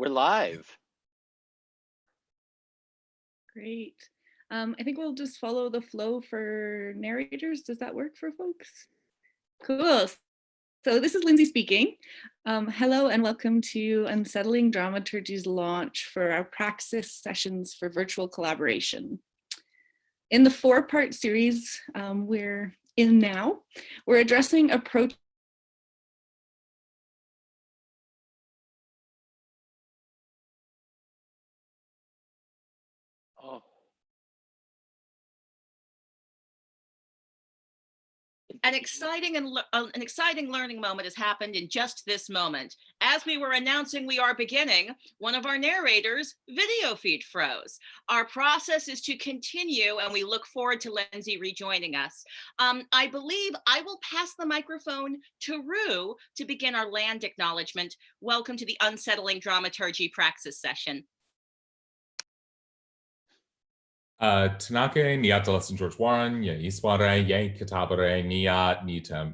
We're live. Great. Um, I think we'll just follow the flow for narrators. Does that work for folks? Cool. So this is Lindsay speaking. Um, hello and welcome to Unsettling Dramaturgy's launch for our praxis sessions for virtual collaboration. In the four-part series um, we're in now, we're addressing approach An exciting and uh, an exciting learning moment has happened in just this moment. As we were announcing we are beginning, one of our narrators' video feed froze. Our process is to continue, and we look forward to Lindsay rejoining us. Um, I believe I will pass the microphone to Rue to begin our land acknowledgement. Welcome to the Unsettling Dramaturgy Praxis session. Uh, Tanake niat lesson George Warren, ye isware, ye katabare, niat nitem.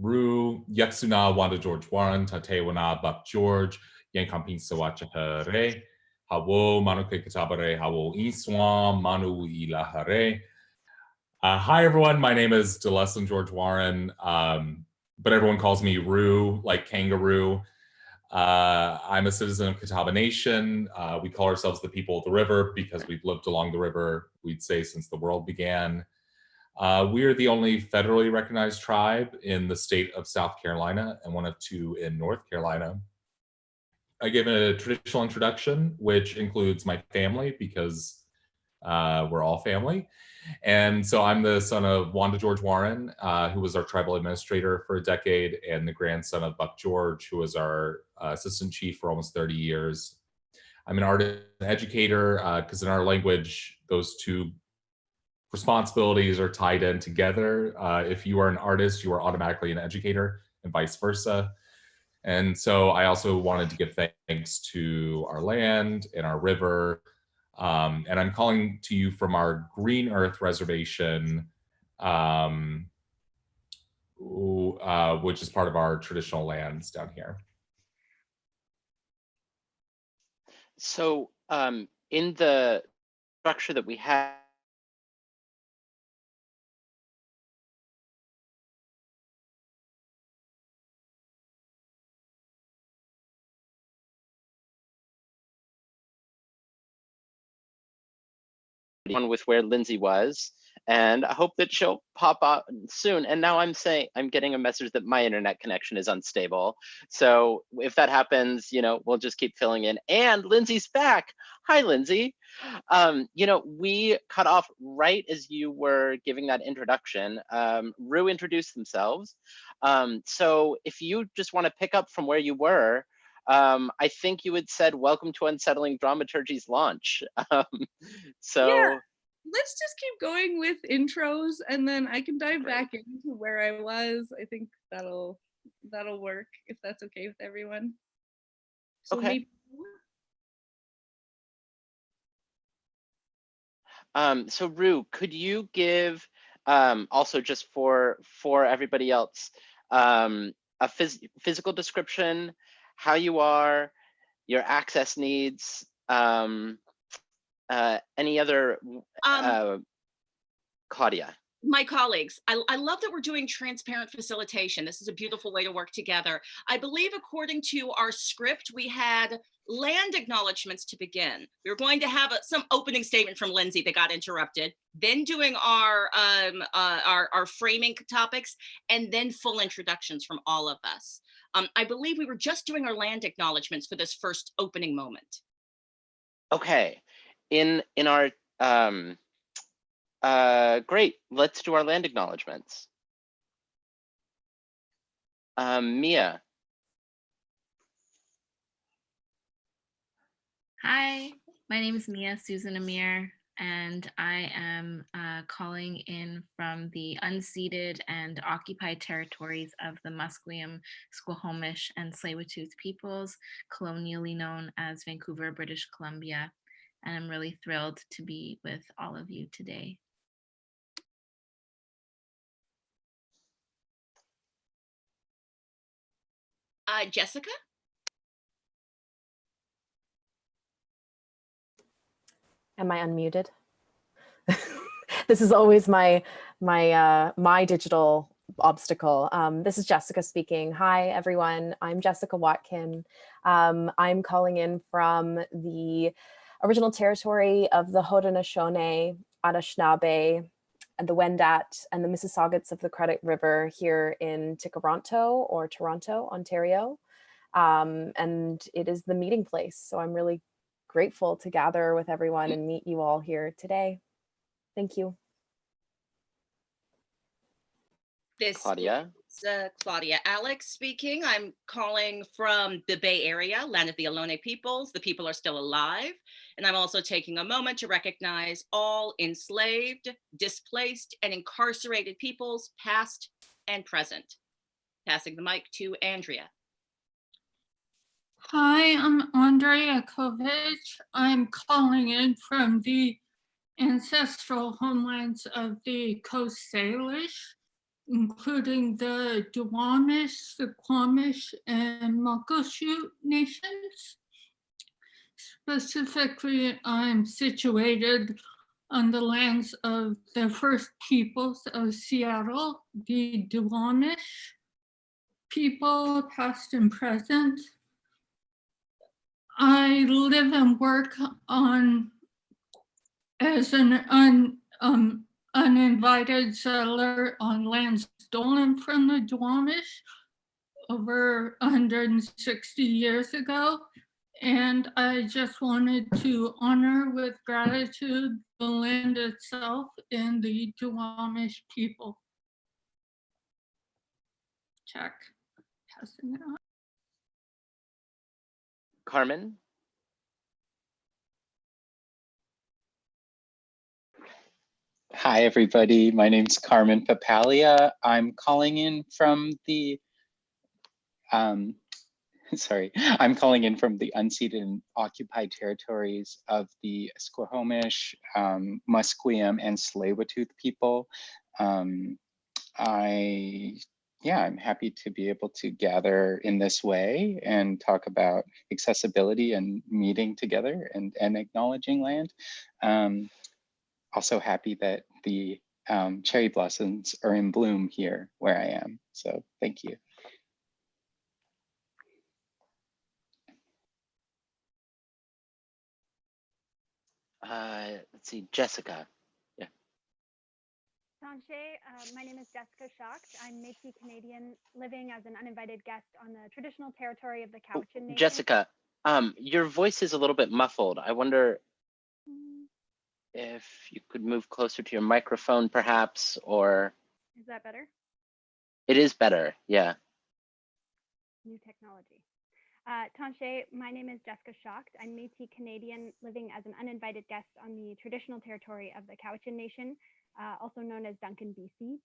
Ru, yaksuna wanda George Warren, tate wana buck George, yen kampin sawacha hare, hawo manuke katabare, hawo iswam, manu ilahare. Uh, hi everyone, my name is DeLesslin George Warren, um, but everyone calls me Rue, like kangaroo. Uh, I'm a citizen of Catawba Nation. Uh, we call ourselves the people of the river because we've lived along the river, we'd say, since the world began. Uh, we are the only federally recognized tribe in the state of South Carolina and one of two in North Carolina. I give a traditional introduction, which includes my family because uh, we're all family. And so I'm the son of Wanda George Warren, uh, who was our tribal administrator for a decade, and the grandson of Buck George, who was our uh, assistant chief for almost 30 years. I'm an artist and educator because uh, in our language, those two responsibilities are tied in together. Uh, if you are an artist, you are automatically an educator and vice versa. And so I also wanted to give thanks to our land and our river um, and I'm calling to you from our Green Earth Reservation, um, uh, which is part of our traditional lands down here. so um, in the structure that we have, one with where Lindsay was. And I hope that she'll pop up soon. And now I'm saying I'm getting a message that my internet connection is unstable. So if that happens, you know, we'll just keep filling in. And Lindsay's back. Hi, Lindsay. Um, you know, we cut off right as you were giving that introduction. Um, Rue introduced themselves. Um, so if you just want to pick up from where you were, um, I think you had said, welcome to Unsettling Dramaturgy's launch. Um, so Yeah. let's just keep going with intros and then I can dive back into where I was. I think that'll that'll work if that's okay with everyone. So Okay. maybe- Um, so Rue, could you give um, also just for for everybody else um, a phys physical description, how you are, your access needs, um, uh, any other Um, uh, Claudia? My colleagues, I, I love that we're doing transparent facilitation. This is a beautiful way to work together. I believe according to our script, we had land acknowledgements to begin. We were going to have a, some opening statement from Lindsay that got interrupted, then doing our, um, uh, our, our framing topics, and then full introductions from all of us. Um, I believe we were just doing our land acknowledgements for this first opening moment. Okay, in in our um, uh, great. Let's do our land acknowledgements. Um, Mia. Hi, my name is Mia Susan Amir, and I am uh, calling in from the unceded and occupied territories of the Musqueam, Squamish, and tsleil peoples, colonially known as Vancouver, British Columbia. And I'm really thrilled to be with all of you today. Uh, Jessica? Am I unmuted? this is always my my uh, my digital obstacle. Um, this is Jessica speaking. Hi, everyone. I'm Jessica Watkin. Um, I'm calling in from the original territory of the Haudenosaunee, Anishinaabe, and the Wendat and the Mississaugas of the Credit River here in Tkaronto or Toronto, Ontario. Um, and it is the meeting place. So I'm really grateful to gather with everyone and meet you all here today. Thank you. This Claudia. Is uh, Claudia Alick speaking. I'm calling from the Bay Area, land of the Ohlone peoples. The people are still alive. And I'm also taking a moment to recognize all enslaved, displaced, and incarcerated peoples, past and present. Passing the mic to Andrea. Hi, I'm Andrea Kovic. I'm calling in from the ancestral homelands of the Coast Salish, including the Duwamish, the Suquamish, and Muckleshoot nations. Specifically, I'm situated on the lands of the first peoples of Seattle, the Duwamish people, past and present. I live and work on as an un, um, uninvited settler on land stolen from the Duwamish over 160 years ago. And I just wanted to honor with gratitude the land itself and the Duwamish people. Check. Passing it on. Carmen. Hi, everybody. My name's Carmen Papalia. I'm calling in from the, um, sorry, I'm calling in from the unceded and occupied territories of the Squamish, um, Musqueam, and tsleil people. Um, I, yeah, I'm happy to be able to gather in this way and talk about accessibility and meeting together and, and acknowledging land. Um, also happy that the um, cherry blossoms are in bloom here where I am. So thank you. Uh, let's see, Jessica. Yeah. Tanshe, uh, my name is Jessica Schacht. I'm Métis Canadian living as an uninvited guest on the traditional territory of the Oh, Cowichan Nation. Jessica, um, your voice is a little bit muffled. I wonder if you could move closer to your microphone perhaps, or Is that better? it is better. Yeah. New technology. Uh, Tanshe, my name is Jessica Schacht. I'm Métis Canadian living as an uninvited guest on the traditional territory of the Cowichan Nation, uh, also known as Duncan, BC.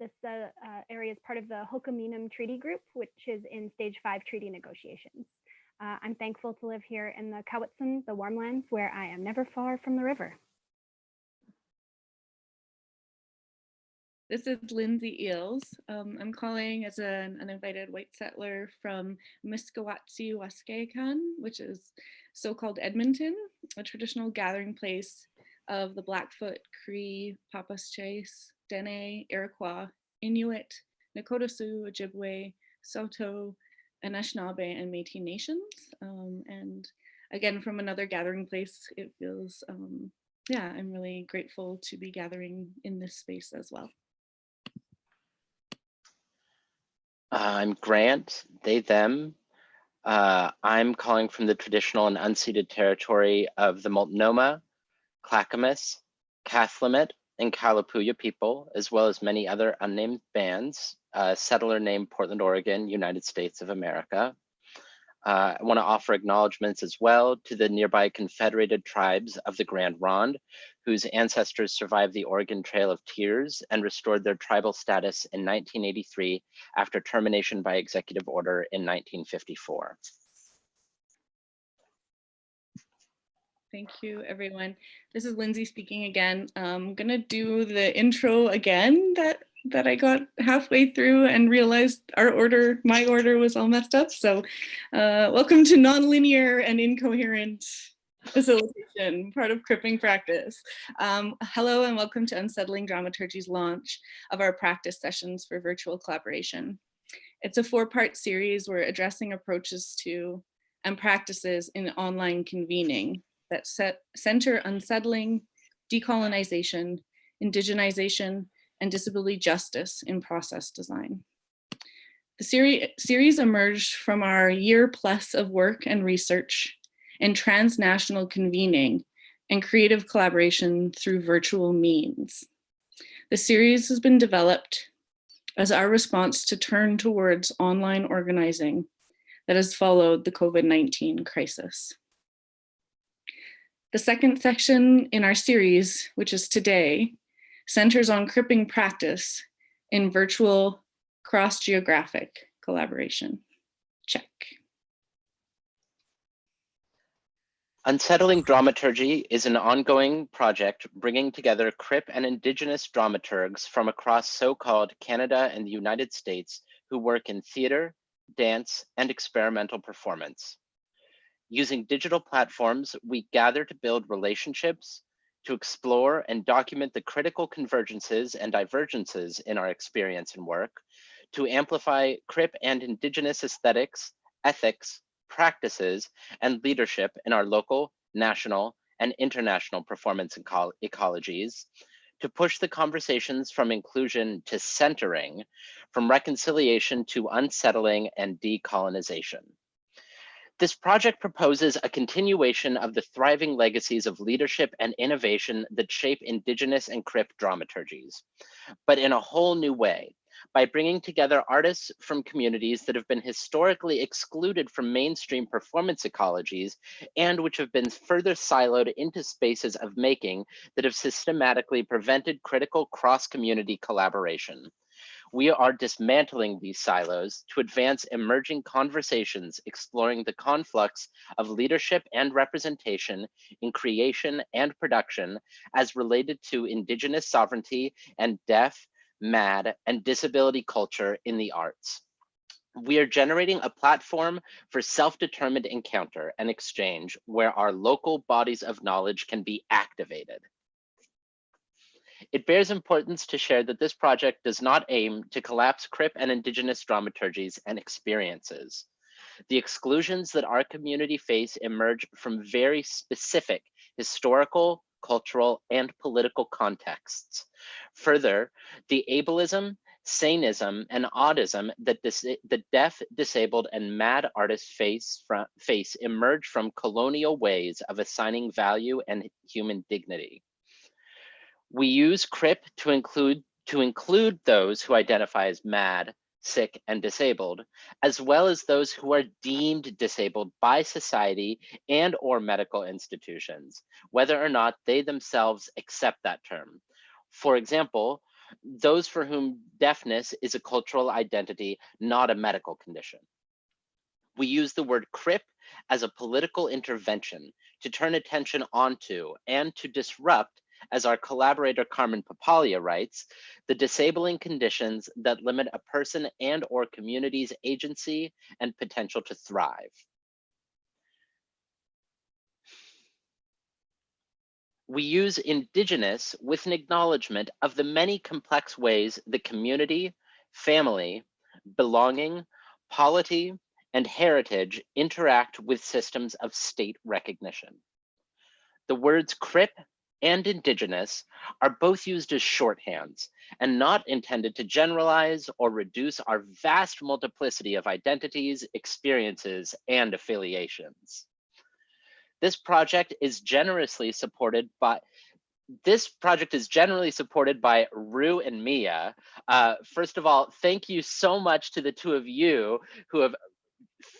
This uh, uh, area is part of the Hul'qumi'num Treaty Group, which is in stage five treaty negotiations. Uh, I'm thankful to live here in the Cowichan, the Warm warmlands, where I am never far from the river. This is Lindsay Eales. Um, I'm calling as an uninvited white settler from Miskawatsi Waskekan, which is so-called Edmonton, a traditional gathering place of the Blackfoot, Cree, Papaschase, Dene, Iroquois, Inuit, Nakota Sioux, Ojibwe, Saulteaux, Anishinaabe, and Métis nations. Um, and again, from another gathering place, it feels, um, yeah, I'm really grateful to be gathering in this space as well. I'm Grant, they, them. Uh, I'm calling from the traditional and unceded territory of the Multnomah, Clackamas, Cathlamet, and Kalapuya people, as well as many other unnamed bands, uh, settler named Portland, Oregon, United States of America. Uh, I want to offer acknowledgements as well to the nearby confederated tribes of the Grand Ronde, whose ancestors survived the Oregon Trail of Tears and restored their tribal status in 1983 after termination by executive order in 1954. Thank you, everyone. This is Lindsay speaking again. I'm gonna do the intro again that that I got halfway through and realized our order, my order was all messed up. So uh, welcome to nonlinear and incoherent facilitation, part of cripping practice. Um, hello and welcome to Unsettling Dramaturgy's launch of our practice sessions for virtual collaboration. It's a four-part series we're addressing approaches to and practices in online convening that set, center unsettling, decolonization, indigenization, and disability justice in process design. The seri series emerged from our year plus of work and research and transnational convening and creative collaboration through virtual means. The series has been developed as our response to turn towards online organizing that has followed the COVID-19 crisis. The second section in our series, which is today, centers on cripping practice in virtual cross-geographic collaboration. Check. Unsettling Dramaturgy is an ongoing project bringing together Crip and Indigenous dramaturgs from across so-called Canada and the United States who work in theater, dance, and experimental performance. Using digital platforms, we gather to build relationships, to explore and document the critical convergences and divergences in our experience and work, to amplify Crip and Indigenous aesthetics, ethics, practices, and leadership in our local, national, and international performance eco ecologies, to push the conversations from inclusion to centering, from reconciliation to unsettling and decolonization. This project proposes a continuation of the thriving legacies of leadership and innovation that shape Indigenous and Crip dramaturgies, but in a whole new way, by bringing together artists from communities that have been historically excluded from mainstream performance ecologies and which have been further siloed into spaces of making that have systematically prevented critical cross-community collaboration. We are dismantling these silos to advance emerging conversations exploring the conflux of leadership and representation in creation and production as related to Indigenous sovereignty and deaf, MAD, and disability culture in the arts. We are generating a platform for self-determined encounter and exchange where our local bodies of knowledge can be activated. It bears importance to share that this project does not aim to collapse Crip and Indigenous dramaturgies and experiences. The exclusions that our community face emerge from very specific historical, cultural, and political contexts. Further, the ableism, sanism, and audism that the deaf, disabled, and mad artists face, face emerge from colonial ways of assigning value and human dignity. We use CRIP to include to include those who identify as mad, sick, and disabled, as well as those who are deemed disabled by society and or medical institutions, whether or not they themselves accept that term. For example, those for whom deafness is a cultural identity, not a medical condition. We use the word CRIP as a political intervention to turn attention onto and to disrupt as our collaborator Carmen Papalia writes, the disabling conditions that limit a person and or community's agency and potential to thrive. We use indigenous with an acknowledgement of the many complex ways the community, family, belonging, polity, and heritage interact with systems of state recognition. The words CRIP and indigenous are both used as shorthands and not intended to generalize or reduce our vast multiplicity of identities, experiences, and affiliations. This project is generously supported by this project is generally supported by Rue and Mia. Uh, first of all, thank you so much to the two of you who have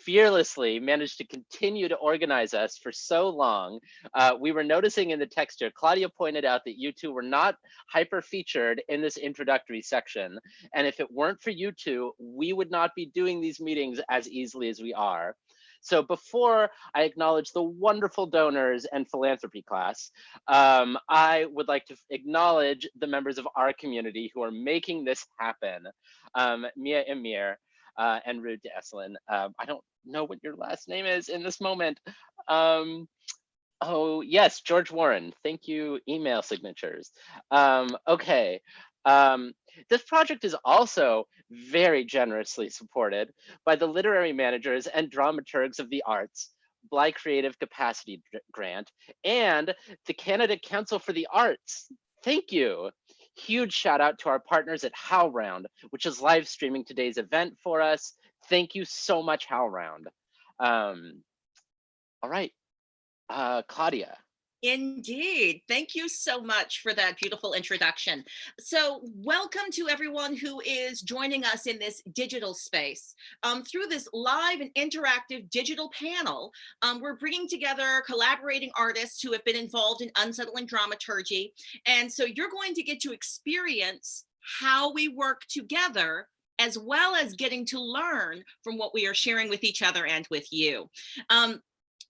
fearlessly managed to continue to organize us for so long. Uh, we were noticing in the texture, Claudia pointed out that you two were not hyper featured in this introductory section. And if it weren't for you two, we would not be doing these meetings as easily as we are. So before I acknowledge the wonderful donors and philanthropy class, um, I would like to acknowledge the members of our community who are making this happen. Um, Mia Amir, uh, and Rude to Esselin. Um, I don't know what your last name is in this moment. Um, Oh, yes, George Warren. Thank you, email signatures. Um, okay. Um, this project is also very generously supported by the literary managers and dramaturgs of the arts, Bly Creative Capacity Grant, and the Canada Council for the Arts. Thank you. Huge shout out to our partners at HowlRound, which is live streaming today's event for us. Thank you so much, HowlRound. Um, all right, uh, Claudia. Indeed. Thank you so much for that beautiful introduction. So welcome to everyone who is joining us in this digital space. Um, through this live and interactive digital panel, um, we're bringing together collaborating artists who have been involved in unsettling dramaturgy. And so you're going to get to experience how we work together as well as getting to learn from what we are sharing with each other and with you. Um,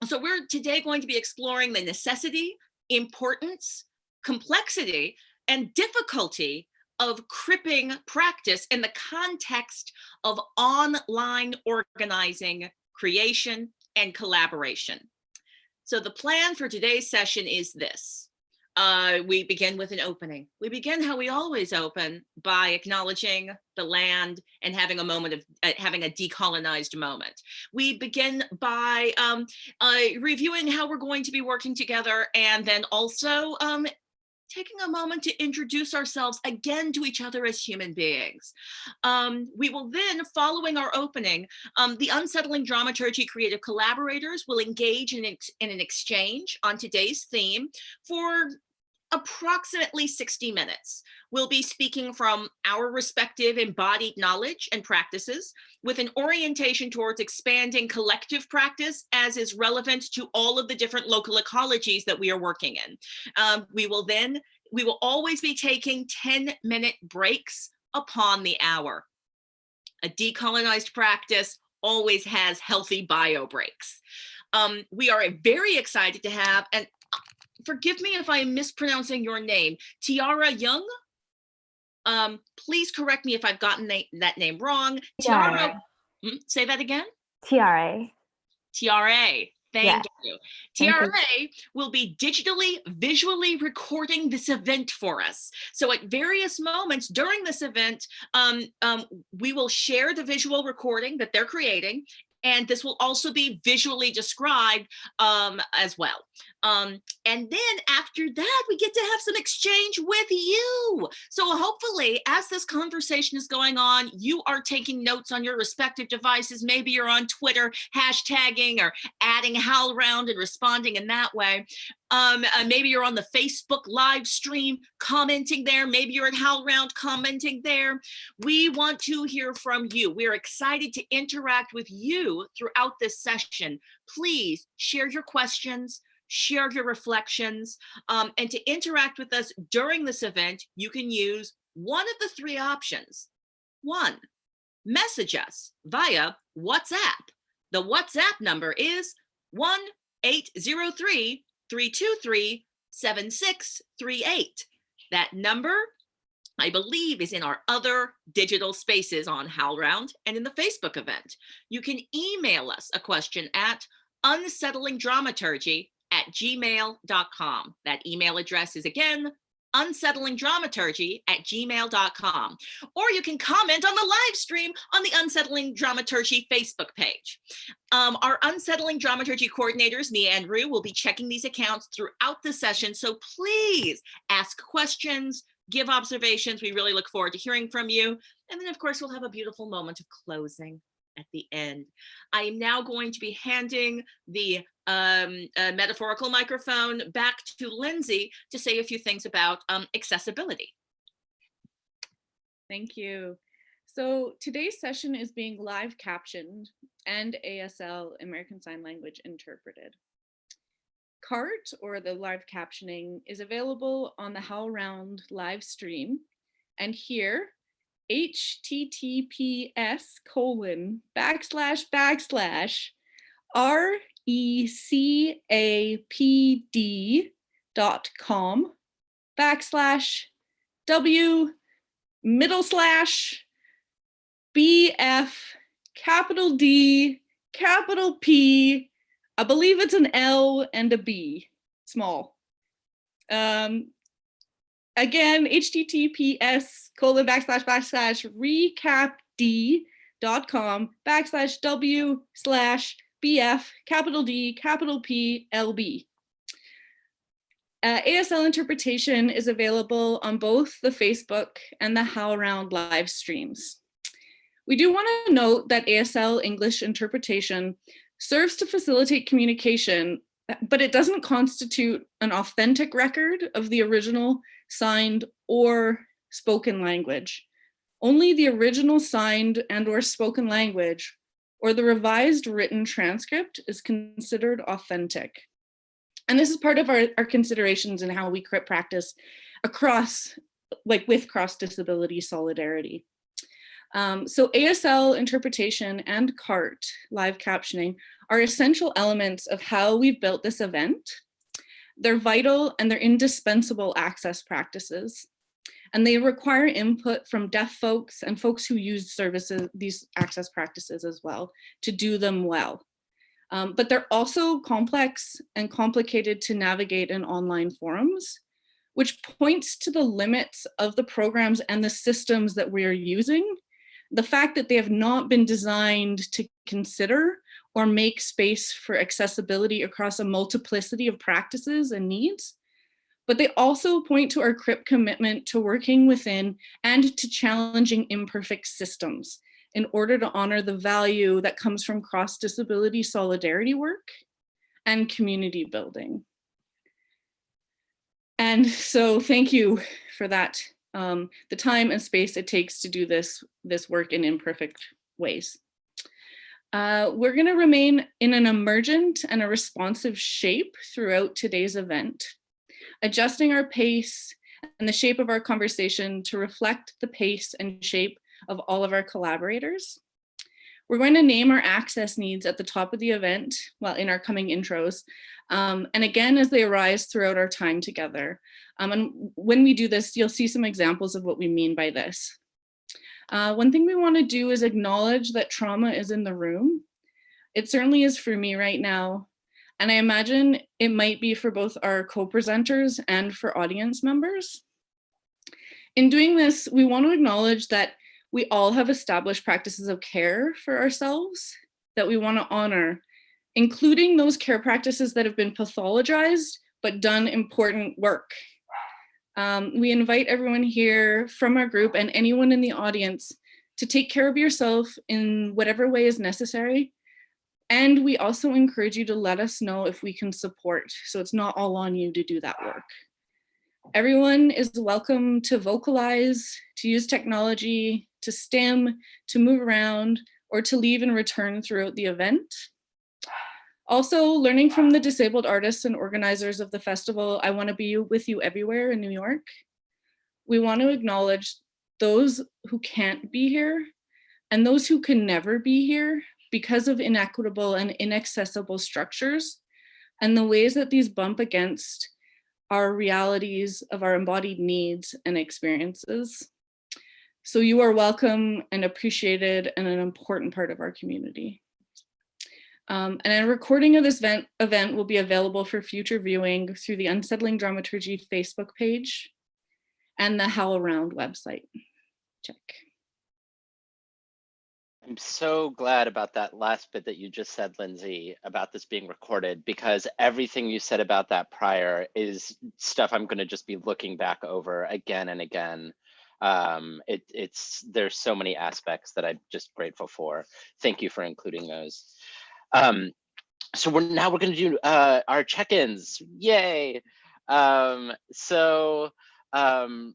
so we're today going to be exploring the necessity, importance, complexity, and difficulty of cripping practice in the context of online organizing, creation, and collaboration. So the plan for today's session is this uh, we begin with an opening. We begin how we always open by acknowledging the land and having a moment of uh, having a decolonized moment. We begin by um, uh, reviewing how we're going to be working together and then also um, taking a moment to introduce ourselves again to each other as human beings. Um, we will then, following our opening, um, the Unsettling Dramaturgy creative collaborators will engage in, in an exchange on today's theme for approximately 60 minutes. We'll be speaking from our respective embodied knowledge and practices with an orientation towards expanding collective practice as is relevant to all of the different local ecologies that we are working in. Um, we will then, we will always be taking 10 minute breaks upon the hour. A decolonized practice always has healthy bio breaks. Um, we are very excited to have, and forgive me if I'm mispronouncing your name, Tiara Young. Um, please correct me if I've gotten that name wrong. Tiara, mm, say that again. TRA. TRA. Thank you. TRA will be digitally, visually recording this event for us. So at various moments during this event, um, um, we will share the visual recording that they're creating and this will also be visually described um, as well. Um, and then after that, we get to have some exchange with you. So hopefully as this conversation is going on, you are taking notes on your respective devices. Maybe you're on Twitter hashtagging or adding HowlRound and responding in that way. Um, uh, maybe you're on the Facebook live stream commenting there. Maybe you're at HowlRound commenting there. We want to hear from you. We're excited to interact with you throughout this session. Please share your questions, share your reflections, um, and to interact with us during this event, you can use one of the three options. One, message us via WhatsApp. The WhatsApp number is 1-803 323 7638. That number, I believe, is in our other digital spaces on HowlRound and in the Facebook event. You can email us a question at unsettlingdramaturgy at gmail.com. That email address is again unsettlingdramaturgy at gmail.com. Or you can comment on the live stream on the Unsettling Dramaturgy Facebook page. Um, our Unsettling Dramaturgy coordinators, Mia and Rue, will be checking these accounts throughout the session. So please ask questions, give observations. We really look forward to hearing from you. And then of course, we'll have a beautiful moment of closing at the end. I am now going to be handing the um, metaphorical microphone back to Lindsay to say a few things about um, accessibility. Thank you. So today's session is being live captioned and ASL American Sign Language interpreted. CART or the live captioning is available on the HowlRound live stream. And here https colon backslash backslash recapd dot com backslash w middle slash bf capital D capital P I believe it's an L and a B small. Um, again, https colon backslash backslash recapd.com backslash w slash bf capital D capital P LB. Uh, ASL interpretation is available on both the Facebook and the HowlRound live streams. We do want to note that ASL English interpretation serves to facilitate communication, but it doesn't constitute an authentic record of the original signed or spoken language. Only the original signed and or spoken language or the revised written transcript is considered authentic. And this is part of our, our considerations in how we practice across, like with cross disability solidarity. Um, so ASL interpretation and CART, live captioning, are essential elements of how we've built this event. They're vital and they're indispensable access practices. And they require input from deaf folks and folks who use services, these access practices as well, to do them well. Um, but they're also complex and complicated to navigate in online forums, which points to the limits of the programs and the systems that we are using. The fact that they have not been designed to consider or make space for accessibility across a multiplicity of practices and needs. But they also point to our CRIP commitment to working within and to challenging imperfect systems in order to honor the value that comes from cross disability solidarity work and community building. And so thank you for that, um, the time and space it takes to do this, this work in imperfect ways. Uh, we're gonna remain in an emergent and a responsive shape throughout today's event, adjusting our pace and the shape of our conversation to reflect the pace and shape of all of our collaborators. We're going to name our access needs at the top of the event, well, in our coming intros, um, and again, as they arise throughout our time together. Um, and when we do this, you'll see some examples of what we mean by this. Uh, one thing we wanna do is acknowledge that trauma is in the room. It certainly is for me right now. And I imagine it might be for both our co-presenters and for audience members. In doing this, we want to acknowledge that we all have established practices of care for ourselves that we want to honor, including those care practices that have been pathologized but done important work. Um, we invite everyone here from our group and anyone in the audience to take care of yourself in whatever way is necessary. And we also encourage you to let us know if we can support. So it's not all on you to do that work. Everyone is welcome to vocalize, to use technology, to STEM, to move around, or to leave and return throughout the event. Also, learning from the disabled artists and organizers of the festival, I want to be with you everywhere in New York. We want to acknowledge those who can't be here and those who can never be here because of inequitable and inaccessible structures and the ways that these bump against our realities of our embodied needs and experiences. So you are welcome and appreciated and an important part of our community. Um, and a recording of this event, event will be available for future viewing through the Unsettling Dramaturgy Facebook page and the HowlRound website. Check. I'm so glad about that last bit that you just said, Lindsay, about this being recorded, because everything you said about that prior is stuff I'm going to just be looking back over again and again um, it, it's there's so many aspects that I'm just grateful for. Thank you for including those. Um, so we're now we're going to do uh, our check-ins. Yay! Um, so um,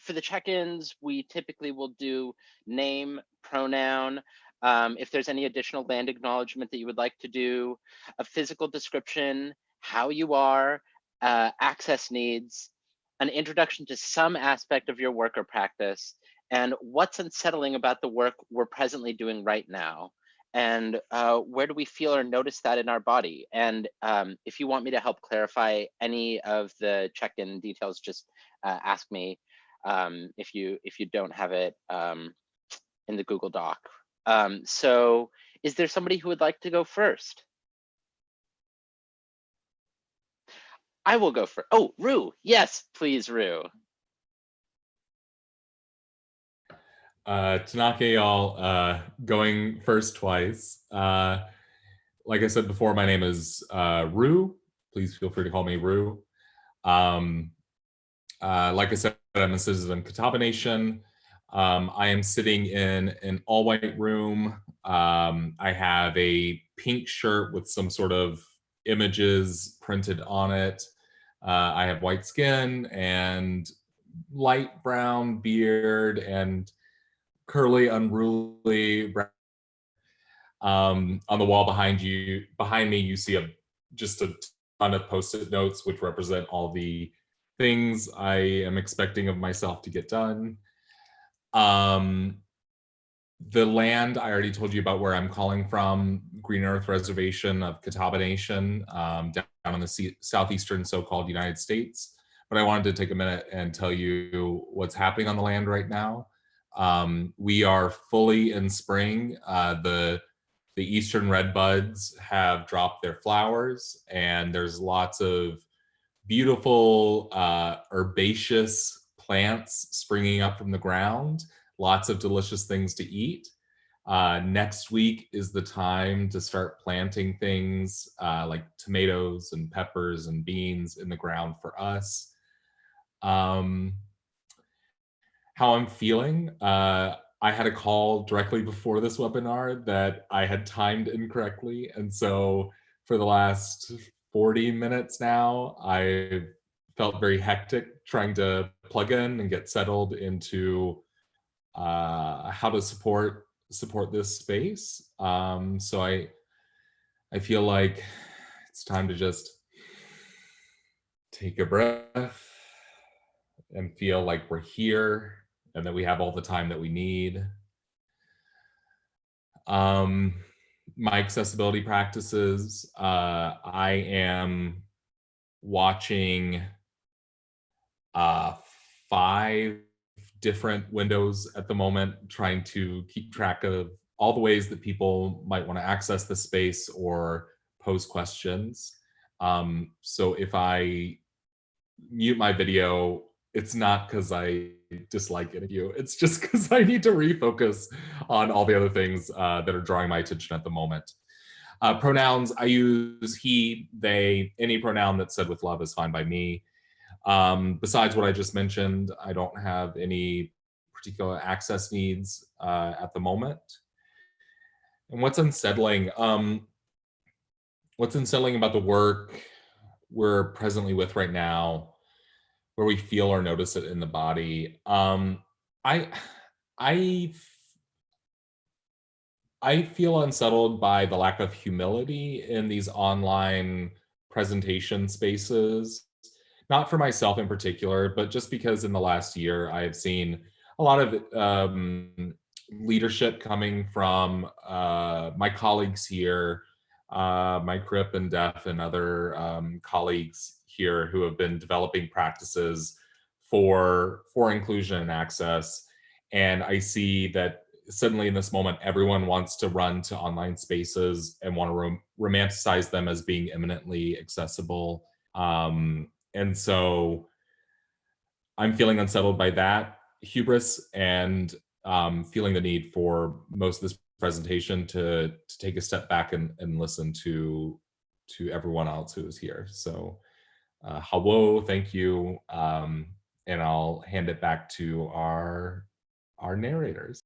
for the check-ins, we typically will do name, pronoun. Um, if there's any additional land acknowledgement that you would like to do, a physical description, how you are, uh, access needs, an introduction to some aspect of your work or practice, and what's unsettling about the work we're presently doing right now and uh, where do we feel or notice that in our body? And um, if you want me to help clarify any of the check-in details, just uh, ask me um, if you if you don't have it um, in the Google Doc. Um, so is there somebody who would like to go first? I will go for, oh, Rue, yes, please, Rue. Uh, Tanaka, y'all, uh, going first twice. Uh, like I said before, my name is uh, Rue. Please feel free to call me Rue. Um, uh, like I said, I'm a citizen of Catawba Nation. Um, I am sitting in an all white room. Um, I have a pink shirt with some sort of images printed on it. Uh, I have white skin and light brown beard and curly, unruly brown. Um, on the wall behind you, behind me, you see a just a ton of post-it notes, which represent all the things I am expecting of myself to get done. Um, the land, I already told you about where I'm calling from, Green Earth Reservation of Catawba Nation, um, down in the southeastern so-called United States. But I wanted to take a minute and tell you what's happening on the land right now. Um, we are fully in spring. Uh, the the eastern red buds have dropped their flowers and there's lots of beautiful uh, herbaceous plants springing up from the ground, lots of delicious things to eat. Uh, next week is the time to start planting things uh, like tomatoes and peppers and beans in the ground for us. Um, how I'm feeling, uh, I had a call directly before this webinar that I had timed incorrectly. And so for the last 40 minutes now, I felt very hectic trying to plug in and get settled into uh, how to support support this space. Um, so I I feel like it's time to just take a breath and feel like we're here and that we have all the time that we need. Um, my accessibility practices, uh, I am watching uh, five different windows at the moment, trying to keep track of all the ways that people might want to access the space or pose questions. Um, so if I mute my video, it's not because I dislike any of you. It's just because I need to refocus on all the other things uh, that are drawing my attention at the moment. Uh, pronouns, I use he, they, any pronoun that's said with love is fine by me. Um, besides what I just mentioned, I don't have any particular access needs uh, at the moment. And what's unsettling? Um, what's unsettling about the work we're presently with right now where we feel or notice it in the body. Um, I, I, I feel unsettled by the lack of humility in these online presentation spaces, not for myself in particular, but just because in the last year I have seen a lot of um, leadership coming from uh, my colleagues here, uh, my CRIP and DEF and other um, colleagues here who have been developing practices for, for inclusion and access. And I see that suddenly in this moment, everyone wants to run to online spaces and want to rom romanticize them as being eminently accessible. Um, and so I'm feeling unsettled by that hubris and um, feeling the need for most of this presentation to, to take a step back and, and listen to, to everyone else who is here. So uh, hello, thank you. Um, and I'll hand it back to our, our narrators.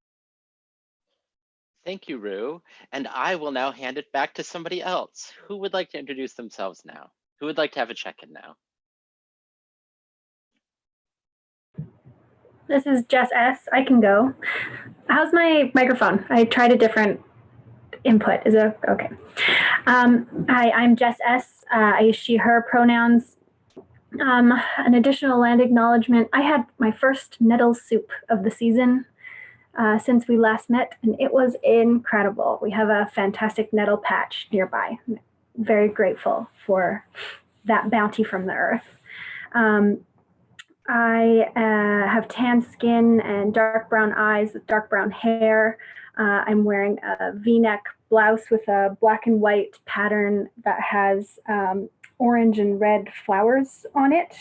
Thank you, Rue. And I will now hand it back to somebody else. Who would like to introduce themselves now? Who would like to have a check-in now? This is Jess S. I can go. How's my microphone? I tried a different input. Is it okay? Um, hi, I'm Jess S. Uh, I use she, her pronouns. Um, an additional land acknowledgement. I had my first nettle soup of the season uh, since we last met, and it was incredible. We have a fantastic nettle patch nearby. I'm very grateful for that bounty from the earth. Um, I uh, have tan skin and dark brown eyes with dark brown hair. Uh, I'm wearing a v-neck blouse with a black and white pattern that has um, orange and red flowers on it,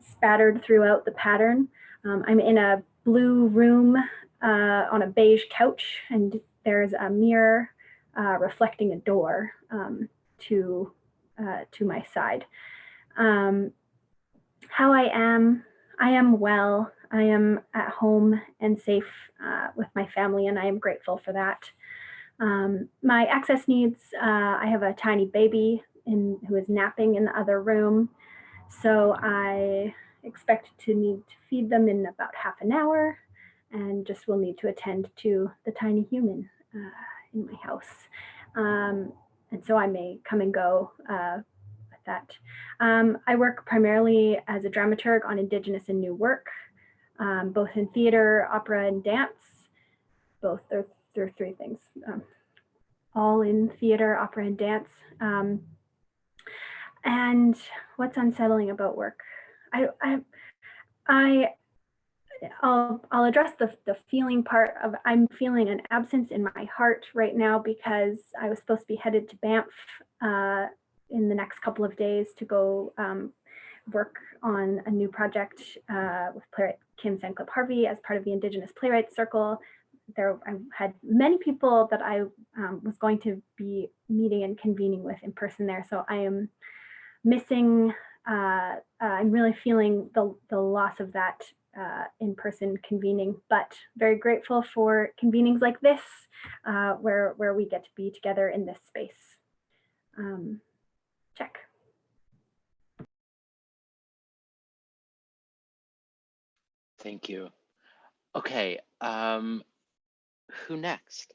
spattered throughout the pattern. Um, I'm in a blue room uh, on a beige couch, and there's a mirror uh, reflecting a door um, to uh, to my side. Um, how I am, I am well. I am at home and safe uh, with my family, and I am grateful for that. Um, my access needs, uh, I have a tiny baby in, who is napping in the other room. So I expect to need to feed them in about half an hour and just will need to attend to the tiny human uh, in my house. Um, and so I may come and go uh, with that. Um, I work primarily as a dramaturg on Indigenous and New work, um, both in theater, opera, and dance. Both are, are three things, um, all in theater, opera, and dance. And what's unsettling about work? I, I, I I'll, I'll address the, the feeling part of I'm feeling an absence in my heart right now because I was supposed to be headed to Banff uh, in the next couple of days to go um, work on a new project uh, with playwright Kim Senklip Harvey as part of the Indigenous Playwrights Circle. There, I had many people that I um, was going to be meeting and convening with in person there. So I am missing, uh, uh I'm really feeling the, the loss of that uh, in-person convening, but very grateful for convenings like this, uh, where, where we get to be together in this space. Um, check. Thank you. Okay, um, who next?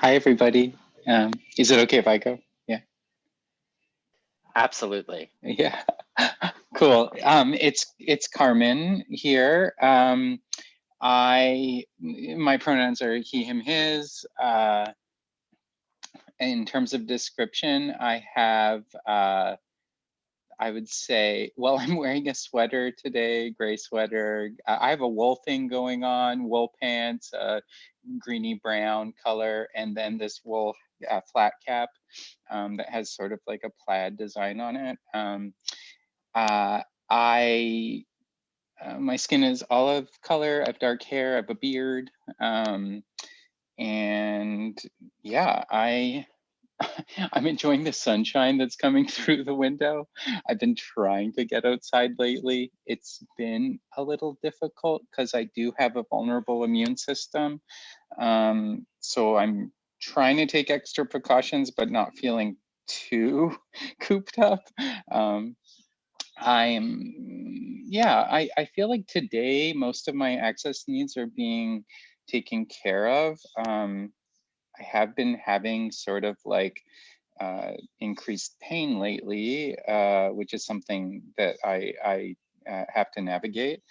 Hi, everybody. Um, is it okay if I go? Yeah. Absolutely. Yeah, cool. Um, it's it's Carmen here. Um, I my pronouns are he, him, his. Uh, in terms of description, I have uh, I would say, well, I'm wearing a sweater today, gray sweater. I have a wool thing going on, wool pants, uh, greeny brown color, and then this wool uh, flat cap um, that has sort of like a plaid design on it. Um, uh, I, uh, my skin is olive color, I have dark hair, I have a beard. Um, and yeah, I, I'm enjoying the sunshine that's coming through the window. I've been trying to get outside lately. It's been a little difficult because I do have a vulnerable immune system. Um, so I'm trying to take extra precautions, but not feeling too cooped up. Um, I'm, yeah, I, I feel like today most of my access needs are being taken care of. Um, I have been having sort of like uh, increased pain lately, uh, which is something that I, I uh, have to navigate.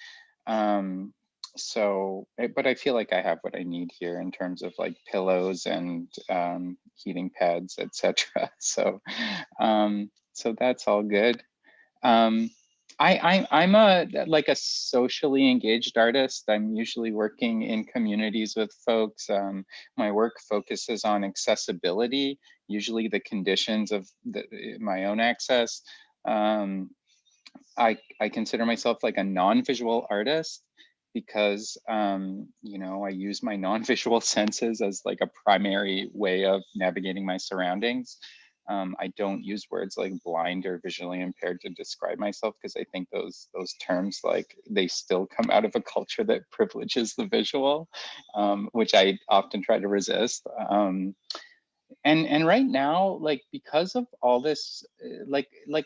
Um, so, eh, but I feel like I have what I need here in terms of like pillows and um, heating pads, etc. So, um, so that's all good. Um, I, I, am a like a socially engaged artist. I'm usually working in communities with folks. Um, my work focuses on accessibility, usually the conditions of the, my own access. Um, I, I consider myself like a non-visual artist because um, you know I use my non-visual senses as like a primary way of navigating my surroundings. Um, I don't use words like blind or visually impaired to describe myself because I think those those terms like they still come out of a culture that privileges the visual, um, which I often try to resist. Um, and and right now, like because of all this, uh, like like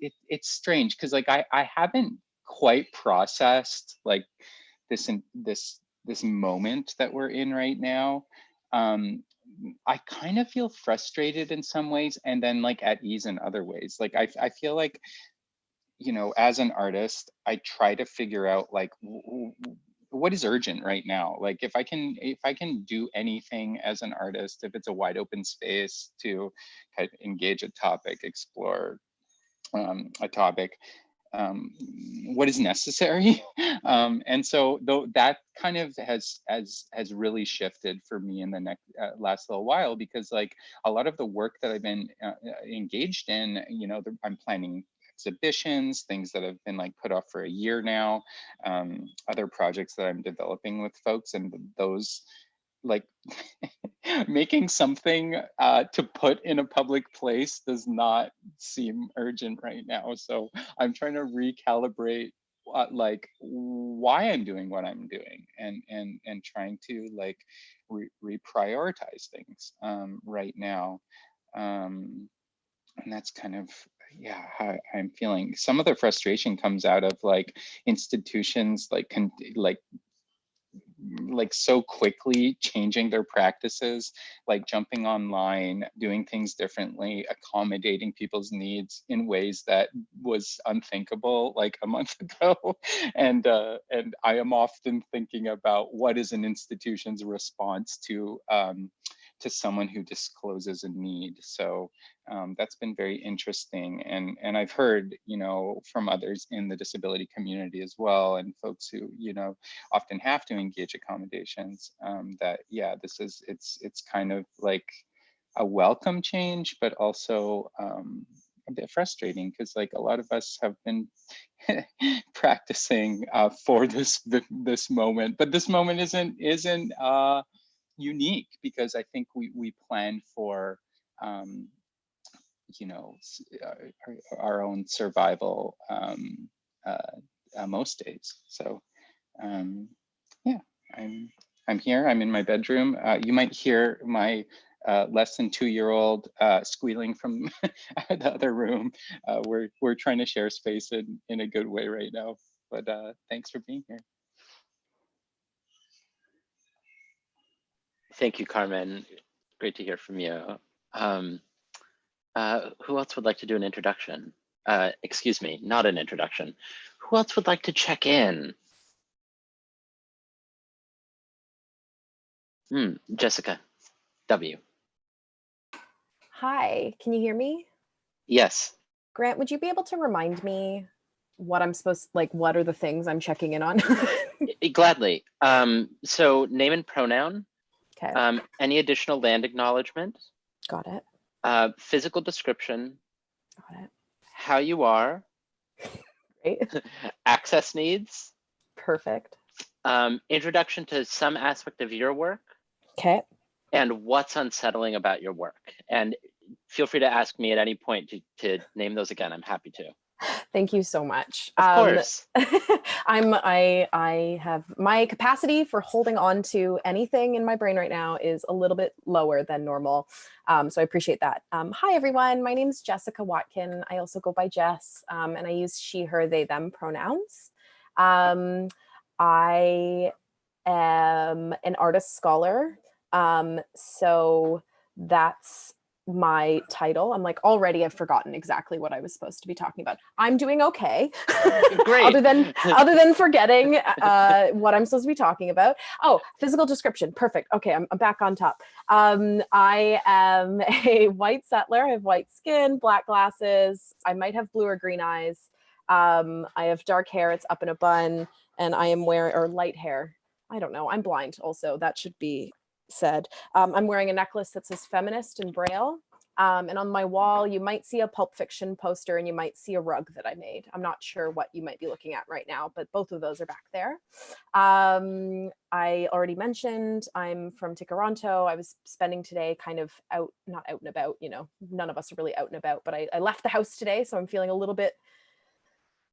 it, it's strange because like I I haven't quite processed like this in this this moment that we're in right now um i kind of feel frustrated in some ways and then like at ease in other ways like i, I feel like you know as an artist i try to figure out like what is urgent right now? Like if i can if i can do anything as an artist if it's a wide open space to kind of engage a topic explore um, a topic um, what is necessary. um, and so though that kind of has has has really shifted for me in the next uh, last little while because like a lot of the work that I've been uh, uh engaged in, you know, the, I'm planning exhibitions, things that have been like put off for a year now, um, other projects that I'm developing with folks and those like making something uh, to put in a public place does not seem urgent right now. So I'm trying to recalibrate uh, like why I'm doing what I'm doing and and and trying to like re reprioritize things um, right now. Um, and that's kind of yeah how I'm feeling. Some of the frustration comes out of like institutions like like like so quickly changing their practices, like jumping online, doing things differently, accommodating people's needs in ways that was unthinkable like a month ago. and uh, and I am often thinking about what is an institution's response to um, to someone who discloses a need. So um, that's been very interesting. And, and I've heard, you know, from others in the disability community as well, and folks who, you know, often have to engage accommodations um, that, yeah, this is, it's, it's kind of like a welcome change, but also um, a bit frustrating because like a lot of us have been practicing uh, for this this moment, but this moment isn't isn't uh, unique because I think we we plan for um, you know uh, our, our own survival um, uh, uh, most days. So um, yeah, I'm I'm here. I'm in my bedroom. Uh, you might hear my uh, less than two-year-old uh, squealing from the other room. we're we're trying to share space in in a good way right now. But uh, thanks for being here. Thank you, Carmen. Great to hear from you. Um, uh, who else would like to do an introduction? Uh, excuse me, not an introduction. Who else would like to check in? Hmm, Jessica, W. Hi, can you hear me? Yes. Grant, would you be able to remind me what I'm supposed, like what are the things I'm checking in on? Gladly. Um, so name and pronoun, Okay. Um, any additional land acknowledgement? Got it. Uh, physical description. Got it. How you are. Great. access needs. Perfect. Um, introduction to some aspect of your work. Okay. And what's unsettling about your work. And feel free to ask me at any point to, to name those again. I'm happy to. Thank you so much. Of um, course. I'm I I have my capacity for holding on to anything in my brain right now is a little bit lower than normal. Um, so I appreciate that. Um, hi everyone, my name is Jessica Watkin. I also go by Jess um, and I use she, her, they, them pronouns. Um, I am an artist scholar. Um, so that's my title. I'm like, already I've forgotten exactly what I was supposed to be talking about. I'm doing okay. Great. other than other than forgetting uh, what I'm supposed to be talking about. Oh, physical description. Perfect. Okay, I'm, I'm back on top. Um, I am a white settler. I have white skin, black glasses. I might have blue or green eyes. Um, I have dark hair. It's up in a bun, and I am wearing or light hair. I don't know. I'm blind also. That should be said. Um, I'm wearing a necklace that says feminist in braille. Um, and on my wall, you might see a Pulp Fiction poster and you might see a rug that I made. I'm not sure what you might be looking at right now, but both of those are back there. Um, I already mentioned I'm from Tkaronto. I was spending today kind of out, not out and about, you know, none of us are really out and about, but I, I left the house today. So I'm feeling a little bit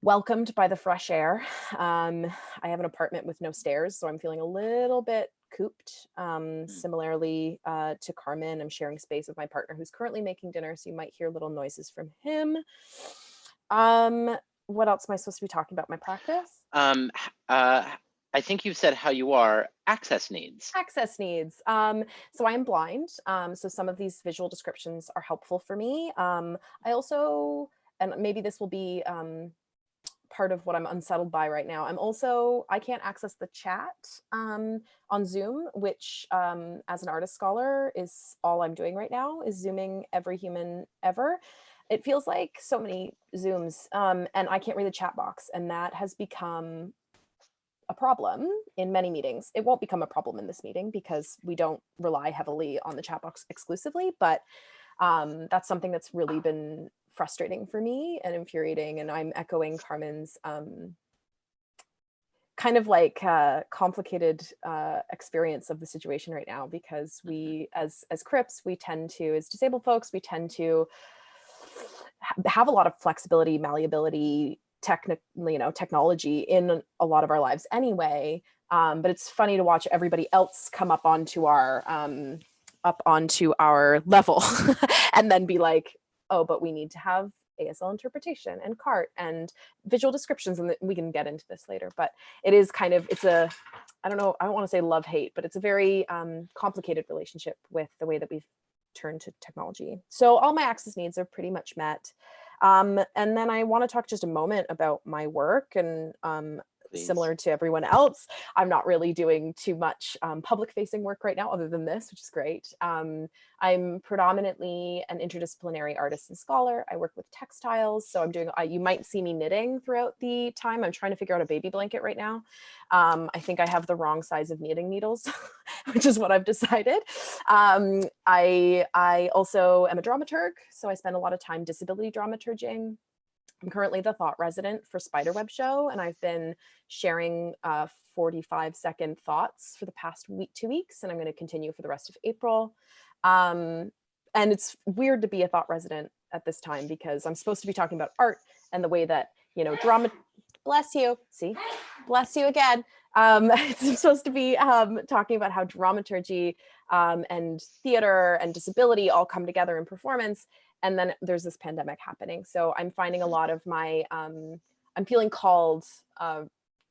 welcomed by the fresh air. Um, I have an apartment with no stairs, so I'm feeling a little bit cooped. Um, mm. Similarly uh, to Carmen, I'm sharing space with my partner who's currently making dinner, so you might hear little noises from him. Um, what else am I supposed to be talking about? My practice? Um, uh, I think you said how you are access needs. Access needs. Um, so I am blind. Um, so some of these visual descriptions are helpful for me. Um, I also, and maybe this will be um, part of what I'm unsettled by right now. I'm also, I can't access the chat um, on Zoom, which um, as an artist scholar is all I'm doing right now is Zooming every human ever. it feels like so many Zooms um, and I can't read the chat box. And that has become a problem in many meetings. It won't become a problem in this meeting because we don't rely heavily on the chat box exclusively, but um, that's something that's really been frustrating for me and infuriating. And I'm echoing Carmen's um, kind of like uh, complicated uh, experience of the situation right now because we as as Crips, we tend to, as disabled folks, we tend to have a lot of flexibility, malleability, technical, you know, technology in a lot of our lives anyway. Um, but it's funny to watch everybody else come up onto our um, up onto our level and then be like, oh, but we need to have ASL interpretation and CART and visual descriptions. And we can get into this later, but it is kind of, it's a, I don't know, I don't want to say love hate, but it's a very um, complicated relationship with the way that we've turned to technology. So all my access needs are pretty much met. Um, and then I want to talk just a moment about my work and um, similar to everyone else. I'm not really doing too much um, public facing work right now other than this, which is great. Um, I'm predominantly an interdisciplinary artist and scholar. I work with textiles. So I'm doing, uh, you might see me knitting throughout the time. I'm trying to figure out a baby blanket right now. Um, I think I have the wrong size of knitting needles, which is what I've decided. Um, I, I also am a dramaturg. So I spend a lot of time disability dramaturging. I'm currently the thought resident for Spiderweb Show, and I've been sharing uh, 45 second thoughts for the past week, two weeks, and I'm going to continue for the rest of April. Um, and it's weird to be a thought resident at this time because I'm supposed to be talking about art and the way that, you know, drama, bless you, see, bless you again. Um, I'm supposed to be um, talking about how dramaturgy um, and theater and disability all come together in performance and then there's this pandemic happening. So I'm finding a mm-hmm. lot of my, um, I'm feeling called uh,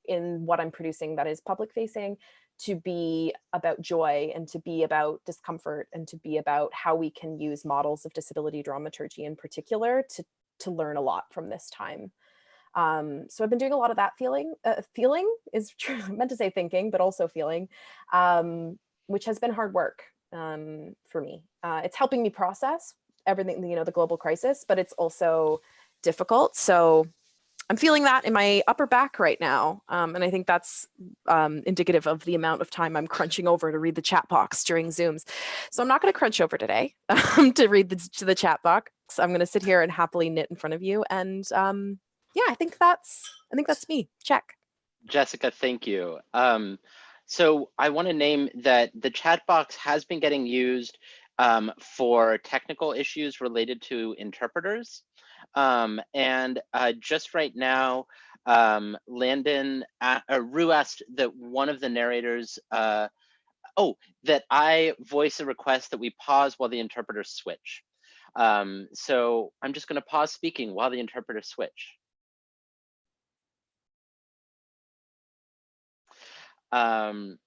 in what I'm producing that is public facing to be about joy and to be about discomfort and to be about how we can use models of disability dramaturgy in particular to, to learn a lot from this time. Um, so I've been doing a lot of that feeling, uh, feeling is true, meant to say thinking, but also feeling, um, which has been hard work um, for me. Uh, it's helping me process everything, you know, the global crisis, but it's also difficult. So I'm feeling that in my upper back right now. Um, and I think that's um, indicative of the amount of time I'm crunching over to read the chat box during Zooms. So I'm not going to crunch over today um, to read the, to the chat box. I'm going to sit here and happily knit in front of you. And um, yeah, I think that's, I think that's me. Check. Jessica, thank you. Um, so I want to name that the chat box has been getting used um, for technical issues related to interpreters. Um, and uh, just right now, um, Landon, uh, Rue asked that one of the narrators, uh, oh, that I voice a request that we pause while the interpreters switch. Um, so I'm just gonna pause speaking while the interpreters switch. Um,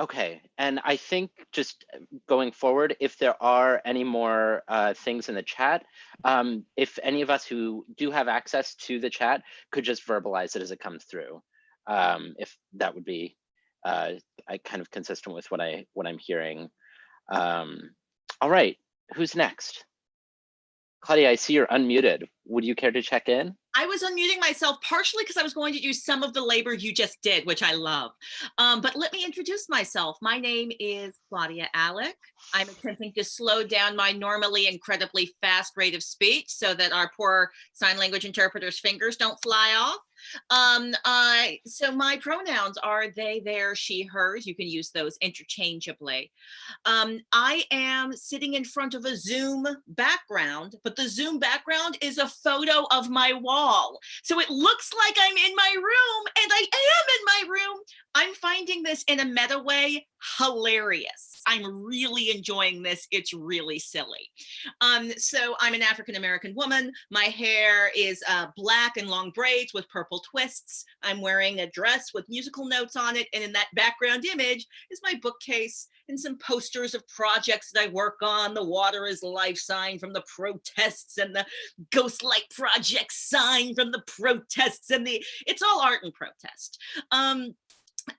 Okay, and I think just uh, going forward, if there are any more uh, things in the chat, um, if any of us who do have access to the chat could just verbalize it as it comes through, um, if that would be uh, I kind of consistent with what I what I'm hearing. Um, all right, who's next? Claudia, I see you're unmuted. Would you care to check in? I was unmuting myself partially because I was going to do some of the labor you just did, which I love. Um, but let me introduce myself. My name is Claudia Alick. I'm attempting to slow down my normally incredibly fast rate of speech so that our poor sign language interpreters' fingers don't fly off. Um, I, so my pronouns are they, their, she, hers. You can use those interchangeably. Um, I am sitting in front of a Zoom background, but the Zoom background is a photo of my wall. So it looks like I'm in my room and I am in my room. I'm finding this in a meta way hilarious. I'm really enjoying this. It's really silly. Um, so I'm an African-American woman. My hair is uh, black and long braids with purple twists. I'm wearing a dress with musical notes on it. And in that background image is my bookcase and some posters of projects that I work on. The water is life sign from the protests and the ghost light project sign from the protests and the, it's all art and protest. Um,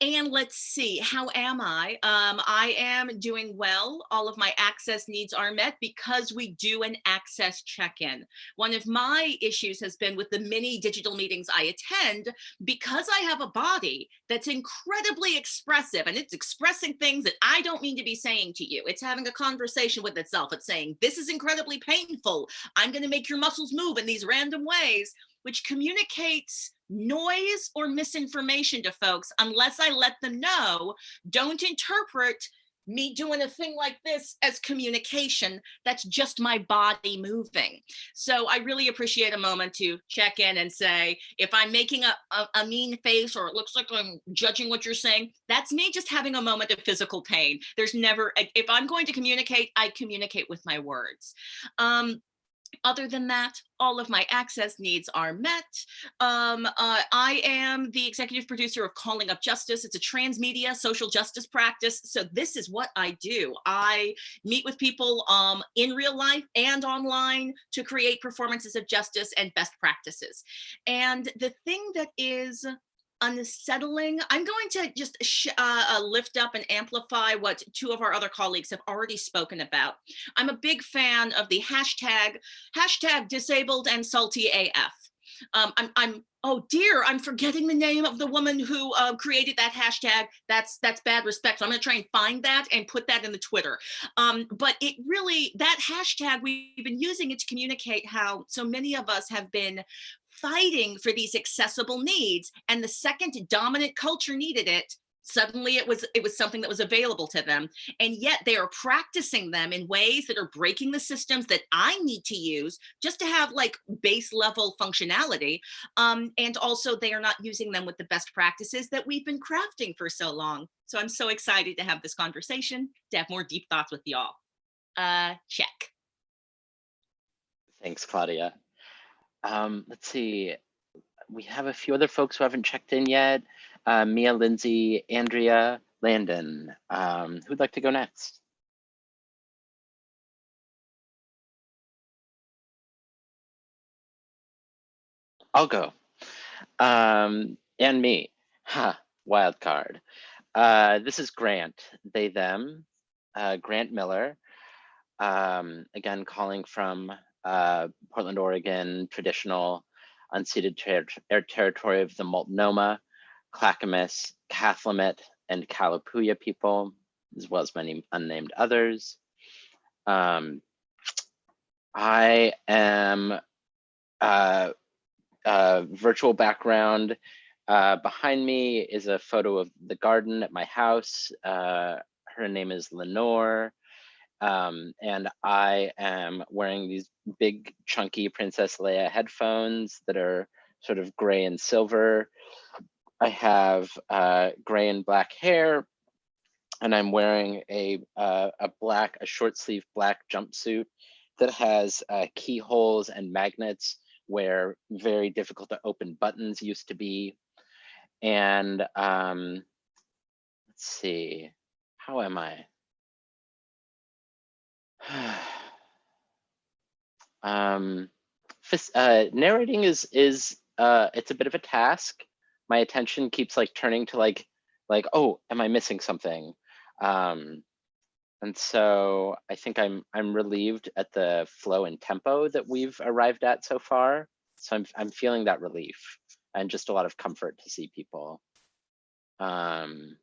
and let's see, how am I? Um, I am doing well. All of my access needs are met because we do an access check-in. One of my issues has been with the many digital meetings I attend, because I have a body that's incredibly expressive and it's expressing things that I don't mean to be saying to you. It's having a conversation with itself. It's saying, this is incredibly painful. I'm gonna make your muscles move in these random ways, which communicates noise or misinformation to folks unless I let them know, don't interpret me doing a thing like this as communication. That's just my body moving. So I really appreciate a moment to check in and say, if I'm making a, a, a, mean face or it looks like I'm judging what you're saying, that's me just having a moment of physical pain. There's never, if I'm going to communicate, I communicate with my words. Um, other than that, all of my access needs are met. Um, uh, I am the executive producer of Calling Up Justice. It's a transmedia social justice practice. So this is what I do. I meet with people um, in real life and online to create performances of justice and best practices. And the thing that is unsettling. I'm going to just uh, uh, lift up and amplify what two of our other colleagues have already spoken about. I'm a big fan of the hashtag, hashtag disabled and salty AF. Um, I'm, I'm, oh dear, I'm forgetting the name of the woman who uh, created that hashtag. That's that's bad respect. So I'm gonna try and find that and put that in the Twitter. Um, but it really, that hashtag, we've been using it to communicate how so many of us have been fighting for these accessible needs. And the second dominant culture needed it, suddenly it was it was something that was available to them and yet they are practicing them in ways that are breaking the systems that i need to use just to have like base level functionality um, and also they are not using them with the best practices that we've been crafting for so long. So i'm so excited to have this conversation to have more deep thoughts with y'all. Uh check. Thanks claudia um, let's see. We have a few other folks who haven't checked in yet. Uh, Mia, Lindsay, Andrea, Landon. Um, who'd like to go next? I'll go. Um, and me. Ha, wild card. Uh, this is Grant, they, them, uh, Grant Miller. Um, again, calling from uh, Portland, Oregon, traditional unceded ter ter territory of the Multnomah, Clackamas, Cathlamet, and Kalapuya people, as well as many unnamed others. Um, I am uh, uh, virtual background. Uh, behind me is a photo of the garden at my house. Uh, her name is Lenore. Um, and I am wearing these big chunky Princess Leia headphones that are sort of gray and silver. I have uh, gray and black hair, and I'm wearing a, uh, a black, a short sleeve black jumpsuit that has uh, keyholes and magnets where very difficult to open buttons used to be. And um, let's see, how am I? um, uh, narrating is is uh, it's a bit of a task. My attention keeps like turning to like like oh, am I missing something? Um, and so I think I'm I'm relieved at the flow and tempo that we've arrived at so far. So I'm I'm feeling that relief and just a lot of comfort to see people. Um,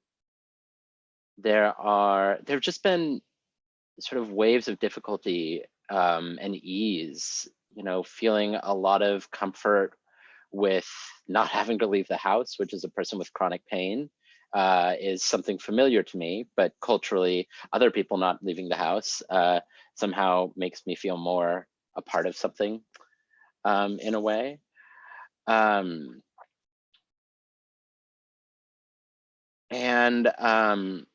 there are there have just been sort of waves of difficulty um, and ease, you know, feeling a lot of comfort with not having to leave the house, which is a person with chronic pain, uh, is something familiar to me, but culturally, other people not leaving the house uh, somehow makes me feel more a part of something um, in a way. Um, and um,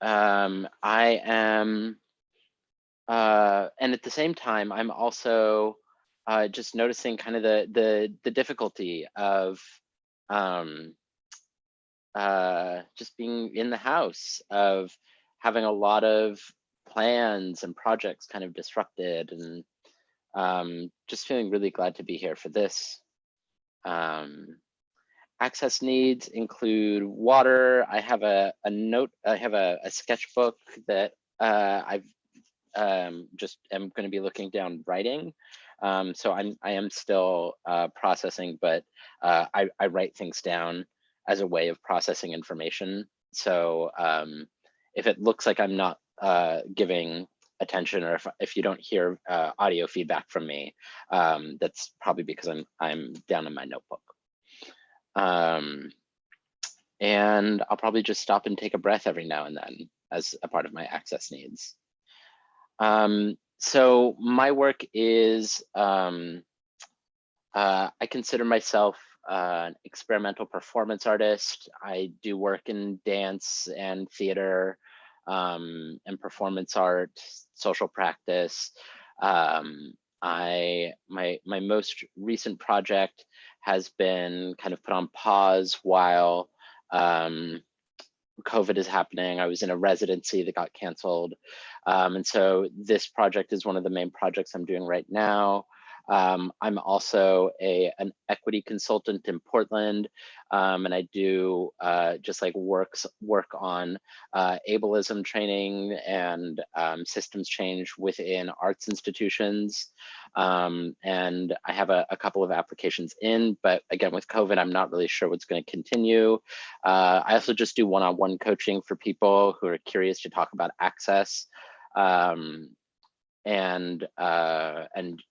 um, I am, uh, and at the same time, I'm also uh, just noticing kind of the the the difficulty of um, uh, just being in the house, of having a lot of plans and projects kind of disrupted, and um, just feeling really glad to be here for this. Um, access needs include water. I have a, a note, I have a, a sketchbook that uh, I've um, just am going to be looking down writing. Um, so I'm, I am still uh, processing, but uh, I, I write things down as a way of processing information. So um, if it looks like I'm not uh, giving attention or if, if you don't hear uh, audio feedback from me, um, that's probably because I'm, I'm down in my notebook. Um, and I'll probably just stop and take a breath every now and then as a part of my access needs. Um, so my work is, um, uh, I consider myself uh, an experimental performance artist. I do work in dance and theater um, and performance art, social practice. Um, I my my most recent project has been kind of put on pause while um, COVID is happening. I was in a residency that got canceled. Um, and so this project is one of the main projects I'm doing right now. Um, I'm also a an equity consultant in Portland, um, and I do uh, just like works work on uh, ableism training and um, systems change within arts institutions. Um, and I have a, a, couple of applications in, but again, with COVID, I'm not really sure what's going to continue. Uh, I also just do one-on-one -on -one coaching for people who are curious to talk about access um, and uh, and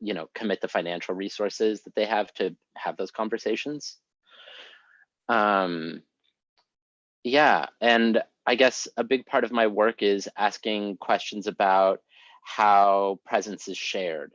you know, commit the financial resources that they have to have those conversations. Um, yeah, and I guess a big part of my work is asking questions about how presence is shared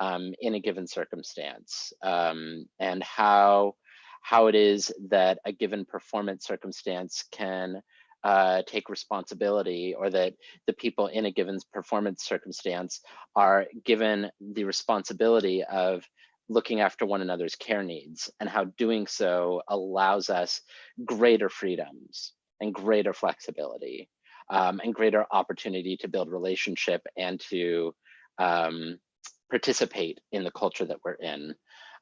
um, in a given circumstance um, and how how it is that a given performance circumstance can uh, take responsibility or that the people in a given performance circumstance are given the responsibility of looking after one another's care needs and how doing so allows us greater freedoms and greater flexibility um, and greater opportunity to build relationship and to um, participate in the culture that we're in.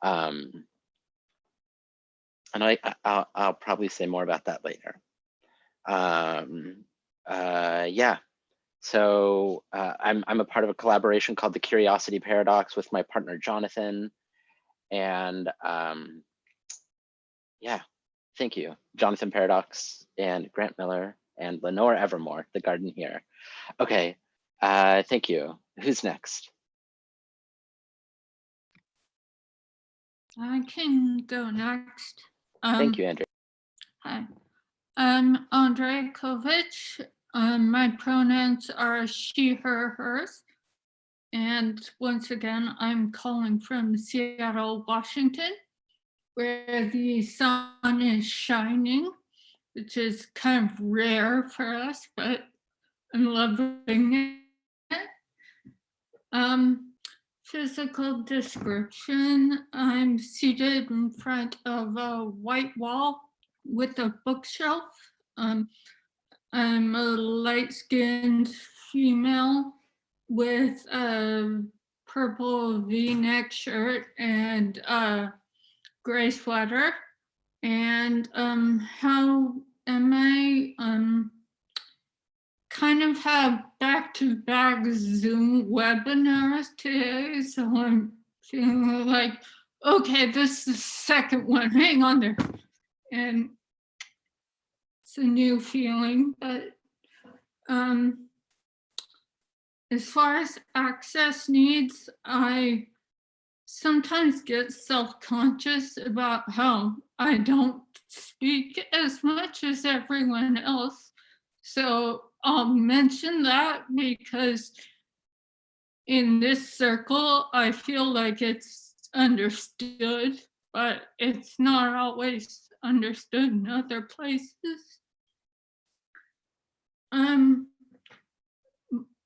Um, and I, I'll, I'll probably say more about that later um, uh, yeah, so uh, I'm, I'm a part of a collaboration called the Curiosity Paradox with my partner, Jonathan. And um, yeah, thank you, Jonathan Paradox and Grant Miller and Lenore Evermore, the garden here. Okay, uh, thank you. Who's next? I can go next. Um, thank you, Andrew. Hi. I'm Andrea Kovich. Um, my pronouns are she, her, hers. And once again, I'm calling from Seattle, Washington, where the sun is shining, which is kind of rare for us, but I'm loving it. Um, physical description, I'm seated in front of a white wall with a bookshelf. Um, I'm a light-skinned female with a purple v-neck shirt and a gray sweater. And um, how am I? Um, kind of have back-to-back -back Zoom webinars today, so I'm feeling like, okay, this is the second one, hang on there. And it's a new feeling, but um, as far as access needs, I sometimes get self-conscious about how I don't speak as much as everyone else. So I'll mention that because in this circle, I feel like it's understood, but it's not always understood in other places. Um,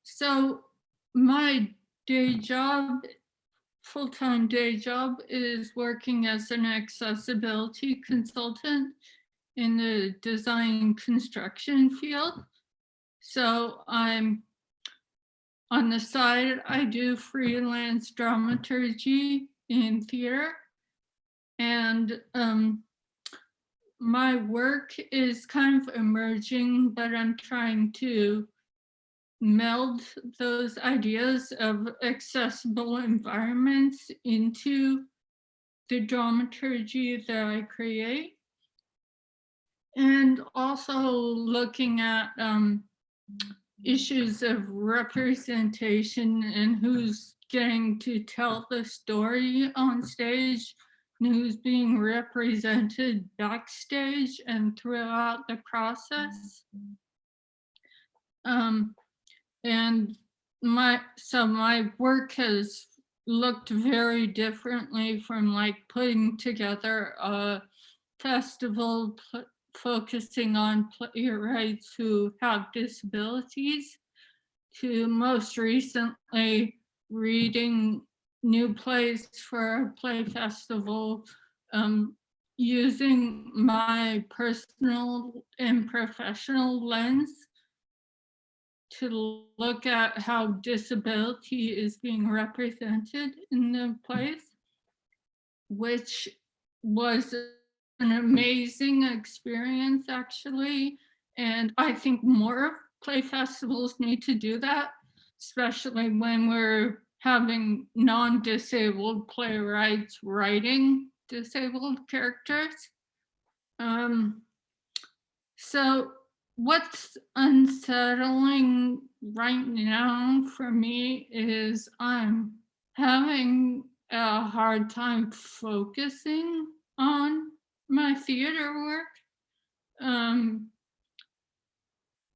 so my day job, full-time day job is working as an accessibility consultant in the design construction field. So I'm on the side, I do freelance dramaturgy in theater. And um, my work is kind of emerging, but I'm trying to meld those ideas of accessible environments into the dramaturgy that I create. And also looking at um, issues of representation and who's getting to tell the story on stage who's being represented backstage and throughout the process. Um, and my so my work has looked very differently from like putting together a festival focusing on playwrights who have disabilities to most recently reading new plays for a play festival um, using my personal and professional lens to look at how disability is being represented in the plays, which was an amazing experience actually. And I think more play festivals need to do that, especially when we're having non-disabled playwrights writing disabled characters. Um, so what's unsettling right now for me is I'm having a hard time focusing on my theater work. Um,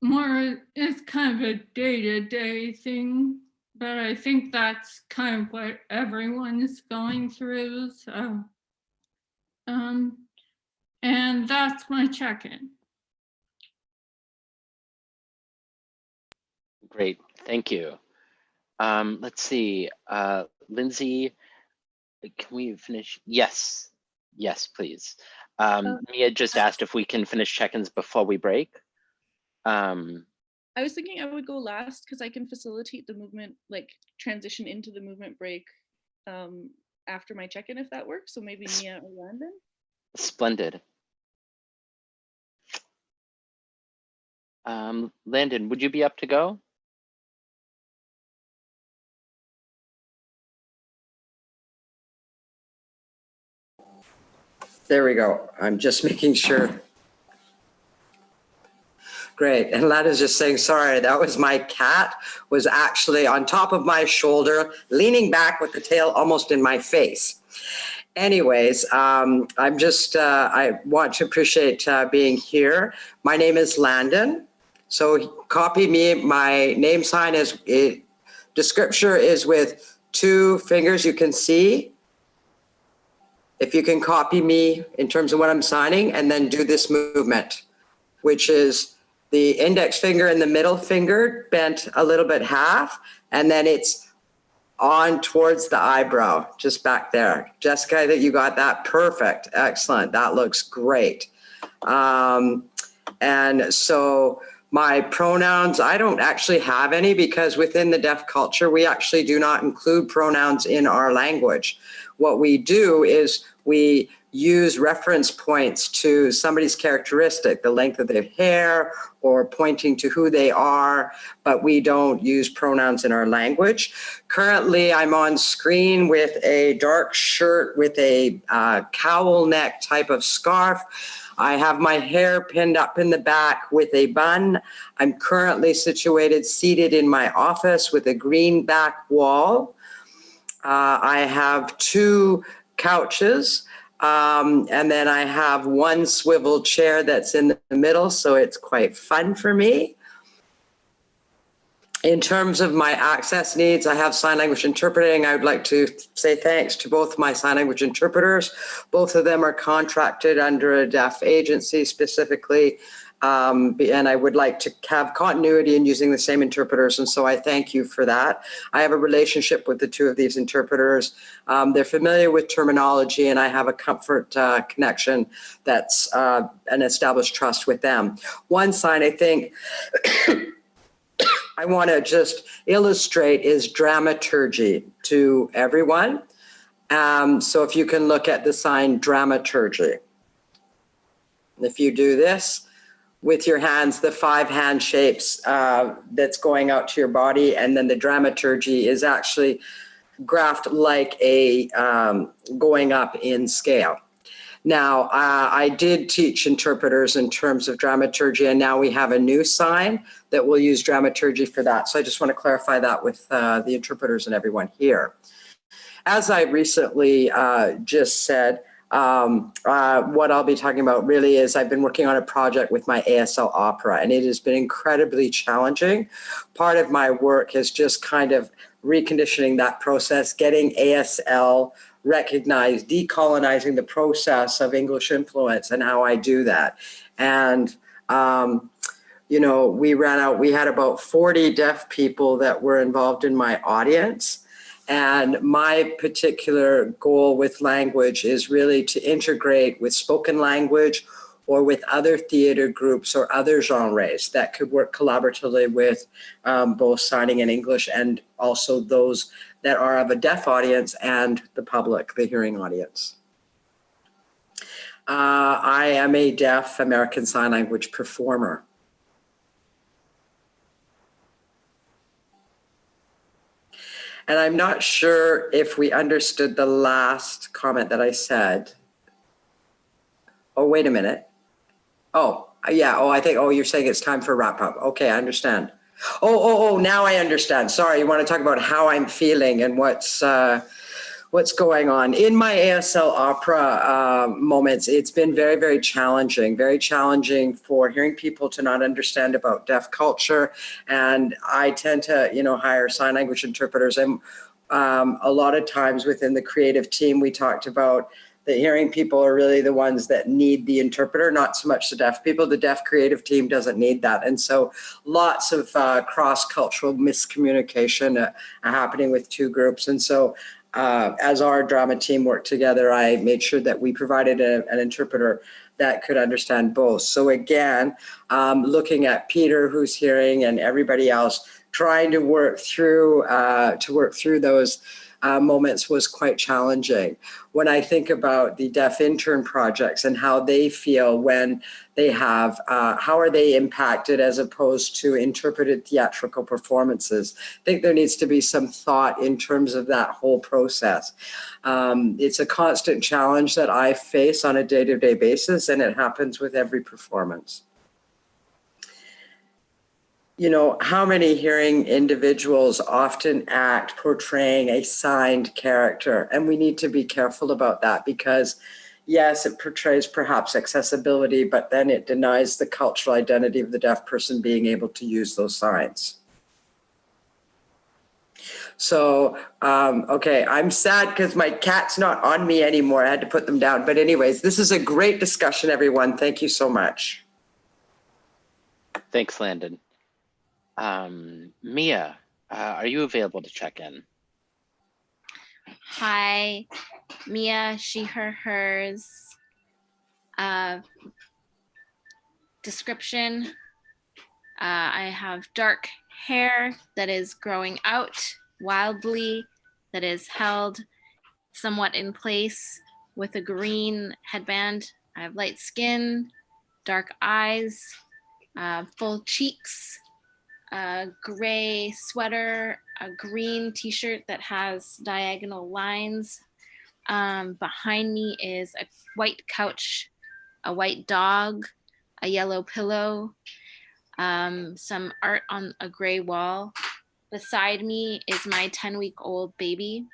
more, it's kind of a day-to-day -day thing, but I think that's kind of what everyone is going through. So, um, and that's my check-in. Great, thank you. Um, let's see, uh, Lindsay, can we finish? Yes, yes, please. Um, Uh, Mia just asked if we can finish check-ins before we break. Um, I was thinking I would go last because I can facilitate the movement, like transition into the movement break um, after my check-in if that works. So maybe Mia or Landon. splendid. Um, Landon, would you be up to go? There we go. I'm just making sure. Great. And Lada's just saying, sorry, that was my cat was actually on top of my shoulder, leaning back with the tail almost in my face. Anyways, um, I'm just, uh, I want to appreciate uh, being here. My name is Landon. So copy me. My name sign is, it, description is with two fingers you can see if you can copy me in terms of what I'm signing and then do this movement, which is the index finger and the middle finger bent a little bit half, and then it's on towards the eyebrow, just back there. Jessica, that you got that perfect. Excellent. That looks great. Um, and so my pronouns, I don't actually have any because within the deaf culture, we actually do not include pronouns in our language. What we do is we use reference points to somebody's characteristic, the length of their hair or pointing to who they are, but we don't use pronouns in our language. Currently, I'm on screen with a dark shirt with a uh, cowl neck type of scarf. I have my hair pinned up in the back with a bun. I'm currently situated seated in my office with a green back wall. Uh, I have two couches. Um, and then I have one swivel chair that's in the middle, so it's quite fun for me. In terms of my access needs, I have sign language interpreting. I would like to say thanks to both my sign language interpreters. Both of them are contracted under a deaf agency specifically um, and I would like to have continuity in using the same interpreters. And so I thank you for that. I have a relationship with the two of these interpreters. Um, they're familiar with terminology and I have a comfort uh, connection that's uh, an established trust with them. One sign I think I want to just illustrate is dramaturgy to everyone. Um, so if you can look at the sign dramaturgy. If you do this with your hands, the five hand shapes uh, that's going out to your body, and then the dramaturgy is actually graphed like a um, going up in scale. Now, uh, I did teach interpreters in terms of dramaturgy, and now we have a new sign that will use dramaturgy for that. So I just want to clarify that with uh, the interpreters and everyone here. As I recently uh, just said, um, uh, what I'll be talking about really is I've been working on a project with my ASL opera, and it has been incredibly challenging. Part of my work is just kind of reconditioning that process, getting ASL recognized, decolonizing the process of English influence and how I do that. And, um, you know, we ran out, we had about 40 deaf people that were involved in my audience. And my particular goal with language is really to integrate with spoken language or with other theater groups or other genres that could work collaboratively with um, both signing in English and also those that are of a deaf audience and the public, the hearing audience. Uh, I am a deaf American Sign Language performer. And I'm not sure if we understood the last comment that I said. Oh, wait a minute. Oh, yeah. Oh, I think, oh, you're saying it's time for wrap up. Okay, I understand. Oh, oh, oh, now I understand. Sorry, you want to talk about how I'm feeling and what's uh, what's going on. In my ASL opera uh, moments, it's been very, very challenging, very challenging for hearing people to not understand about deaf culture. And I tend to, you know, hire sign language interpreters. And um, a lot of times within the creative team, we talked about the hearing people are really the ones that need the interpreter, not so much the deaf people. The deaf creative team doesn't need that. And so lots of uh, cross-cultural miscommunication uh, happening with two groups. And so uh, as our drama team worked together, I made sure that we provided a, an interpreter that could understand both. So again, um, looking at Peter who's hearing and everybody else, trying to work through uh, to work through those uh, moments was quite challenging. When I think about the deaf intern projects and how they feel when they have, uh, how are they impacted as opposed to interpreted theatrical performances? I think there needs to be some thought in terms of that whole process. Um, it's a constant challenge that I face on a day-to-day -day basis and it happens with every performance you know, how many hearing individuals often act portraying a signed character? And we need to be careful about that because yes, it portrays perhaps accessibility, but then it denies the cultural identity of the deaf person being able to use those signs. So, um, okay, I'm sad because my cat's not on me anymore. I had to put them down. But anyways, this is a great discussion, everyone. Thank you so much. Thanks, Landon. Um, Mia, uh, are you available to check in? Hi, Mia, she, her, hers. Uh, description. Uh, I have dark hair that is growing out wildly, that is held somewhat in place with a green headband. I have light skin, dark eyes, uh, full cheeks, a gray sweater, a green t-shirt that has diagonal lines. Um, behind me is a white couch, a white dog, a yellow pillow, um, some art on a gray wall. Beside me is my 10 week old baby,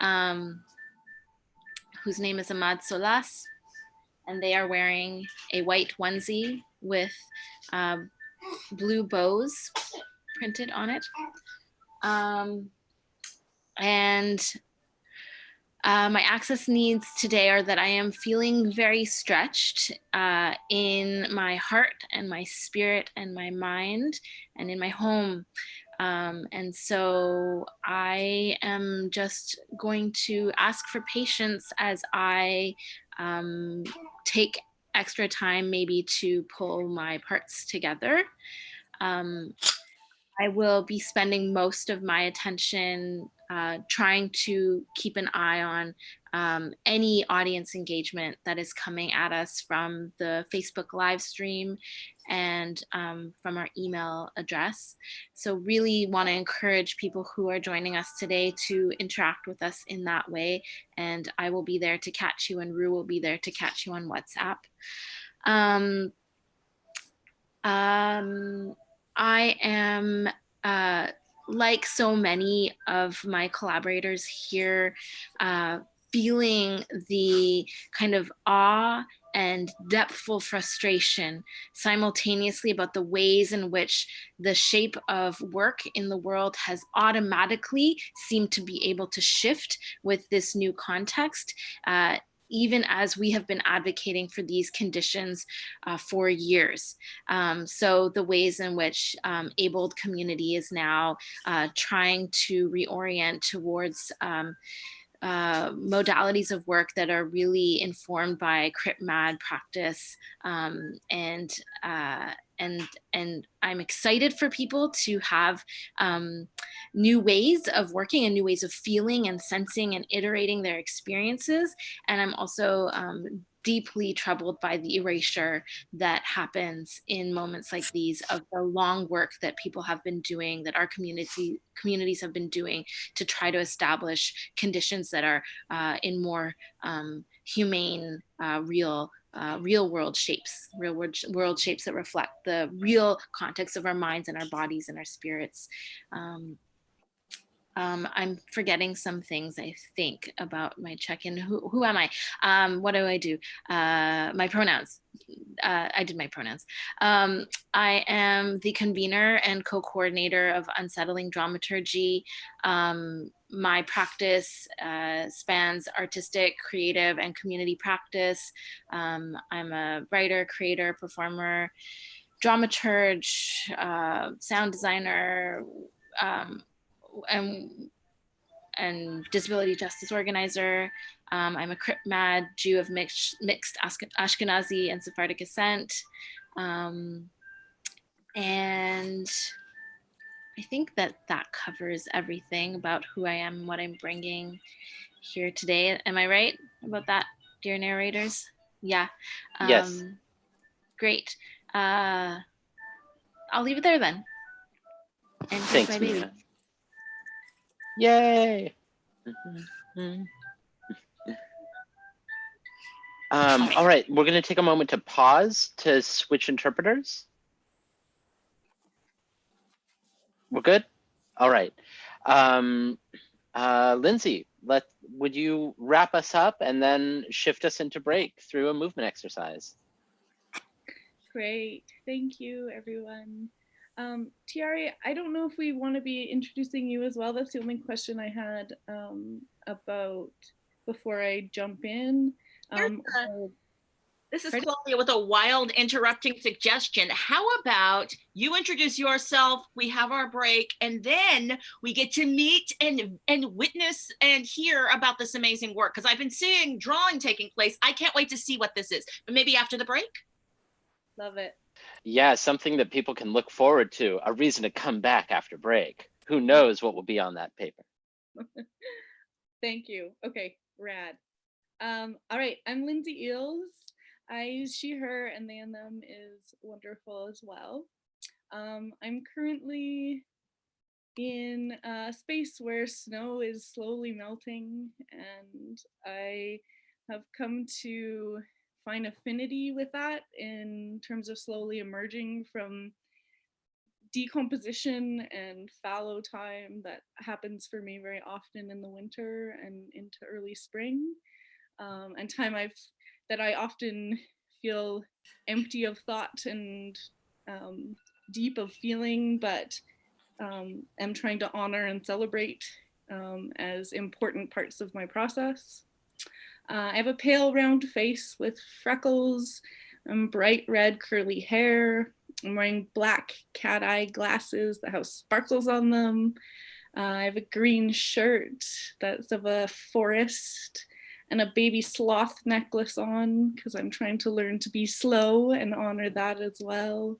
um, whose name is Ahmad Solas. And they are wearing a white onesie with um, blue bows printed on it. Um, and uh, my access needs today are that I am feeling very stretched uh, in my heart and my spirit and my mind and in my home. Um, and so I am just going to ask for patience as I um, take extra time maybe to pull my parts together. Um, I will be spending most of my attention uh, trying to keep an eye on um, any audience engagement that is coming at us from the Facebook live stream and um, from our email address. So really want to encourage people who are joining us today to interact with us in that way. And I will be there to catch you and Rue will be there to catch you on WhatsApp. Um, um, I am uh, like so many of my collaborators here, uh, feeling the kind of awe and depthful frustration simultaneously about the ways in which the shape of work in the world has automatically seemed to be able to shift with this new context. Uh, even as we have been advocating for these conditions uh, for years. Um, so the ways in which um, abled community is now uh, trying to reorient towards um, uh, modalities of work that are really informed by crip mad practice um, and uh, and and I'm excited for people to have um, new ways of working and new ways of feeling and sensing and iterating their experiences. And I'm also um, deeply troubled by the erasure that happens in moments like these of the long work that people have been doing, that our community communities have been doing to try to establish conditions that are uh, in more um, humane, uh, real uh, real world shapes, real world, world shapes that reflect the real context of our minds and our bodies and our spirits. Um, um, I'm forgetting some things I think about my check-in. Who, who am I? Um, what do I do? Uh, my pronouns. Uh, I did my pronouns. Um, I am the convener and co-coordinator of Unsettling Dramaturgy. Um, my practice uh, spans artistic, creative, and community practice. Um, I'm a writer, creator, performer, dramaturge, uh, sound designer, um, and, and disability justice organizer. Um, I'm a Crip Mad Jew of mixed, mixed Ashkenazi and Sephardic descent. Um, and I think that that covers everything about who I am and what I'm bringing here today. Am I right about that, dear narrators? Yeah. Um, yes. Great. Uh, I'll leave it there then. And Thanks, my baby. Mia. Yay. um, all right, we're going to take a moment to pause to switch interpreters. We're good? All right. Um, uh, Lindsay, let would you wrap us up and then shift us into break through a movement exercise? Great. Thank you, everyone. Um, Tiare, I don't know if we want to be introducing you as well. That's the only question I had um, about before I jump in. Um, this is Claudia with a wild interrupting suggestion. How about you introduce yourself, we have our break, and then we get to meet and, and witness and hear about this amazing work. Because I've been seeing drawing taking place. I can't wait to see what this is. But maybe after the break? Love it. Yeah, something that people can look forward to, a reason to come back after break. Who knows what will be on that paper. Thank you. Okay, rad. Um, all right, I'm Lindsay Eales. I use she, her, and they and them is wonderful as well. Um, I'm currently in a space where snow is slowly melting and I have come to find affinity with that in terms of slowly emerging from decomposition and fallow time that happens for me very often in the winter and into early spring um, and time I've that I often feel empty of thought and um, deep of feeling, but um, am trying to honor and celebrate um, as important parts of my process. Uh, I have a pale round face with freckles and bright red curly hair. I'm wearing black cat eye glasses that have sparkles on them. Uh, I have a green shirt that's of a forest and a baby sloth necklace on because I'm trying to learn to be slow and honor that as well.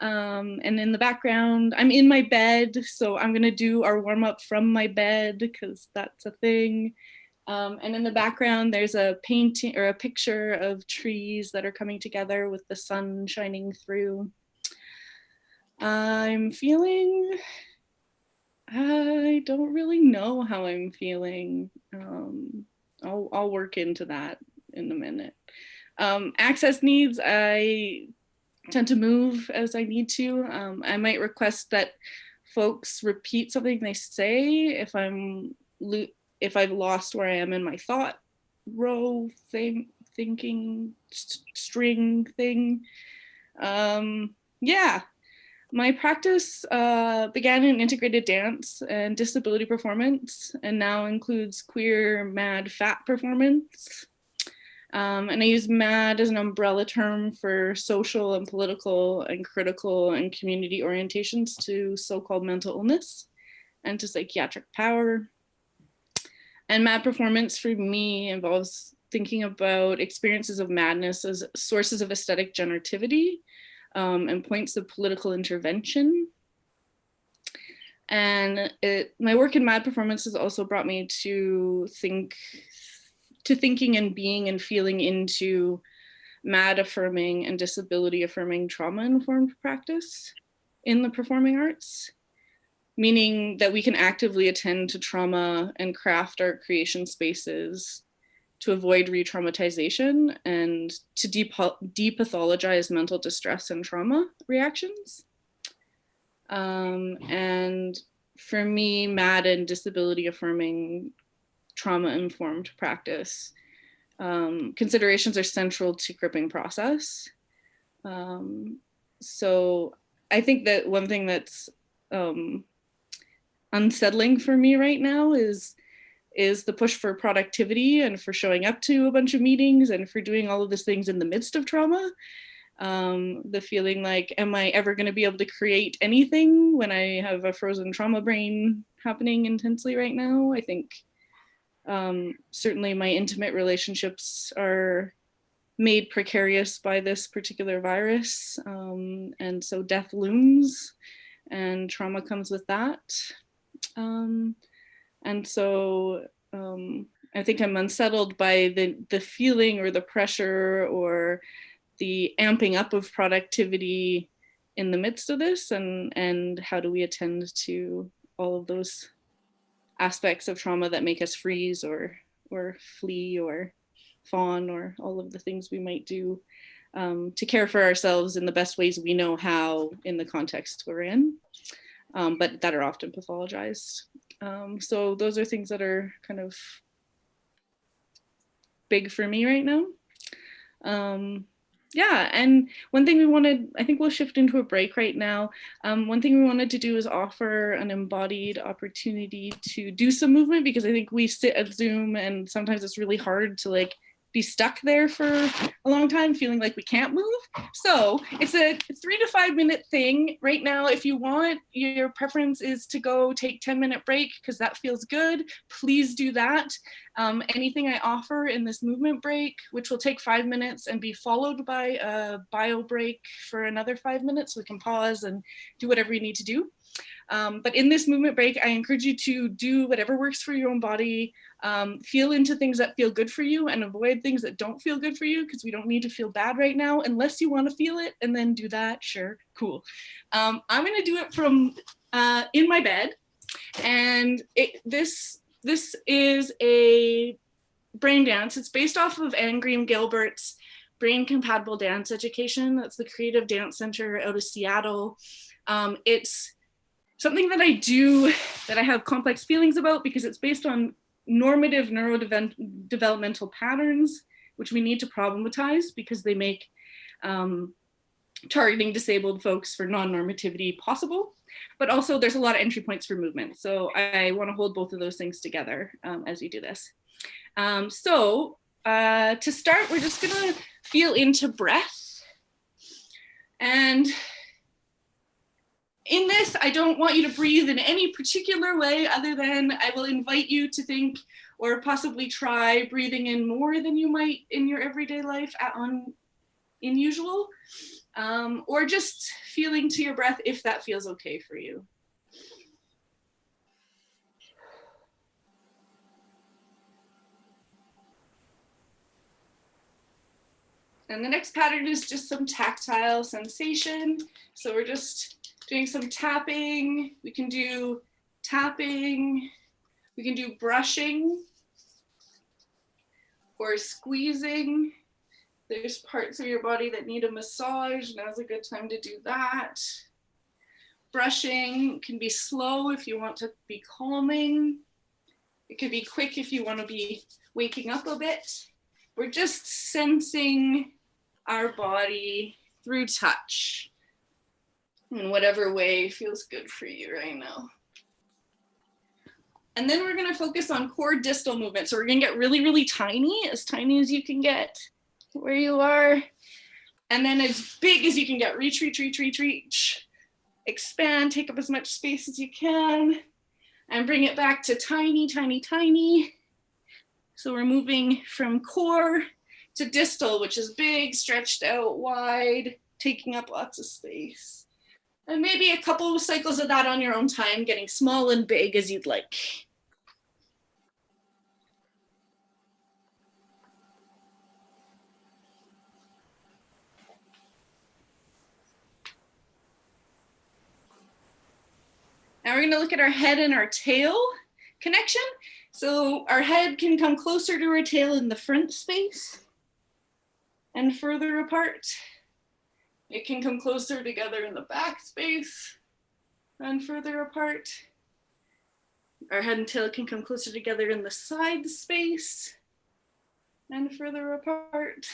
Um, and in the background, I'm in my bed, so I'm gonna do our warm up from my bed because that's a thing. Um, and in the background, there's a painting or a picture of trees that are coming together with the sun shining through. I'm feeling, I don't really know how I'm feeling. Um, I'll, I'll work into that in a minute. Um, access needs, I tend to move as I need to. Um, I might request that folks repeat something they say if I'm if I've lost where I am in my thought row thing, thinking st string thing. Um, yeah, my practice uh, began in integrated dance and disability performance and now includes queer, mad, fat performance. Um, and I use MAD as an umbrella term for social and political and critical and community orientations to so-called mental illness and to psychiatric power. And MAD performance for me involves thinking about experiences of madness as sources of aesthetic generativity um, and points of political intervention. And it, my work in MAD performance has also brought me to think to thinking and being and feeling into mad affirming and disability affirming trauma informed practice in the performing arts, meaning that we can actively attend to trauma and craft our creation spaces to avoid re-traumatization and to depathologize mental distress and trauma reactions. Um, and for me, MAD and disability affirming trauma-informed practice. Um, considerations are central to cripping process. Um, so I think that one thing that's um, unsettling for me right now is is the push for productivity and for showing up to a bunch of meetings and for doing all of these things in the midst of trauma. Um, the feeling like, am I ever going to be able to create anything when I have a frozen trauma brain happening intensely right now? I think um, certainly my intimate relationships are made precarious by this particular virus. Um, and so death looms and trauma comes with that. Um, and so um, I think I'm unsettled by the, the feeling or the pressure or the amping up of productivity in the midst of this and, and how do we attend to all of those aspects of trauma that make us freeze or or flee or fawn or all of the things we might do um, to care for ourselves in the best ways we know how in the context we're in, um, but that are often pathologized. Um, so those are things that are kind of big for me right now. Um, yeah, and one thing we wanted, I think we'll shift into a break right now. Um, one thing we wanted to do is offer an embodied opportunity to do some movement because I think we sit at Zoom and sometimes it's really hard to like be stuck there for a long time feeling like we can't move. So it's a three to five minute thing right now. If you want, your preference is to go take 10 minute break because that feels good. Please do that. Um, anything I offer in this movement break, which will take five minutes and be followed by a bio break for another five minutes, we can pause and do whatever you need to do. Um, but in this movement break, I encourage you to do whatever works for your own body, um, feel into things that feel good for you and avoid things that don't feel good for you because we don't need to feel bad right now unless you want to feel it and then do that. Sure, cool. Um, I'm going to do it from uh, in my bed. And it, this, this is a brain dance. It's based off of Anne Green Gilbert's Brain Compatible Dance Education. That's the Creative Dance Center out of Seattle. Um, it's something that I do that I have complex feelings about because it's based on normative neurodevelopmental patterns, which we need to problematize because they make um, targeting disabled folks for non-normativity possible. But also there's a lot of entry points for movement. So I wanna hold both of those things together um, as we do this. Um, so uh, to start, we're just gonna feel into breath. And in this, I don't want you to breathe in any particular way other than I will invite you to think or possibly try breathing in more than you might in your everyday life at, on unusual um, or just feeling to your breath if that feels okay for you. And the next pattern is just some tactile sensation. So we're just doing some tapping. We can do tapping. We can do brushing or squeezing. There's parts of your body that need a massage. Now's a good time to do that. Brushing can be slow if you want to be calming. It could be quick if you want to be waking up a bit. We're just sensing our body through touch in whatever way feels good for you right now. And then we're gonna focus on core distal movement. So we're gonna get really, really tiny, as tiny as you can get where you are. And then as big as you can get, reach, reach, reach, reach, reach. Expand, take up as much space as you can and bring it back to tiny, tiny, tiny. So we're moving from core to distal, which is big, stretched out wide, taking up lots of space. And maybe a couple of cycles of that on your own time, getting small and big as you'd like. Now we're gonna look at our head and our tail connection. So our head can come closer to our tail in the front space and further apart. It can come closer together in the back space and further apart. Our head and tail can come closer together in the side space and further apart.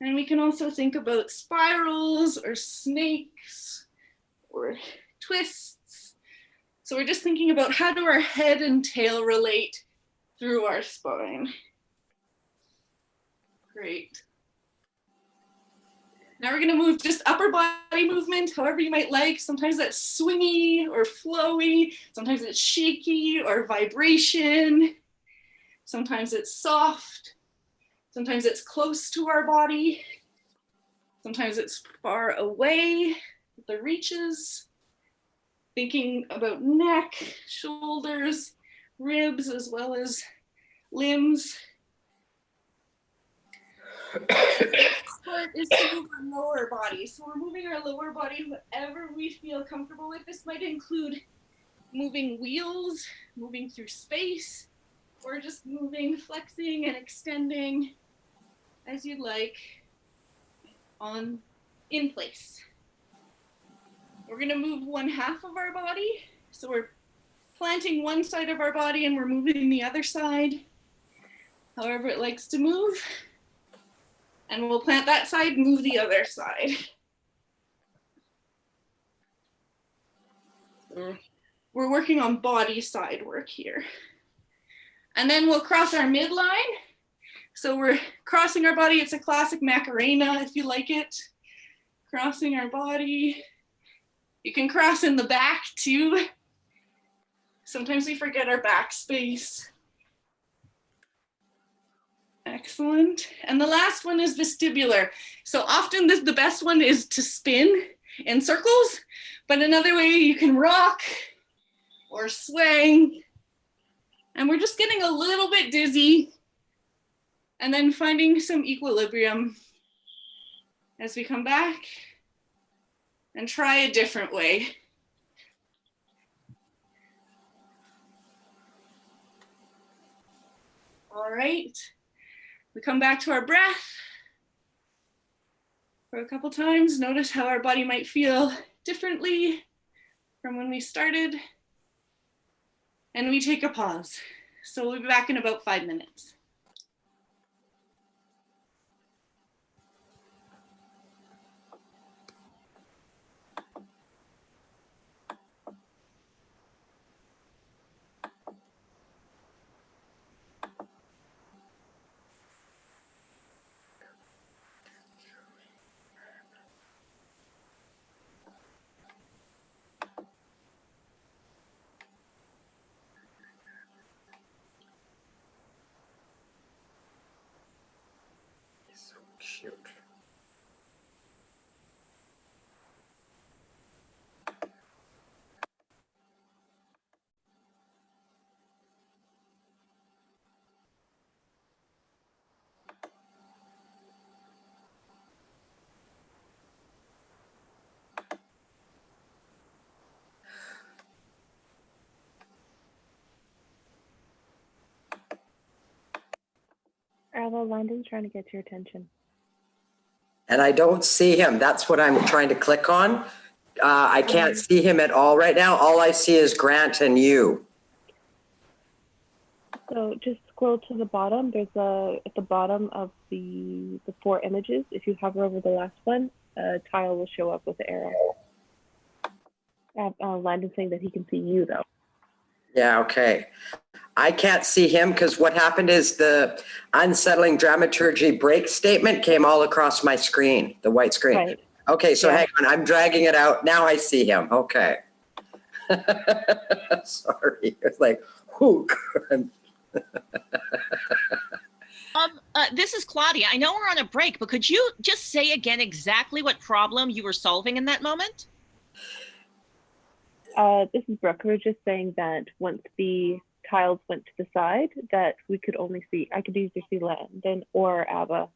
And we can also think about spirals or snakes or twists. So we're just thinking about how do our head and tail relate through our spine. Great. Now we're gonna move just upper body movement, however you might like. Sometimes that's swingy or flowy. Sometimes it's shaky or vibration. Sometimes it's soft. Sometimes it's close to our body. Sometimes it's far away, the reaches. Thinking about neck, shoulders, ribs, as well as limbs part is to move our lower body. So we're moving our lower body whatever we feel comfortable with. This might include moving wheels, moving through space, or just moving, flexing and extending as you'd like on in place. We're gonna move one half of our body. So we're planting one side of our body and we're moving the other side, however it likes to move and we'll plant that side, move the other side. Mm. we're working on body side work here. And then we'll cross our midline. So we're crossing our body. It's a classic Macarena if you like it. Crossing our body. You can cross in the back too. Sometimes we forget our back space. Excellent. And the last one is vestibular. So often this, the best one is to spin in circles, but another way you can rock or swing. And we're just getting a little bit dizzy and then finding some equilibrium as we come back and try a different way. All right. We come back to our breath for a couple times. Notice how our body might feel differently from when we started. And we take a pause. So we'll be back in about five minutes. Ava, Landon's trying to get your attention. And I don't see him. That's what I'm trying to click on. Uh, I can't see him at all right now. All I see is Grant and you. So just scroll to the bottom. There's a, at the bottom of the, the four images, if you hover over the last one, a tile will show up with the arrow. Uh, uh, Landon's saying that he can see you though. Yeah, okay. I can't see him because what happened is the unsettling dramaturgy break statement came all across my screen, the white screen. Right. Okay, so Yeah. hang on, I'm dragging it out. Now I see him. Okay. Sorry, it's like, whew. Um, uh, this is Claudia. I know we're on a break, but could you just say again exactly what problem you were solving in that moment? Uh, this is Brooke. We were just saying that once the tiles went to the side, that we could only see, I could either see Landon or Ava.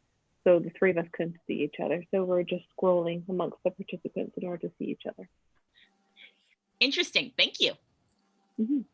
So the three of us couldn't see each other. So we're just scrolling amongst the participants in order to see each other. Interesting. Thank you. Mhm.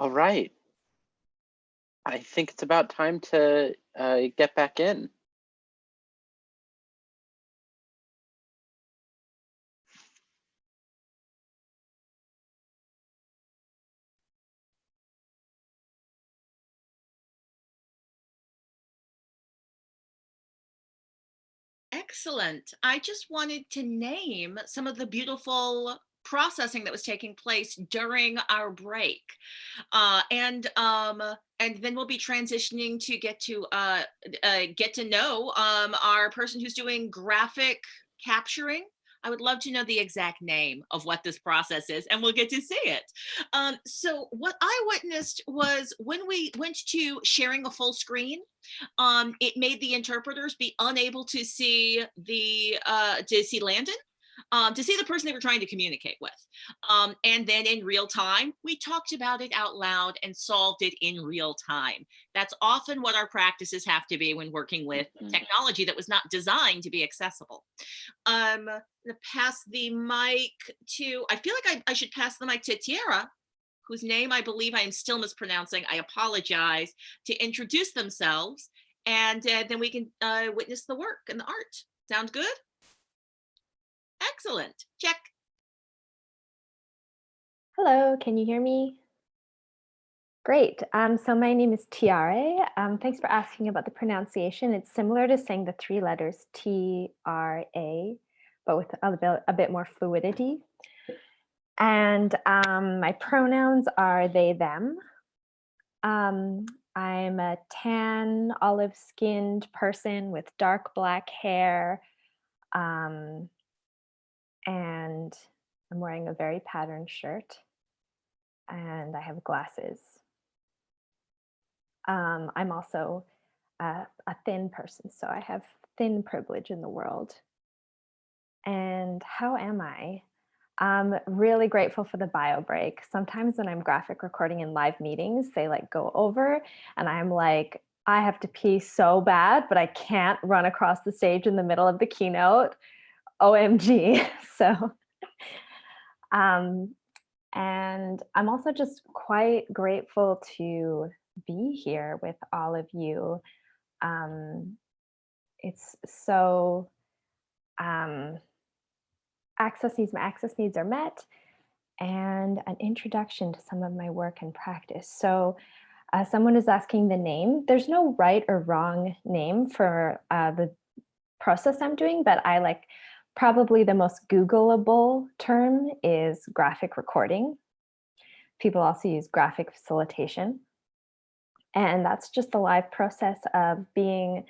All right. I think it's about time to uh, get back in. Excellent. I just wanted to name some of the beautiful processing that was taking place during our break. Uh, and um, and then we'll be transitioning to get to uh, uh, get to know um, our person who's doing graphic capturing. I would love to know the exact name of what this process is, and we'll get to see it. Um, so what I witnessed was when we went to sharing a full screen, um, it made the interpreters be unable to see the uh, to see Landon um, to see the person they were trying to communicate with. Um, and then in real time, we talked about it out loud and solved it in real time. That's often what our practices have to be when working with Mhm. technology that was not designed to be accessible. Um, gonna pass the mic to, I feel like I, I should pass the mic to Tiara, whose name I believe I am still mispronouncing. I apologize to introduce themselves and uh, then we can uh, witness the work and the art. Sound good? Excellent. Check. Hello, can you hear me? Great. Um, so my name is Tiare. Um, thanks for asking about the pronunciation. It's similar to saying the three letters T-R-A, but with a bit, a bit more fluidity. And um, my pronouns are they, them. Um, I'm a tan, olive-skinned person with dark black hair. Um, and I'm wearing a very patterned shirt and I have glasses. Um, I'm also a, a thin person, so I have thin privilege in the world. And how am I? I'm really grateful for the bio break. Sometimes when I'm graphic recording in live meetings, they like go over and I'm like, I have to pee so bad, but I can't run across the stage in the middle of the keynote. OMG. So, um, and I'm also just quite grateful to be here with all of you. Um, it's so, um, access needs, my access needs are met and an introduction to some of my work and practice. So uh, someone is asking the name. There's no right or wrong name for uh, the process I'm doing, but I like Probably the most Googleable term is graphic recording. People also use graphic facilitation. And that's just the live process of being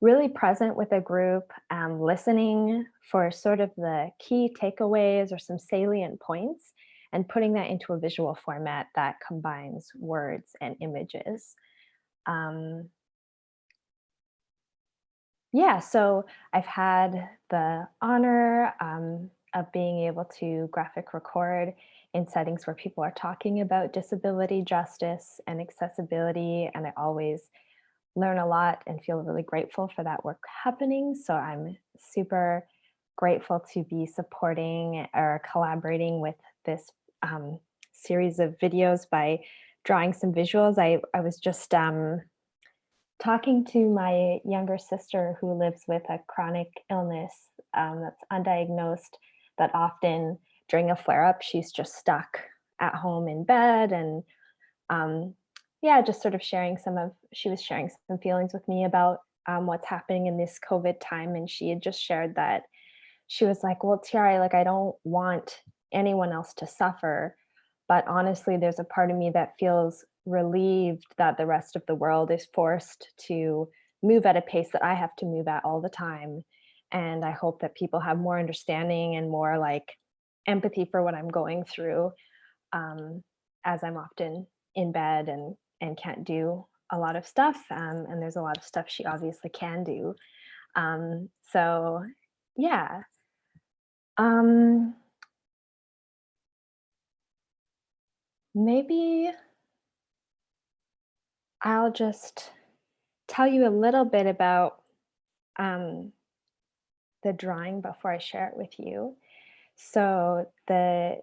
really present with a group, um, listening for sort of the key takeaways or some salient points, and putting that into a visual format that combines words and images. Um, yeah, so I've had the honor um, of being able to graphic record in settings where people are talking about disability justice and accessibility. And I always learn a lot and feel really grateful for that work happening. So I'm super grateful to be supporting or collaborating with this um, series of videos by drawing some visuals. I, I was just um, talking to my younger sister who lives with a chronic illness um, that's undiagnosed, that often during a flare up, she's just stuck at home in bed. And um, yeah, just sort of sharing some of, she was sharing some feelings with me about um, what's happening in this COVID time. And she had just shared that she was like, well, Tiara, like, I don't want anyone else to suffer. But honestly, there's a part of me that feels relieved that the rest of the world is forced to move at a pace that I have to move at all the time. And I hope that people have more understanding and more like empathy for what I'm going through um, as I'm often in bed and, and can't do a lot of stuff. Um, and there's a lot of stuff she obviously can do. Um, so yeah. Um, maybe I'll just tell you a little bit about um, the drawing before I share it with you. So the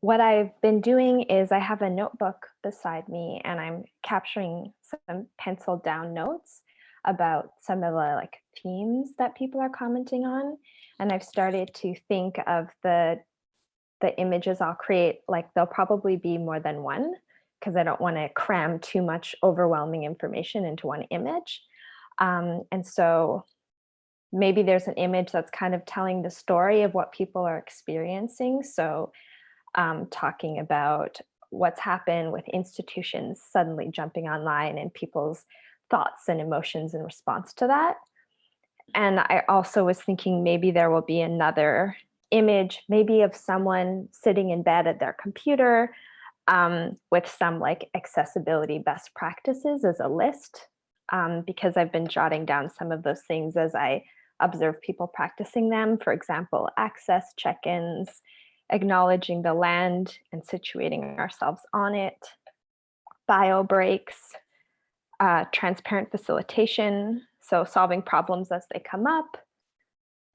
what I've been doing is I have a notebook beside me and I'm capturing some penciled down notes about some of the like themes that people are commenting on. And I've started to think of the the images I'll create, like there'll probably be more than one because I don't want to cram too much overwhelming information into one image. Um, and so maybe there's an image that's kind of telling the story of what people are experiencing. So um, talking about what's happened with institutions suddenly jumping online and people's thoughts and emotions in response to that. And I also was thinking maybe there will be another image, maybe of someone sitting in bed at their computer um, with some like accessibility best practices as a list, um, because I've been jotting down some of those things as I observe people practicing them. For example, access check-ins, acknowledging the land and situating ourselves on it, bio breaks, uh, transparent facilitation, so solving problems as they come up.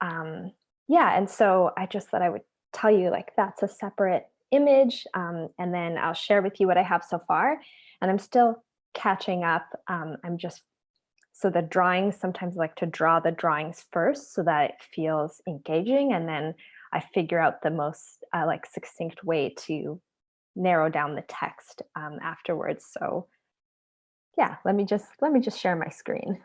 Um, yeah, and so I just thought I would tell you like that's a separate image um, and then I'll share with you what I have so far. And I'm still catching up. Um, I'm just, so the drawings, sometimes I like to draw the drawings first so that it feels engaging and then I figure out the most uh, like succinct way to narrow down the text um, afterwards. So yeah, let me just let me just share my screen.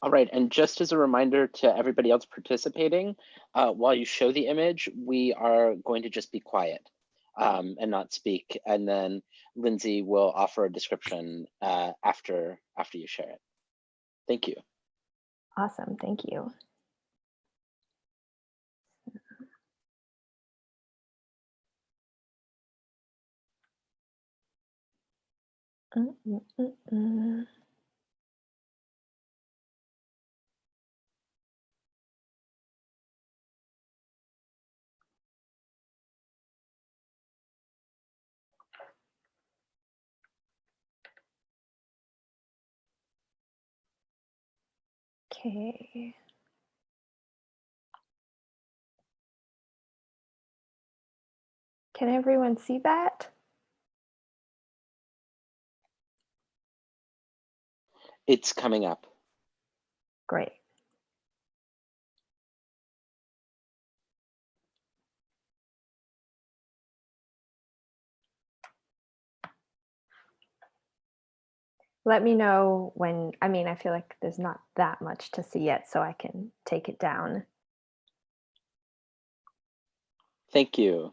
All right, and just as a reminder to everybody else participating, uh, while you show the image, we are going to just be quiet um, and not speak. And then Lindsay will offer a description uh, after, after you share it. Thank you. Awesome, thank you. Mm -mm -mm Okay. Can everyone see that? It's coming up. Great. Let me know when, I mean, I feel like there's not that much to see yet, so I can take it down. Thank you.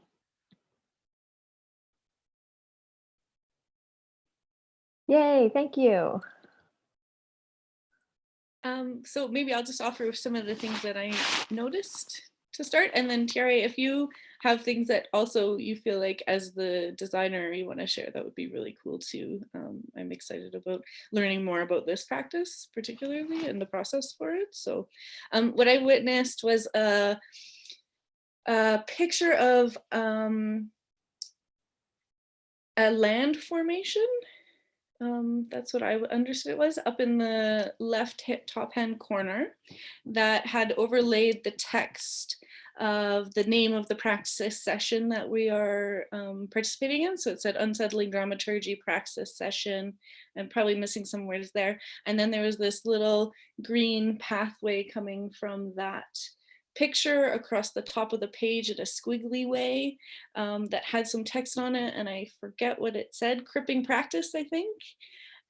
Yay, thank you. Um, so maybe I'll just offer some of the things that I noticed to start. And then Thierry, if you have things that also you feel like as the designer you want to share, that would be really cool too. Um, I'm excited about learning more about this practice, particularly and the process for it. So um, what I witnessed was a, a picture of um, a land formation um, that's what I understood it was, up in the left top hand corner that had overlaid the text of the name of the praxis session that we are um, participating in. So it said unsettling dramaturgy praxis session and probably missing some words there. And then there was this little green pathway coming from that picture across the top of the page in a squiggly way um, that had some text on it and I forget what it said, cripping practice, I think.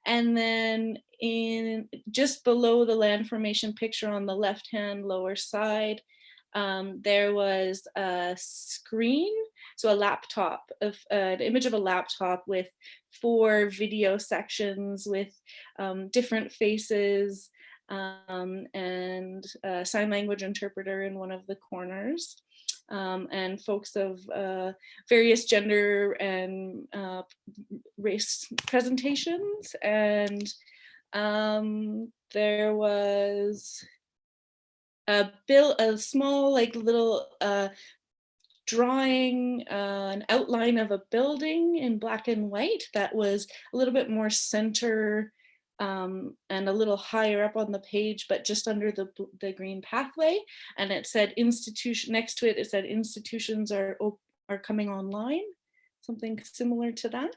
And then in just below the land formation picture on the left hand lower side, um, there was a screen, so a laptop, of uh, an image of a laptop with four video sections with um, different faces um, and a sign language interpreter in one of the corners. Um, and folks of uh, various gender and uh, race presentations. And um, there was a bill, a small like little uh, drawing uh, an outline of a building in black and white that was a little bit more center um, and a little higher up on the page, but just under the, the green pathway. And it said institution, next to it, it said institutions are are coming online, something similar to that.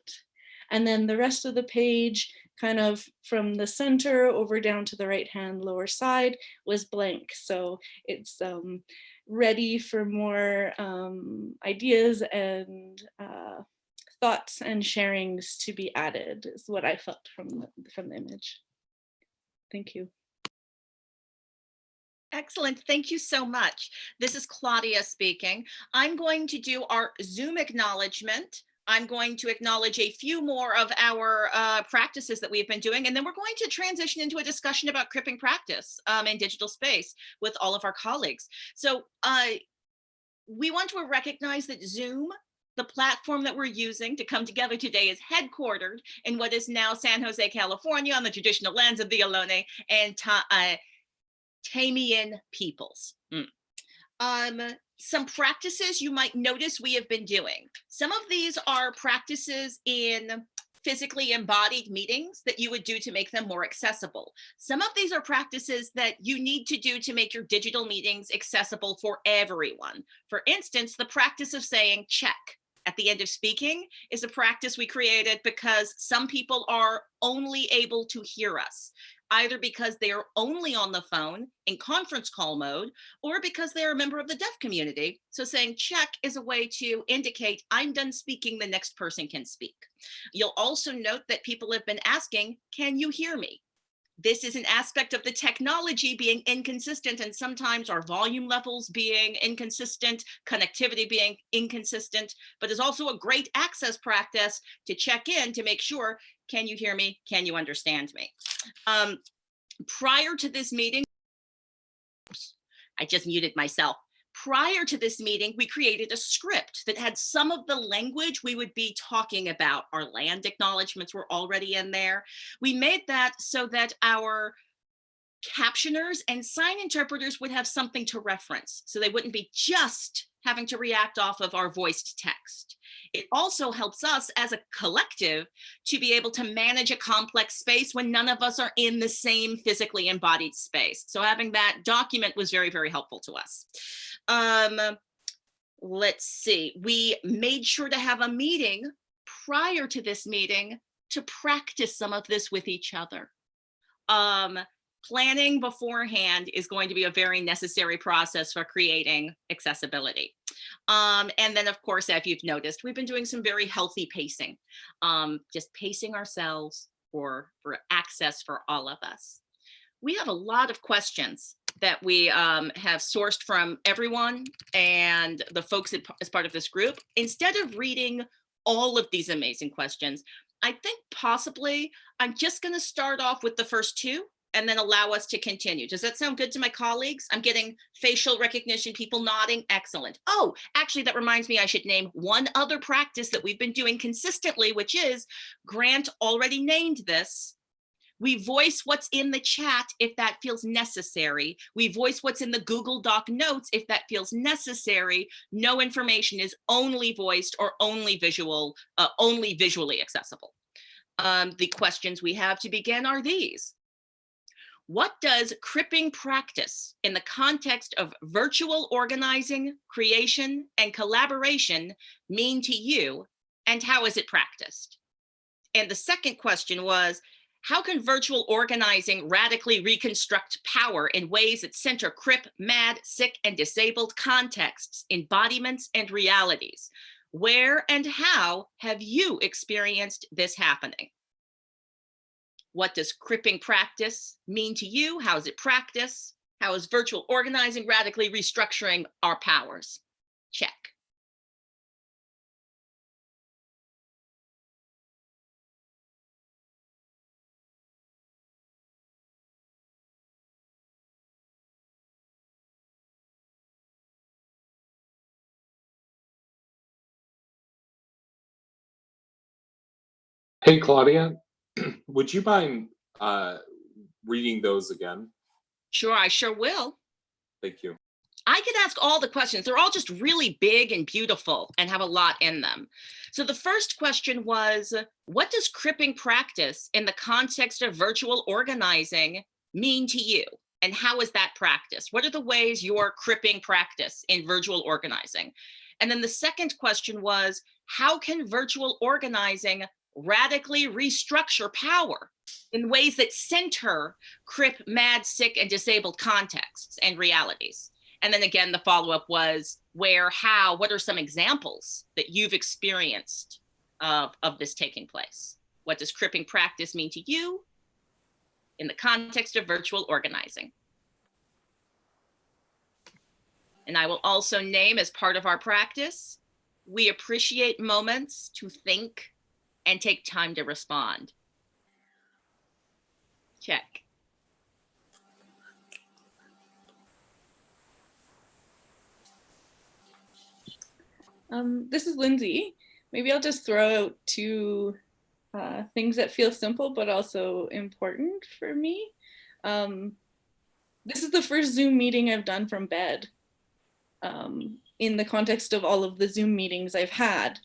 And then the rest of the page, kind of from the center over down to the right hand lower side was blank. So it's um, ready for more um, ideas and uh, thoughts and sharings to be added is what I felt from the, from the image. Thank you. Excellent. Thank you so much. This is Claudia speaking. I'm going to do our Zoom acknowledgement. I'm going to acknowledge a few more of our uh, practices that we've been doing, and then we're going to transition into a discussion about cripping practice um, in digital space with all of our colleagues. So uh, we want to recognize that Zoom the platform that we're using to come together today is headquartered in what is now San Jose, California on the traditional lands of the Ohlone and Ta uh, Tamian peoples. Mm. Um, some practices you might notice we have been doing. Some of these are practices in physically embodied meetings that you would do to make them more accessible. Some of these are practices that you need to do to make your digital meetings accessible for everyone. For instance, the practice of saying check at the end of speaking is a practice we created because some people are only able to hear us either because they are only on the phone in conference call mode or because they're a member of the deaf community. So saying check is a way to indicate I'm done speaking, the next person can speak. You'll also note that people have been asking, can you hear me? This is an aspect of the technology being inconsistent and sometimes our volume levels being inconsistent, connectivity being inconsistent, but is also a great access practice to check in to make sure, can you hear me? Can you understand me? Um, prior to this meeting, I just muted myself prior to this meeting, we created a script that had some of the language we would be talking about. Our land acknowledgements were already in there. We made that so that our captioners and sign interpreters would have something to reference. So they wouldn't be just having to react off of our voiced text. It also helps us as a collective to be able to manage a complex space when none of us are in the same physically embodied space. So having that document was very, very helpful to us. Um, let's see, we made sure to have a meeting prior to this meeting to practice some of this with each other. Um, planning beforehand is going to be a very necessary process for creating accessibility. Um, and then of course, if you've noticed, we've been doing some very healthy pacing, um, just pacing ourselves for, for access for all of us. We have a lot of questions that we um, have sourced from everyone and the folks as part of this group. Instead of reading all of these amazing questions, I think possibly I'm just gonna start off with the first two and then allow us to continue. Does that sound good to my colleagues? I'm getting facial recognition, people nodding, excellent. Oh, actually that reminds me I should name one other practice that we've been doing consistently, which is Grant already named this. We voice what's in the chat if that feels necessary. We voice what's in the Google Doc notes if that feels necessary. No information is only voiced or only visual, uh, only visually accessible. Um, the questions we have to begin are these. What does cripping practice in the context of virtual organizing, creation, and collaboration mean to you, and how is it practiced? And the second question was, how can virtual organizing radically reconstruct power in ways that center crip, mad, sick, and disabled contexts, embodiments, and realities? Where and how have you experienced this happening? What does cripping practice mean to you? How is it practice? How is virtual organizing radically restructuring our powers? Check. Hey, Claudia, would you mind uh, reading those again? Sure, I sure will. Thank you. I could ask all the questions. They're all just really big and beautiful and have a lot in them. So the first question was, what does cripping practice in the context of virtual organizing mean to you? And how is that practice? What are the ways you're cripping practice in virtual organizing? And then the second question was, how can virtual organizing radically restructure power in ways that center CRIP, MAD, sick, and disabled contexts and realities? And then again, the follow-up was where, how, what are some examples that you've experienced of, of this taking place? What does cripping practice mean to you in the context of virtual organizing? And I will also name as part of our practice, we appreciate moments to think and take time to respond. Check. Um, this is Lindsay. Maybe I'll just throw out two uh, things that feel simple but also important for me. Um, this is the first Zoom meeting I've done from bed um, in the context of all of the Zoom meetings I've had.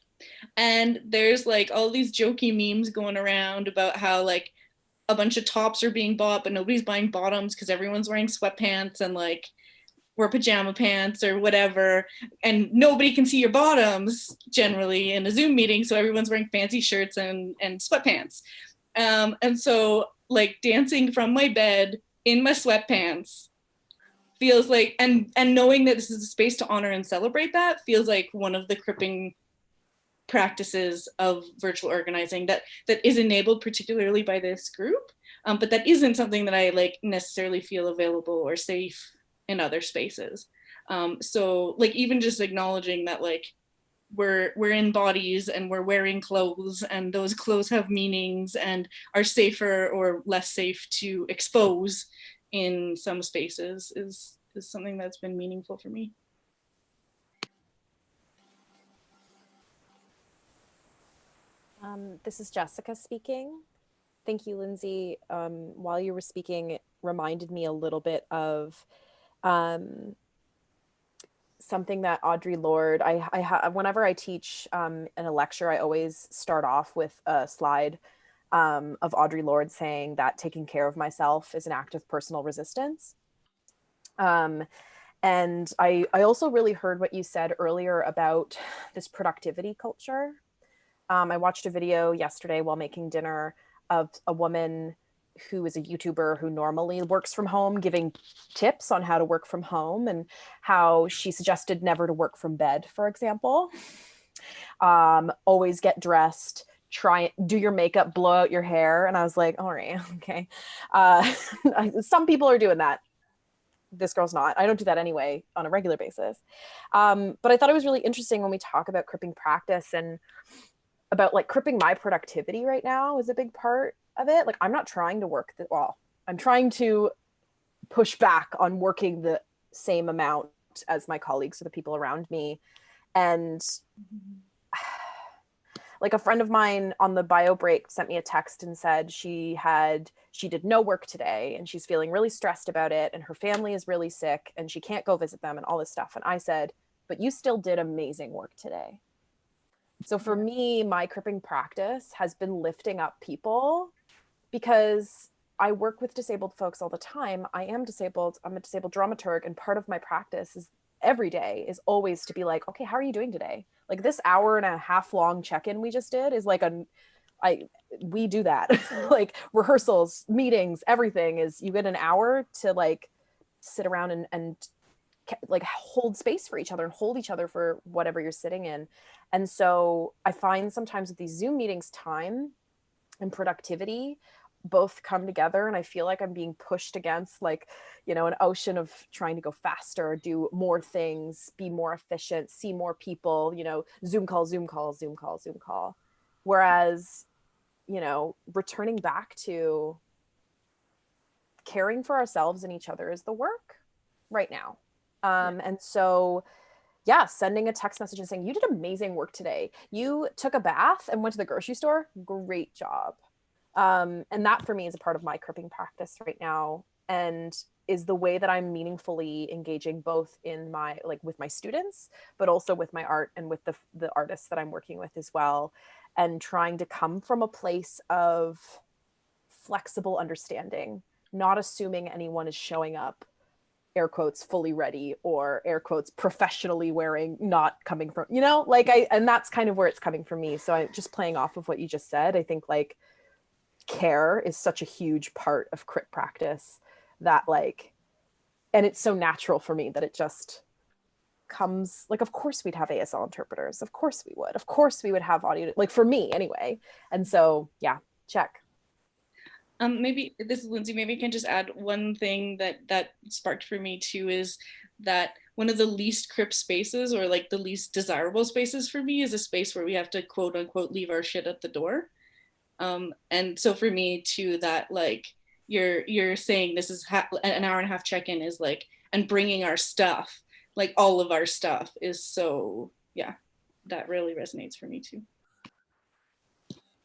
And there's like all these jokey memes going around about how like a bunch of tops are being bought, but nobody's buying bottoms because everyone's wearing sweatpants and like wear pajama pants or whatever. And nobody can see your bottoms generally in a Zoom meeting. So everyone's wearing fancy shirts and, and sweatpants. Um, and so like dancing from my bed in my sweatpants feels like and and knowing that this is a space to honor and celebrate that feels like one of the cripping practices of virtual organizing that that is enabled particularly by this group um, but that isn't something that I like necessarily feel available or safe in other spaces um, so like even just acknowledging that like we're we're in bodies and we're wearing clothes and those clothes have meanings and are safer or less safe to expose in some spaces is, is something that's been meaningful for me. Um, this is Jessica speaking. Thank you, Lindsay. Um, while you were speaking, it reminded me a little bit of um, something that Audre Lorde, I, I whenever I teach um, in a lecture, I always start off with a slide um, of Audre Lorde saying that taking care of myself is an act of personal resistance. Um, and I, I also really heard what you said earlier about this productivity culture. Um, I watched a video yesterday while making dinner of a woman who is a YouTuber who normally works from home, giving tips on how to work from home and how she suggested never to work from bed, for example. Um, always get dressed, try do your makeup, blow out your hair. And I was like, all right, okay. Uh, some people are doing that. This girl's not. I don't do that anyway on a regular basis. Um, but I thought it was really interesting when we talk about cripping practice and about like cripping my productivity right now is a big part of it. Like I'm not trying to work the, well, I'm trying to push back on working the same amount as my colleagues or the people around me. And like a friend of mine on the bio break sent me a text and said she had she did no work today and she's feeling really stressed about it and her family is really sick and she can't go visit them and all this stuff and i said but you still did amazing work today so for me my cripping practice has been lifting up people because I work with disabled folks all the time. I am disabled. I'm a disabled dramaturg and part of my practice is every day is always to be like, okay, how are you doing today? Like this hour and a half long check-in we just did is like a I we do that. like rehearsals, meetings, everything is you get an hour to like sit around and and like hold space for each other and hold each other for whatever you're sitting in. And so I find sometimes with these Zoom meetings time and productivity both come together and I feel like I'm being pushed against like, you know, an ocean of trying to go faster, do more things, be more efficient, see more people, you know, Zoom call, Zoom call, Zoom call, Zoom call. Whereas, you know, returning back to caring for ourselves and each other is the work right now. Um, and so, yeah, sending a text message and saying, you did amazing work today. You took a bath and went to the grocery store. Great job um, and that for me is a part of my cripping practice right now and is the way that I'm meaningfully engaging both in my like with my students, but also with my art and with the the artists that I'm working with as well, and trying to come from a place of flexible understanding, not assuming anyone is showing up air quotes fully ready or air quotes professionally wearing not coming from you know like i and that's kind of where it's coming from me. So i just playing off of what you just said i think like care is such a huge part of crip practice that like and it's so natural for me that it just comes like of course we'd have asl interpreters of course we would of course we would have audio like for me anyway. And so yeah check Um, maybe this is Lindsay. Maybe I can just add one thing that that sparked for me too is that one of the least crip spaces or like the least desirable spaces for me is a space where we have to quote unquote leave our shit at the door. Um, and so for me too, that like you're you're saying this is an hour and a half check-in is like and bringing our stuff, like all of our stuff is so yeah, that really resonates for me too.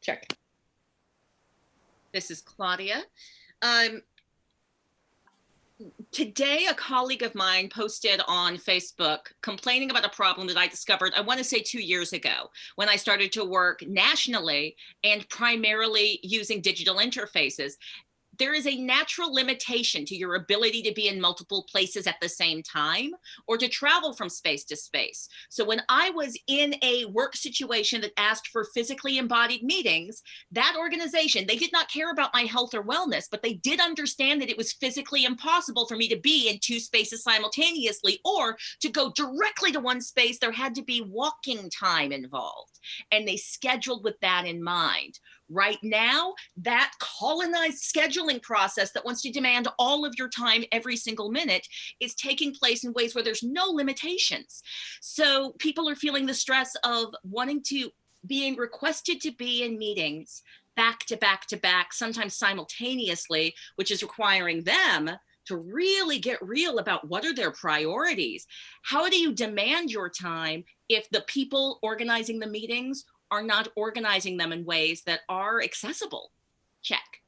Check. This is Claudia. Um, today, a colleague of mine posted on Facebook complaining about a problem that I discovered, I want to say two years ago, when I started to work nationally and primarily using digital interfaces there is a natural limitation to your ability to be in multiple places at the same time or to travel from space to space. So when I was in a work situation that asked for physically embodied meetings, that organization, they did not care about my health or wellness, but they did understand that it was physically impossible for me to be in two spaces simultaneously or to go directly to one space, there had to be walking time involved. And they scheduled with that in mind. Right now, that colonized scheduling process that wants to demand all of your time every single minute is taking place in ways where there's no limitations. So people are feeling the stress of wanting to being requested to be in meetings back to back to back, sometimes simultaneously, which is requiring them to really get real about what are their priorities. How do you demand your time if the people organizing the meetings are not organizing them in ways that are accessible. Check.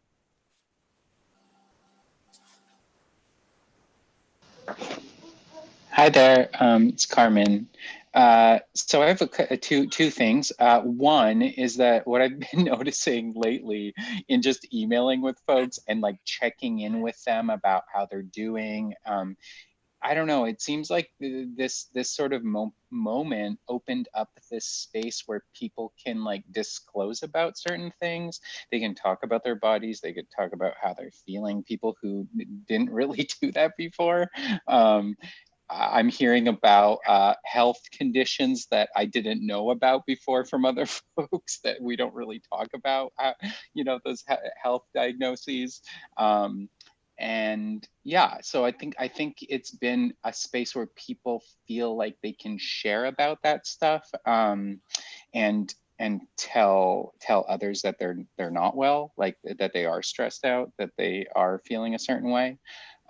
Hi there, um, it's Carmen. Uh, so I have a, two two things. Uh, one is that what I've been noticing lately in just emailing with folks and like checking in with them about how they're doing um, I don't know. It seems like this this sort of mo moment opened up this space where people can like disclose about certain things. They can talk about their bodies. They could talk about how they're feeling. People who didn't really do that before. Um, I'm hearing about uh, health conditions that I didn't know about before from other folks that we don't really talk about. Uh, you know those health diagnoses. Um, and yeah so i think i think it's been a space where people feel like they can share about that stuff um, and and tell tell others that they're they're not well like that they are stressed out that they are feeling a certain way.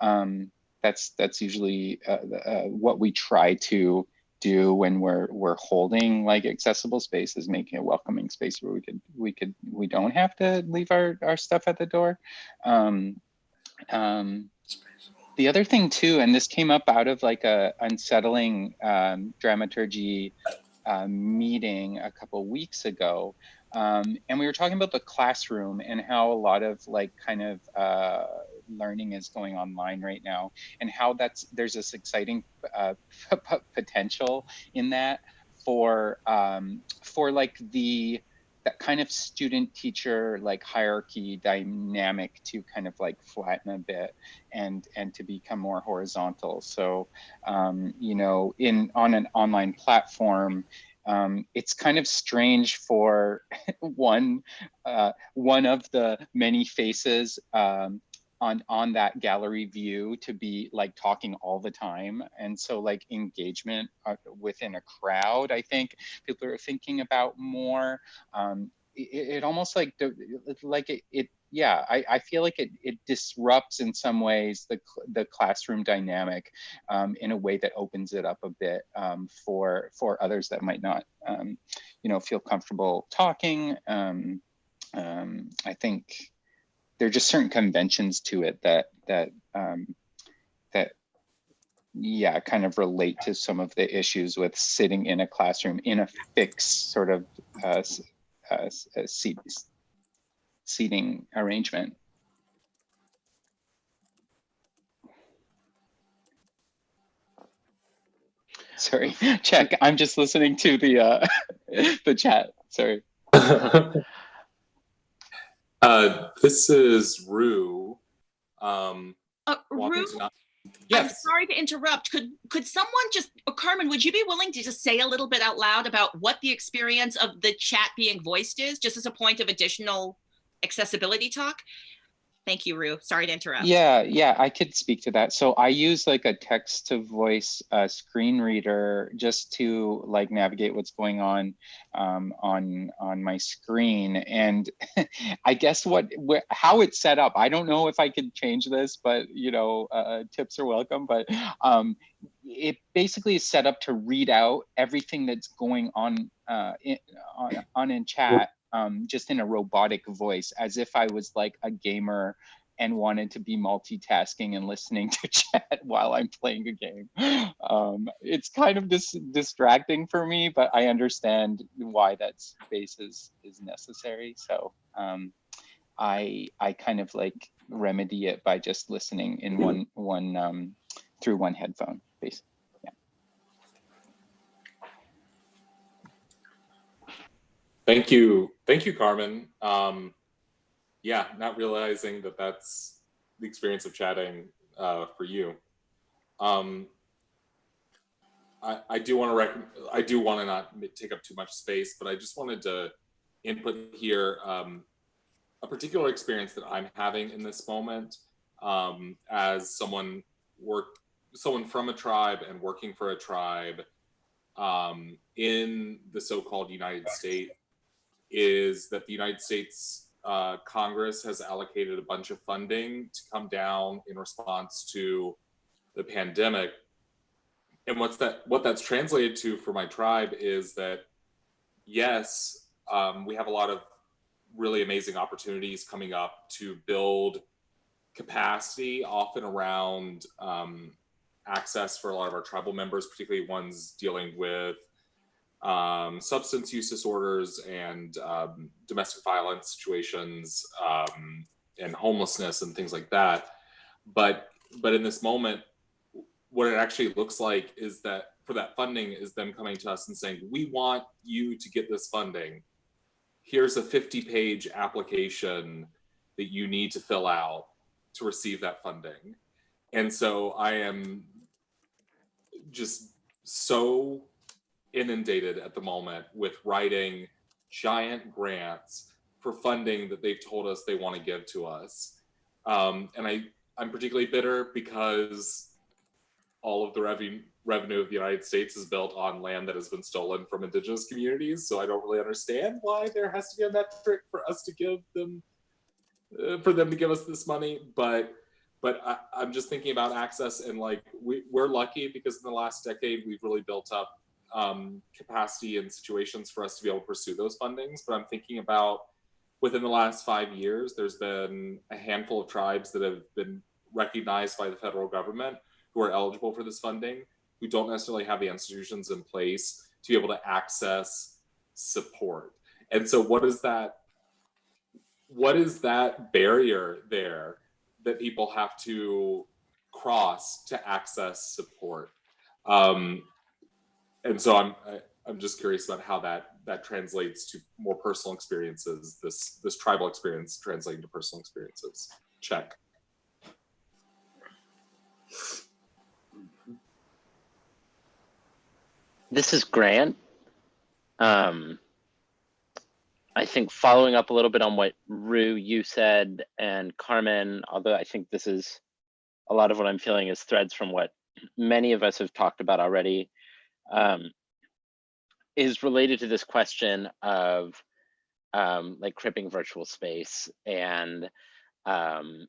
Um, that's that's usually uh, uh, what we try to do when we're we're holding like accessible spaces making a welcoming space where we could we could we don't have to leave our our stuff at the door. Um, um, the other thing too, and this came up out of like a unsettling um, dramaturgy uh, meeting a couple weeks ago. Um, and we were talking about the classroom and how a lot of like kind of uh, learning is going online right now and how that's there's this exciting uh, potential in that for um, for like the that kind of student teacher like hierarchy dynamic to kind of like flatten a bit and and to become more horizontal. So um, you know in on an online platform um, it's kind of strange for one uh, one of the many faces um, on on that gallery view to be like talking all the time. And so like engagement uh, within a crowd i think people are thinking about more. Um, it, it, almost like like it, it yeah I, I feel like it, it disrupts in some ways the, the classroom dynamic um, in a way that opens it up a bit um, for for others that might not um, you know feel comfortable talking. Um, um, I think there are just certain conventions to it that that um, that yeah kind of relate to some of the issues with sitting in a classroom in a fixed sort of uh, uh, uh seat, seating arrangement Sorry, check. I'm just listening to the uh, the chat. Sorry. uh, this is Roo. Um, Uh, Roo, not- I'm sorry to interrupt. Could could someone just, or Carmen, would you be willing to just say a little bit out loud about what the experience of the chat being voiced is, just as a point of additional accessibility talk? Thank you, Roo. Sorry to interrupt. Yeah, yeah, I could speak to that. So I use like a text to voice uh, screen reader just to like navigate what's going on um, on on my screen. And I guess what wh how it's set up, I don't know if I could change this, but you know, uh, tips are welcome. But um, it basically is set up to read out everything that's going on uh, in, on, on in chat um, just in a robotic voice, as if I was like a gamer and wanted to be multitasking and listening to chat while I'm playing a game. Um, it's kind of dis distracting for me, but I understand why that space is, is necessary. So um, I I kind of like remedy it by just listening in one one um, through one headphone, basically. Thank you. Thank you, Carmen. Um, yeah, not realizing that that's the experience of chatting uh, for you. Um, I, I do want to I do want to not take up too much space, but I just wanted to input here um, a particular experience that I'm having in this moment um, as someone work someone from a tribe and working for a tribe um, in the so-called United States is that the United States uh, Congress has allocated a bunch of funding to come down in response to the pandemic. And what's that? What that's translated to for my tribe is that yes, um, we have a lot of really amazing opportunities coming up to build capacity, often around um, access for a lot of our tribal members, particularly ones dealing with um, substance use disorders and um, domestic violence situations um, and homelessness and things like that. But but in this moment, what it actually looks like is that for that funding is them coming to us and saying, we want you to get this funding. Here's a 50 page application that you need to fill out to receive that funding. And so I am just so inundated at the moment with writing giant grants for funding that they've told us they want to give to us. Um, and I, I'm particularly bitter because all of the revenue revenue of the United States is built on land that has been stolen from indigenous communities. So I don't really understand why there has to be a metric for us to give them, uh, for them to give us this money. But but I, I'm just thinking about access and like we, we're lucky because in the last decade we've really built up um, capacity and situations for us to be able to pursue those fundings. But I'm thinking about within the last five years, there's been a handful of tribes that have been recognized by the federal government who are eligible for this funding, who don't necessarily have the institutions in place to be able to access support. And so what is that, what is that barrier there that people have to cross to access support? Um, and so I'm I, I'm just curious about how that that translates to more personal experiences. This this tribal experience translating to personal experiences. Check. This is Grant. Um, I think following up a little bit on what Roo you said and Carmen, although I think this is a lot of what I'm feeling is threads from what many of us have talked about already um, is related to this question of um, like cripping virtual space and um,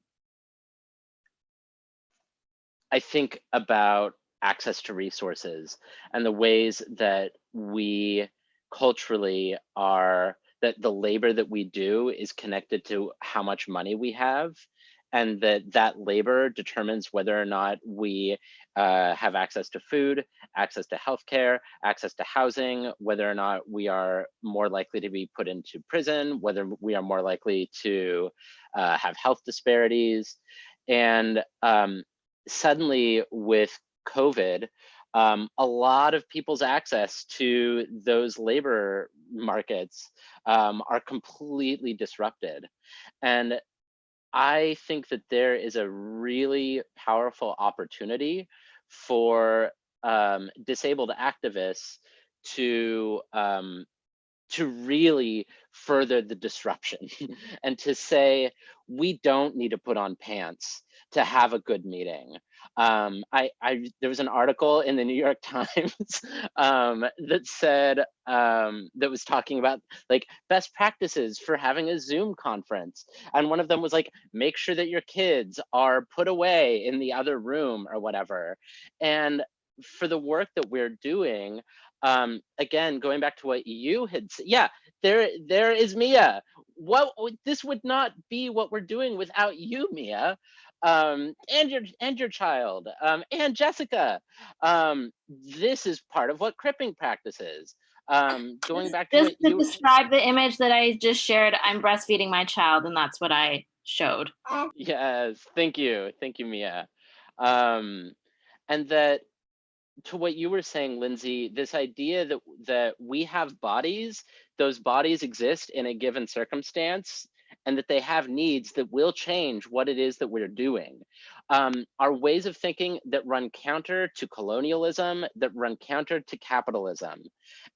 I think about access to resources and the ways that we culturally are that the labor that we do is connected to how much money we have and that that labor determines whether or not we uh, have access to food, access to healthcare, access to housing, whether or not we are more likely to be put into prison, whether we are more likely to uh, have health disparities. And um, suddenly with COVID, um, a lot of people's access to those labor markets um, are completely disrupted. And I think that there is a really powerful opportunity for um, disabled activists to um, to really further the disruption and to say we don't need to put on pants to have a good meeting. Um, I, I, there was an article in the New York Times um, that said, um, that was talking about like best practices for having a Zoom conference. And one of them was like, make sure that your kids are put away in the other room or whatever. And for the work that we're doing, um, again, going back to what you had, yeah, there, there is Mia. What this would not be what we're doing without you, Mia um, and your and your child um, and Jessica. Um, this is part of what cripping practices. Um, going back to just to you, describe the image that I just shared, I'm breastfeeding my child, and that's what I showed. Yes, thank you, thank you, Mia. Um, and that to what you were saying, Lindsay, this idea that that we have bodies, those bodies exist in a given circumstance, and that they have needs that will change what it is that we're doing. Um, are ways of thinking that run counter to colonialism, that run counter to capitalism.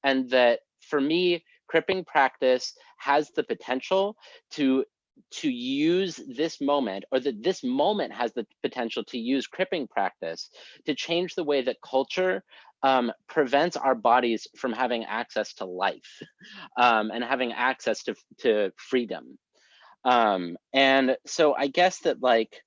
And that for me, cripping practice has the potential to to use this moment or that this moment has the potential to use cripping practice to change the way that culture um, prevents our bodies from having access to life um, and having access to, to freedom. Um, and so I guess that like,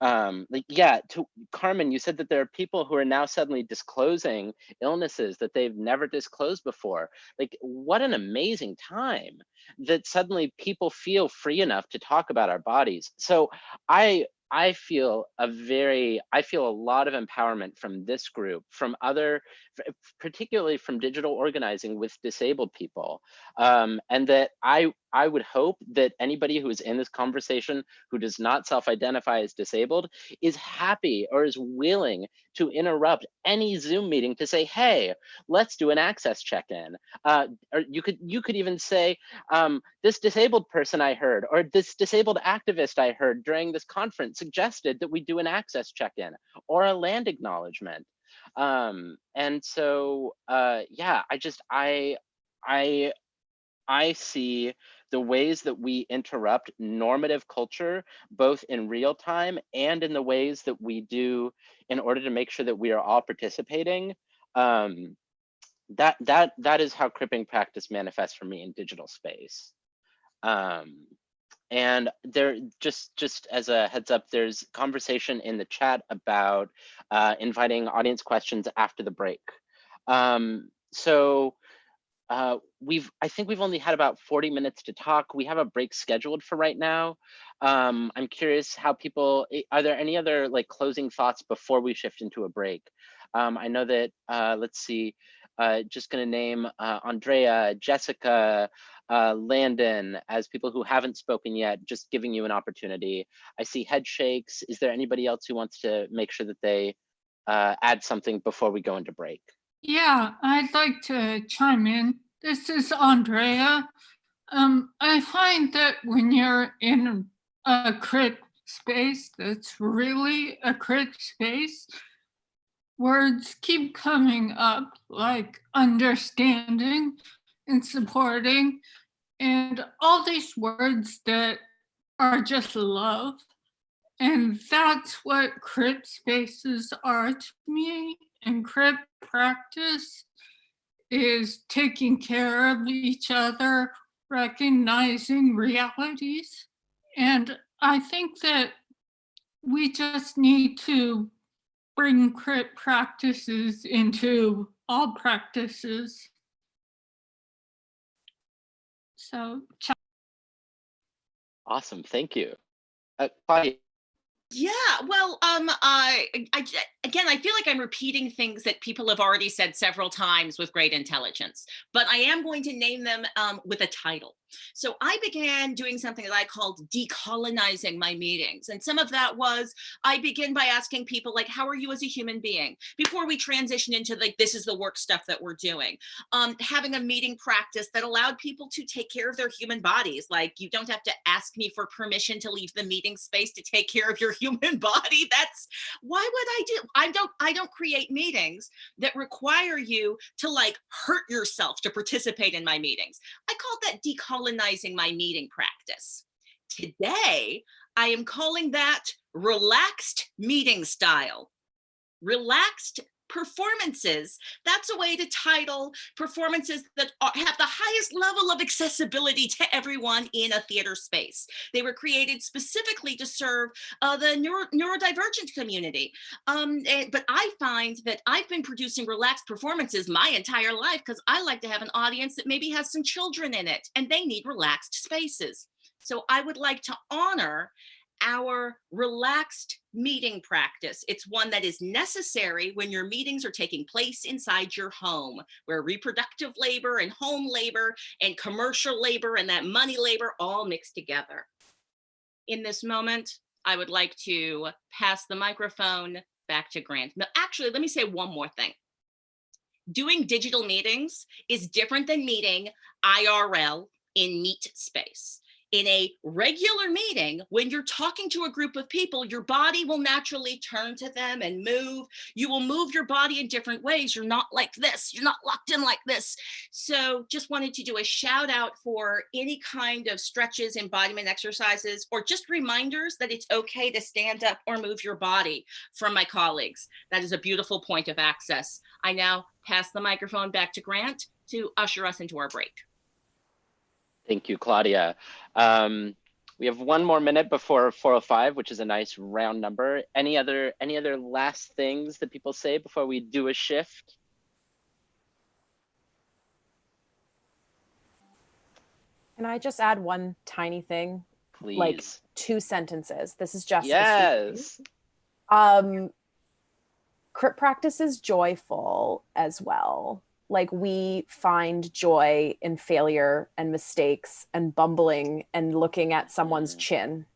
um, like, yeah, to Carmen, you said that there are people who are now suddenly disclosing illnesses that they've never disclosed before. Like, what an amazing time that suddenly people feel free enough to talk about our bodies. So I I feel a very, I feel a lot of empowerment from this group, from other, particularly from digital organizing with disabled people. Um, and that I, I would hope that anybody who is in this conversation who does not self-identify as disabled is happy or is willing to interrupt any Zoom meeting to say, hey, let's do an access check-in. Uh, or you could you could even say, um, this disabled person I heard, or this disabled activist I heard during this conference suggested that we do an access check-in or a land acknowledgement. Um, and so, uh, yeah, I just, I, I, I see the ways that we interrupt normative culture, both in real time and in the ways that we do in order to make sure that we are all participating. Um, that that that is how cripping practice manifests for me in digital space. Um, and there just just as a heads up there's conversation in the chat about uh, inviting audience questions after the break um, so uh, we've i think we've only had about 40 minutes to talk we have a break scheduled for right now um, i'm curious how people eh, are there any other like closing thoughts before we shift into a break um, i know that uh, let's see uh, just going to name uh, andrea jessica uh, Landon as people who haven't spoken yet, just giving you an opportunity. I see head shakes. Is there anybody else who wants to make sure that they add something before we go into break? Yeah, I'd like to chime in. This is Andrea. Um, I find that when you're in a crip space that's really a crip space, words keep coming up like understanding, and supporting and all these words that are just love. And that's what crip spaces are to me. And practice is taking care of each other, recognizing realities. And I think that we just need to bring crip practices into all practices so Awesome, thank you. Uh. Yeah, well, um, I, I, again, I feel like I'm repeating things that people have already said several times with great intelligence, but I am going to name them um, with a title. So I began doing something that I called decolonizing my meetings. And some of that was I begin by asking people like, how are you as a human being? Before we transition into like, this is the work stuff that we're doing. Um, having a meeting practice that allowed people to take care of their human bodies. Like you don't have to ask me for permission to leave the meeting space to take care of your human body. That's why would I do? I don't, I don't create meetings that require you to like hurt yourself to participate in my meetings. I call that decolonizing my meeting practice. Today, I am calling that relaxed meeting style. Relaxed performances. That's a way to title performances that have the highest level of accessibility to everyone in a theater space. They were created specifically to serve uh, the neuro, neurodivergent community. Um, and, but I find that I've been producing relaxed performances my entire life because I like to have an audience that maybe has some children in it and they need relaxed spaces. So I would like to honor our relaxed meeting practice. It's one that is necessary when your meetings are taking place inside your home, where reproductive labor and home labor and commercial labor and that money labor all mixed together. In this moment, I would like to pass the microphone back to Grant. Now, actually, let me say one more thing. Doing digital meetings is different than meeting IRL in meet space in a regular meeting, when you're talking to a group of people, your body will naturally turn to them and move. You will move your body in different ways. You're not like this. You're not locked in like this. So just wanted to do a shout out for any kind of stretches, embodiment exercises, or just reminders that it's okay to stand up or move your body from my colleagues. That is a beautiful point of access. I now pass the microphone back to Grant to usher us into our break. Thank you, Claudia. Um, we have one more minute before 405, which is a nice round number. Any other any other last things that people say before we do a shift? Can I just add one tiny thing? Please. Like two sentences. This is just Yes. Um, crit practice is joyful as well like we find joy in failure and mistakes and bumbling and looking at someone's Mm. chin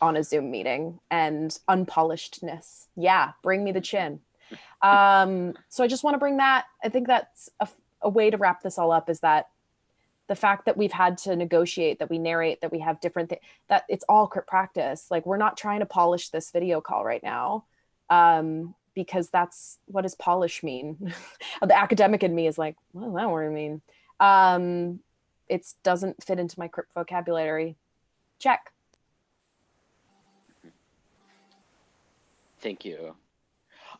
on a zoom meeting and unpolishedness. Yeah bring me the chin. Um so i just want to bring that i think that's a, a way to wrap this all up is that the fact that we've had to negotiate that we narrate that we have different things that it's all practice. Like we're not trying to polish this video call right now. Um because that's what does polish mean? the academic in me is like, what does that I mean. Um, it doesn't fit into my crip vocabulary. Check. Thank you.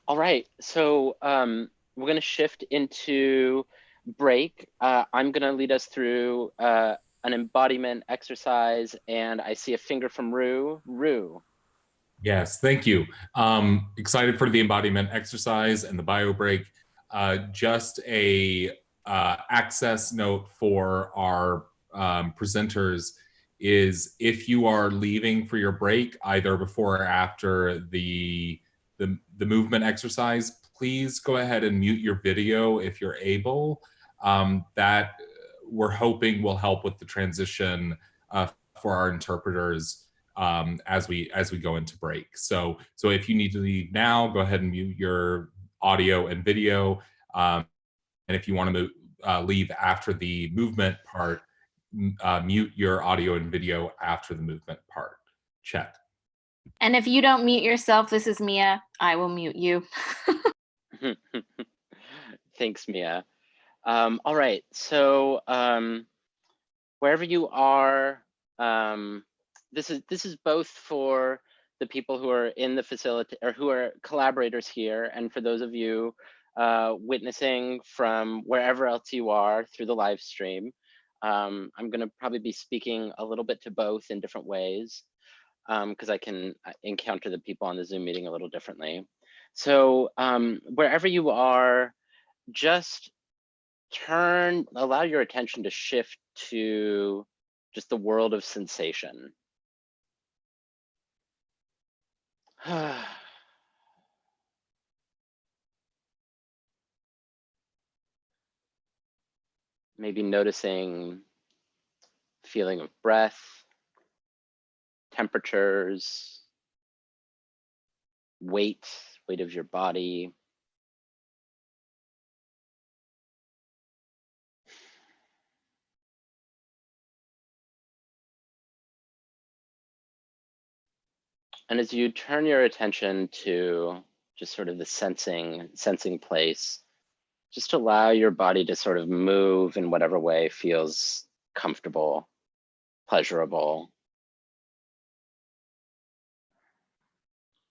All right, so um, we're gonna shift into break. Uh, I'm gonna lead us through uh, an embodiment exercise and I see a finger from Roo. Roo. Yes, thank you. Um, excited for the embodiment exercise and the bio break. Uh, just a uh, access note for our um, presenters is if you are leaving for your break, either before or after the, the, the movement exercise, please go ahead and mute your video if you're able. Um, that we're hoping will help with the transition uh, for our interpreters um, as we as we go into break. So so if you need to leave now, go ahead and mute your audio and video. Um, and if you want to uh, leave after the movement part, uh, mute your audio and video after the movement part. Check. And if you don't mute yourself, this is Mia. I will mute you. Thanks, Mia. Um, all right, so um, wherever you are, um, this is this is both for the people who are in the facility or who are collaborators here, and for those of you uh, witnessing from wherever else you are through the live stream. Um, I'm going to probably be speaking a little bit to both in different ways because um, I can uh, encounter the people on the Zoom meeting a little differently. So um, wherever you are, just turn, allow your attention to shift to just the world of sensation. Maybe noticing feeling of breath, temperatures, weight, weight of your body. And as you turn your attention to just sort of the sensing, sensing place, just allow your body to sort of move in whatever way feels comfortable, pleasurable.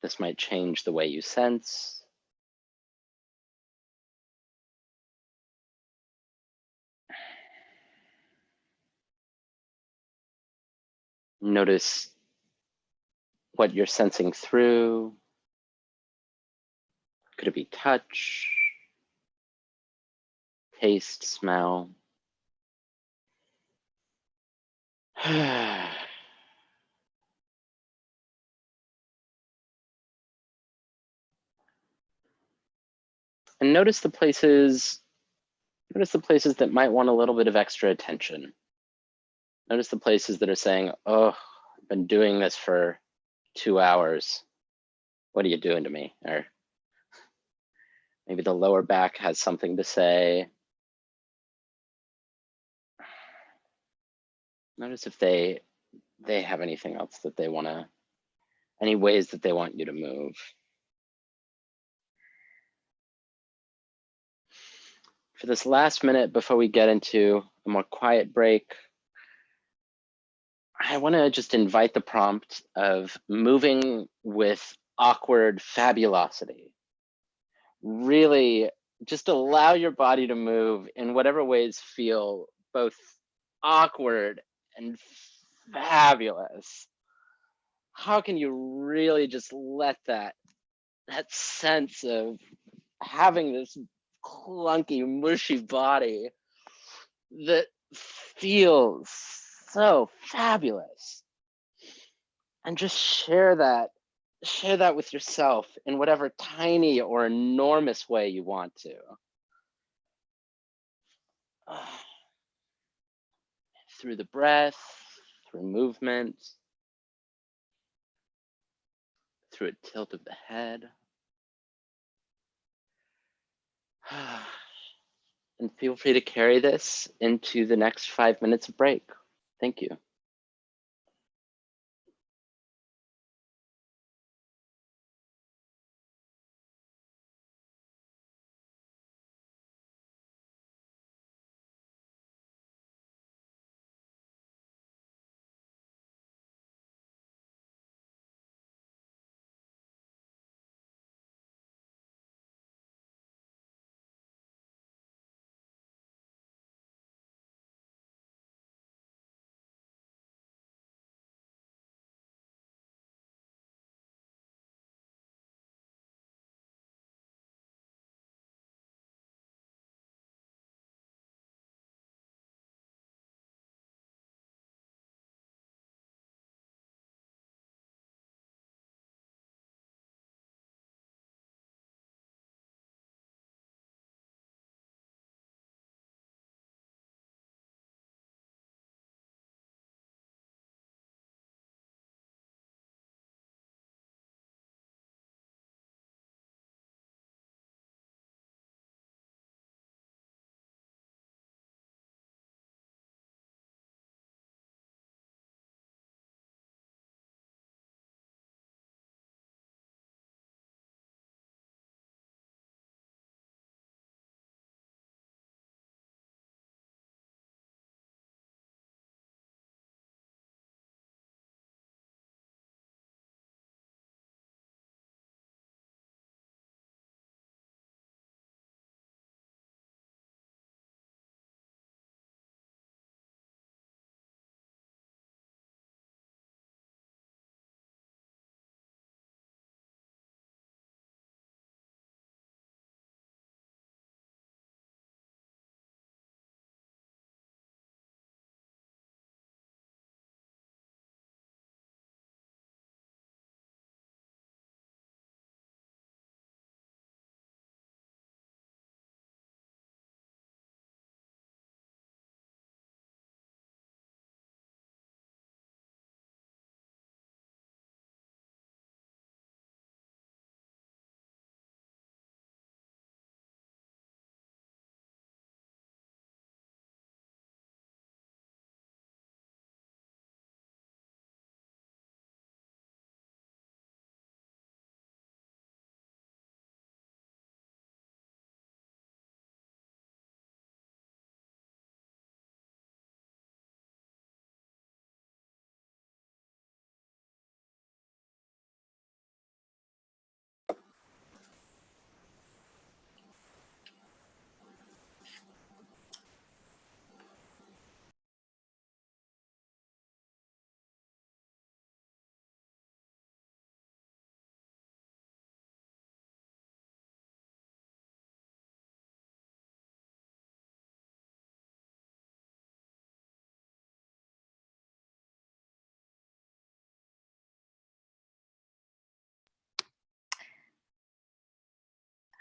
This might change the way you sense. Notice what you're sensing through. Could it be touch, taste, smell? and notice the places, notice the places that might want a little bit of extra attention. Notice the places that are saying, oh, I've been doing this for two hours. What are you doing to me? Or maybe the lower back has something to say. Notice if they they have anything else that they want to, any ways that they want you to move. For this last minute before we get into a more quiet break, I want to just invite the prompt of moving with awkward fabulosity. Really just allow your body to move in whatever ways feel both awkward and fabulous. How can you really just let that that sense of having this clunky, mushy body that feels so fabulous. And just share that, share that with yourself in whatever tiny or enormous way you want to. Through the breath, through movement, through a tilt of the head. And feel free to carry this into the next five minutes of break. Thank you.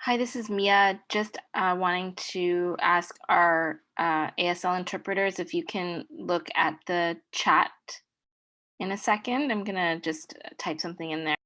Hi, this is Mia. Just uh, wanting to ask our uh, ASL interpreters if you can look at the chat in a second. I'm gonna just type something in there.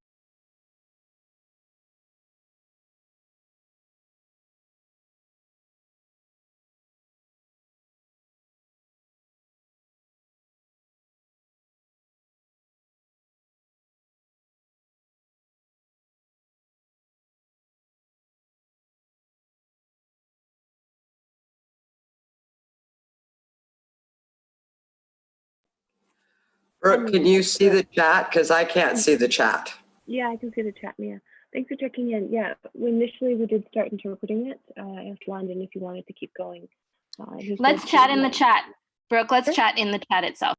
Brooke, can you see the chat? Because I can't see the chat. Yeah, I can see the chat, Mia. Thanks for checking in. Yeah, initially we did start interpreting it. Uh, I asked Landon if you wanted to keep going. Uh, Let's chat in the chat. Brooke, let's Sure. chat in the chat itself.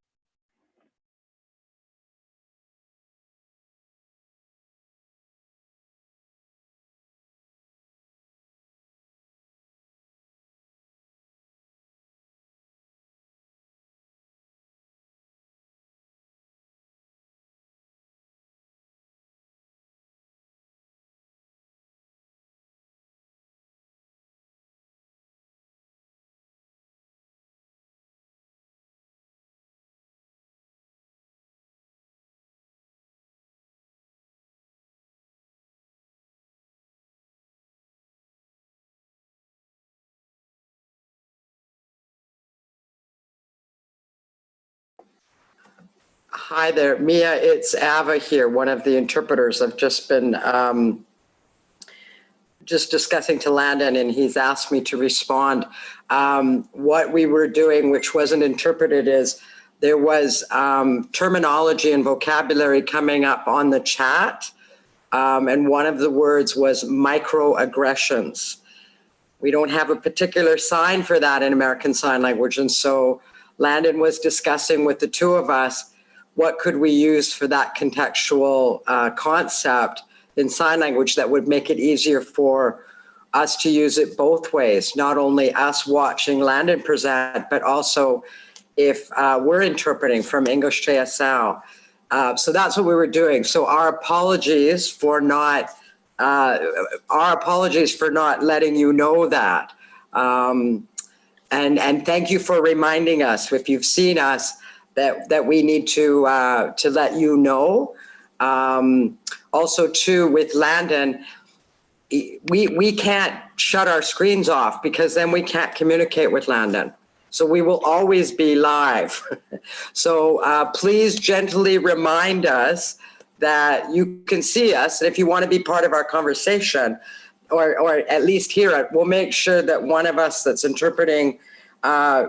Hi there, Mia, it's Ava here, one of the interpreters. I've just been um, just discussing to Landon and he's asked me to respond. Um, What we were doing, which wasn't interpreted, is there was um, terminology and vocabulary coming up on the chat. Um, And one of the words was microaggressions. We don't have a particular sign for that in American Sign Language. And so Landon was discussing with the two of us, what could we use for that contextual uh, concept in sign language that would make it easier for us to use it both ways, not only us watching Landon present, but also if uh, we're interpreting from English JSL. Uh, so that's what we were doing. So our apologies for not, uh, our apologies for not letting you know that. Um, and, and thank you for reminding us, if you've seen us, that, that we need to, uh, to let you know. Um, also too, with Landon, we, we can't shut our screens off because then we can't communicate with Landon. So we will always be live. So uh, please gently remind us that you can see us. And if you want to be part of our conversation, or, or at least hear it, we'll make sure that one of us that's interpreting uh,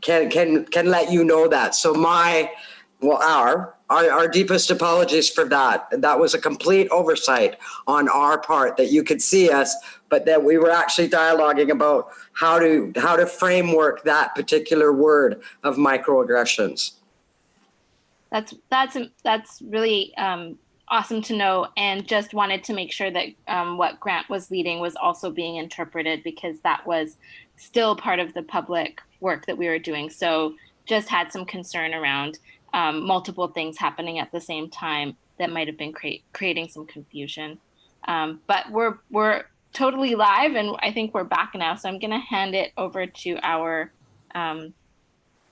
can, can, can let you know that. So my, well, our, our, our deepest apologies for that. That was a complete oversight on our part that you could see us, but that we were actually dialoguing about how to, how to framework that particular word of microaggressions. That's that's that's really um, awesome to know, and just wanted to make sure that um, what Grant was leading was also being interpreted because that was still part of the public work that we were doing. So just had some concern around um, multiple things happening at the same time that might have been create, creating some confusion. Um, but we're we're totally live, and I think we're back now. So I'm going to hand it over to our um,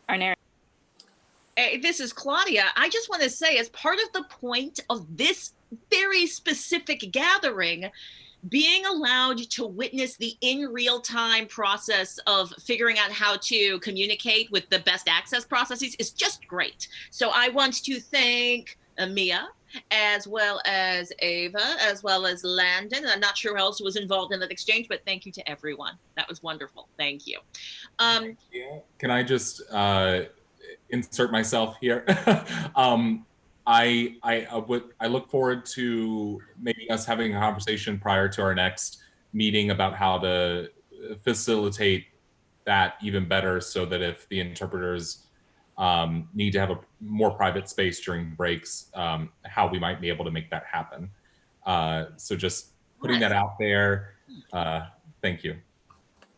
our narrator. Hey, this is Claudia. I just want to say, as part of the point of this very specific gathering, being allowed to witness the in real time process of figuring out how to communicate with the best access processes is just great. So I want to thank Mia as well as Ava, as well as Landon. I'm not sure who else was involved in that exchange, but thank you to everyone. That was wonderful. Thank you. Um, Can I just uh, insert myself here? um, I, I, I would I look forward to maybe us having a conversation prior to our next meeting about how to facilitate that even better so that if the interpreters um, need to have a more private space during breaks, um, how we might be able to make that happen. Uh, so just putting that out there. Uh, thank you.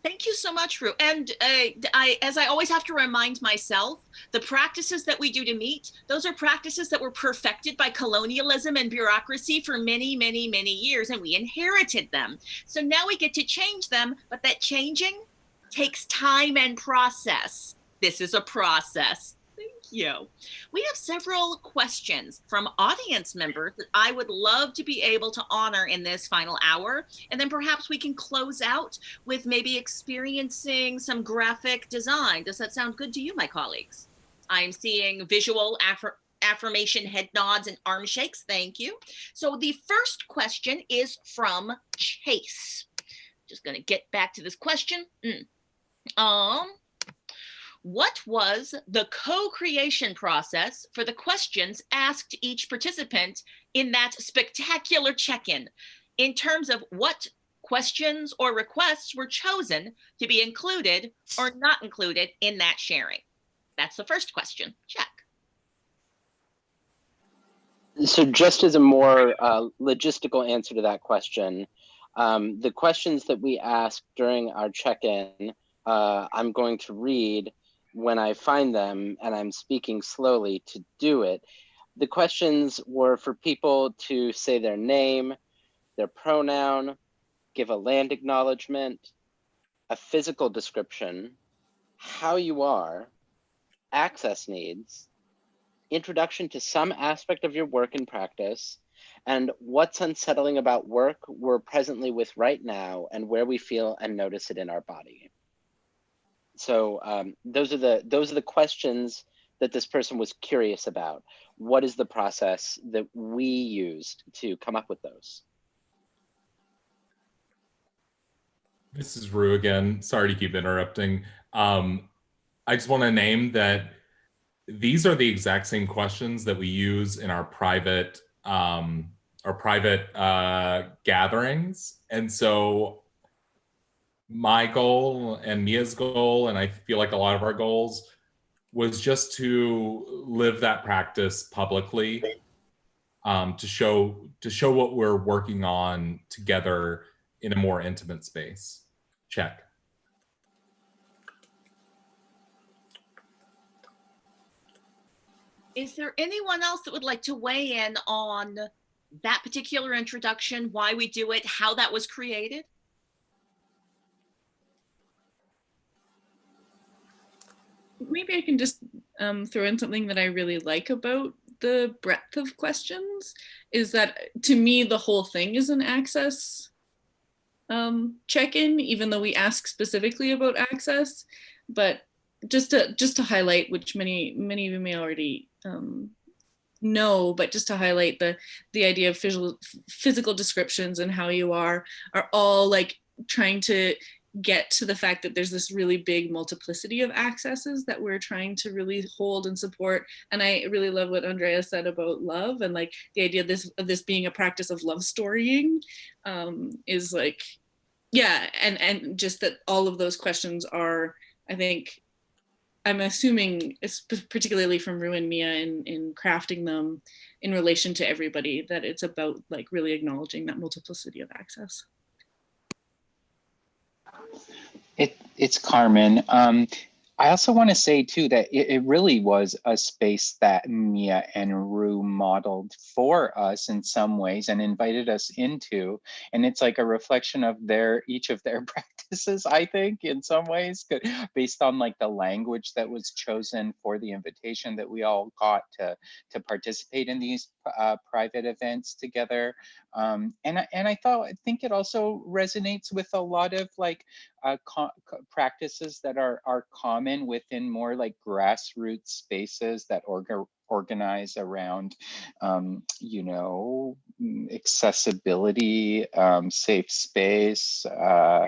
Thank you so much, Roo. And uh, I, as I always have to remind myself, the practices that we do to meet, those are practices that were perfected by colonialism and bureaucracy for many, many, many years, and we inherited them. So now we get to change them, but that changing takes time and process. This is a process you. We have several questions from audience members that I would love to be able to honor in this final hour. And then perhaps we can close out with maybe experiencing some graphic design. Does that sound good to you, my colleagues? I'm seeing visual affir affirmation head nods and arm shakes. Thank you. So the first question is from Chase. Just going to get back to this question. Mm. Um, what was the co-creation process for the questions asked each participant in that spectacular check-in in terms of what questions or requests were chosen to be included or not included in that sharing? That's the first question. Check. So just as a more uh, logistical answer to that question, um, the questions that we asked during our check-in, uh, I'm going to read when I find them and I'm speaking slowly to do it, the questions were for people to say their name, their pronoun, give a land acknowledgement, a physical description, how you are, access needs, introduction to some aspect of your work and practice, and what's unsettling about work we're presently with right now and where we feel and notice it in our body so um, those are the those are the questions that this person was curious about. What is the process that we used to come up with those? This is Roo again. Sorry to keep interrupting. Um, I just want to name that these are the exact same questions that we use in our private um, our private uh, gatherings. And so my goal and Mia's goal, and I feel like a lot of our goals, was just to live that practice publicly, um, to show to show what we're working on together in a more intimate space. Check. Is there anyone else that would like to weigh in on that particular introduction, why we do it, how that was created? Maybe I can just um, throw in something that I really like about the breadth of questions is that to me, the whole thing is an access um, check-in, even though we ask specifically about access, but just to just to highlight, which many many of you may already um, know, but just to highlight the the idea of physical physical descriptions and how you are are all like trying to get to the fact that there's this really big multiplicity of accesses that we're trying to really hold and support. And I really love what Andrea said about love and like the idea of this, of this being a practice of love storying um, is like, yeah, and, and just that all of those questions are, I think, I'm assuming, it's particularly from Roo and Mia in, in crafting them in relation to everybody, that it's about like really acknowledging that multiplicity of access. It, it's Carmen. Um, I also want to say too that it, it, really was a space that Mia and Roo modeled for us in some ways and invited us into. And it's like a reflection of their each of their practices, I think, in some ways, based on like the language that was chosen for the invitation that we all got to to participate in these uh, private events together. Um, and and I thought I think it also resonates with a lot of like uh, practices that are are common within more like grassroots spaces that orga organize around um, you know mm, accessibility, um, safe space. Uh,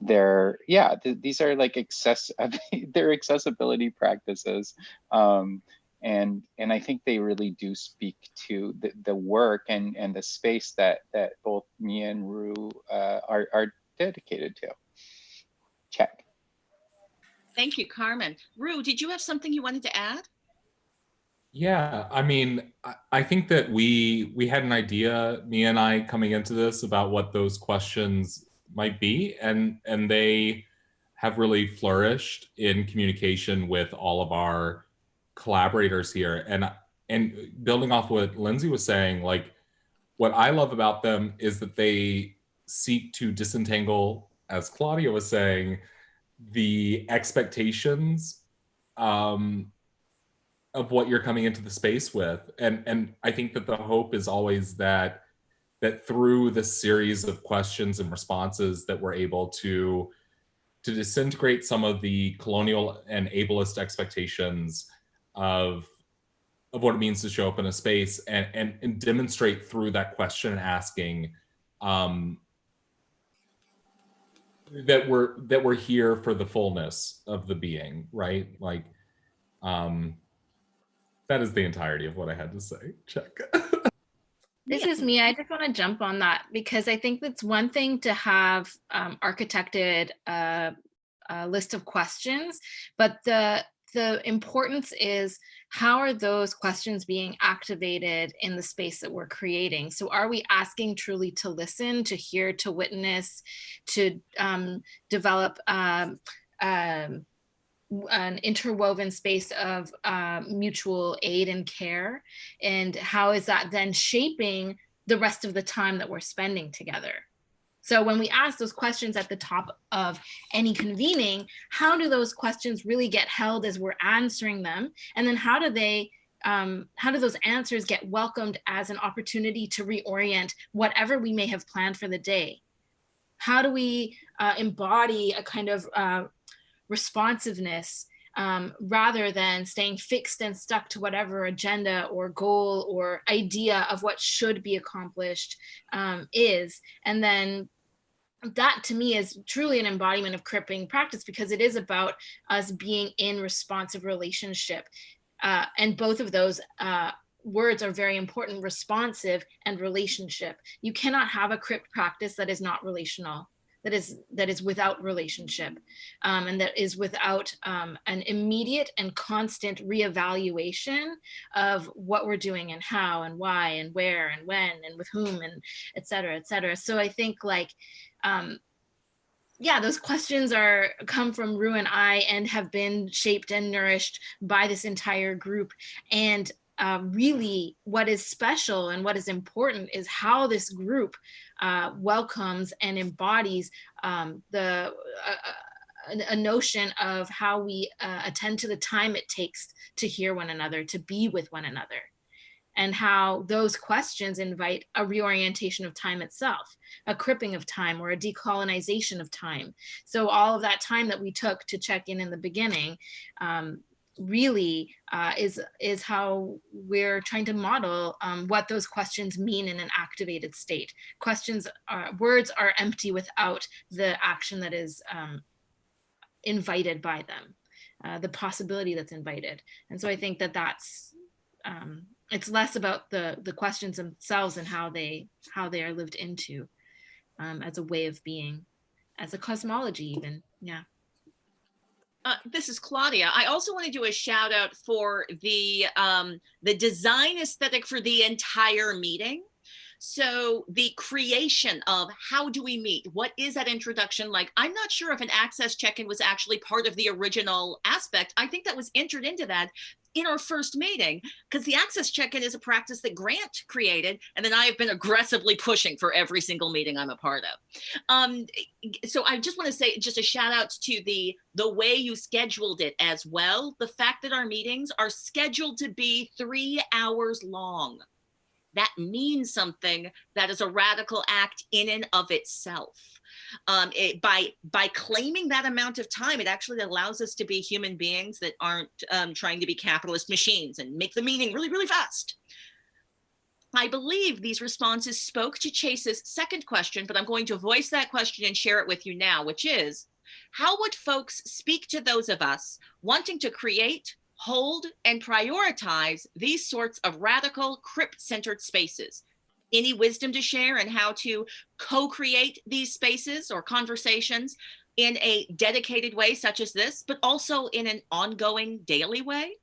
they're yeah th these are like access they're accessibility practices um, and and I think they really do speak to the, the work and and the space that that both Mia and Roo uh, are are dedicated to. Check. Thank you, Carmen. Roo, did you have something you wanted to add? Yeah, I mean, I, I think that we we had an idea, Mia and I, coming into this about what those questions might be, and and they have really flourished in communication with all of our collaborators here. And and building off what Lindsay was saying, like what I love about them is that they seek to disentangle, as Claudia was saying, the expectations um, of what you're coming into the space with. And, and I think that the hope is always that that through this series of questions and responses that we're able to to disintegrate some of the colonial and ableist expectations of of what it means to show up in a space and and, and demonstrate through that question asking um, that we're that we're here for the fullness of the being, right? Like um that is the entirety of what I had to say. Check. This is me. I just want to jump on that because I think it's one thing to have um, architected a, a list of questions, but the the importance is how are those questions being activated in the space that we're creating? So are we asking truly to listen, to hear, to witness, to um, develop um, um, an interwoven space of uh, mutual aid and care and how is that then shaping the rest of the time that we're spending together so when we ask those questions at the top of any convening how do those questions really get held as we're answering them and then how do they um, how do those answers get welcomed as an opportunity to reorient whatever we may have planned for the day how do we uh, embody a kind of uh, responsiveness um, rather than staying fixed and stuck to whatever agenda or goal or idea of what should be accomplished um, is. And then that to me is truly an embodiment of cripping practice because it is about us being in responsive relationship. Uh, and both of those uh, words are very important, responsive and relationship. You cannot have a crip practice that is not relational that is that is without relationship um, and that is without um, an immediate and constant reevaluation of what we're doing and how and why and where and when and with whom and et cetera, et cetera. So I think like, um, yeah, those questions are come from Roo and I and have been shaped and nourished by this entire group. And uh, really what is special and what is important is how this group uh, welcomes and embodies um, the uh, a notion of how we uh, attend to the time it takes to hear one another, to be with one another, and how those questions invite a reorientation of time itself, a cripping of time or a decolonization of time. So all of that time that we took to check in in the beginning, um, really uh, is is how we're trying to model um, what those questions mean in an activated state. Questions are words are empty without the action that is um, invited by them, uh, the possibility that's invited. And so I think that that's um, it's less about the the questions themselves and how they how they are lived into um, as a way of being, as a cosmology even. Yeah. Uh, this is Claudia. I also want to do a shout out for the um, the design aesthetic for the entire meeting. So the creation of how do we meet? What is that introduction like? I'm not sure if an access check-in was actually part of the original aspect. I think that was entered into that in our first meeting because the access check-in is a practice that Grant created and then I have been aggressively pushing for every single meeting I'm a part of. Um, so I just want to say just a shout out to the the way you scheduled it as well. The fact that our meetings are scheduled to be three hours long. That means something that is a radical act in and of itself um, it, by by claiming that amount of time, it actually allows us to be human beings that aren't um, trying to be capitalist machines and make the meaning really, really fast. I believe these responses spoke to Chase's second question, but I'm going to voice that question and share it with you now, which is, how would folks speak to those of us wanting to create, hold, and prioritize these sorts of radical crip-centered spaces? any wisdom to share and how to co-create these spaces or conversations in a dedicated way such as this, but also in an ongoing daily way.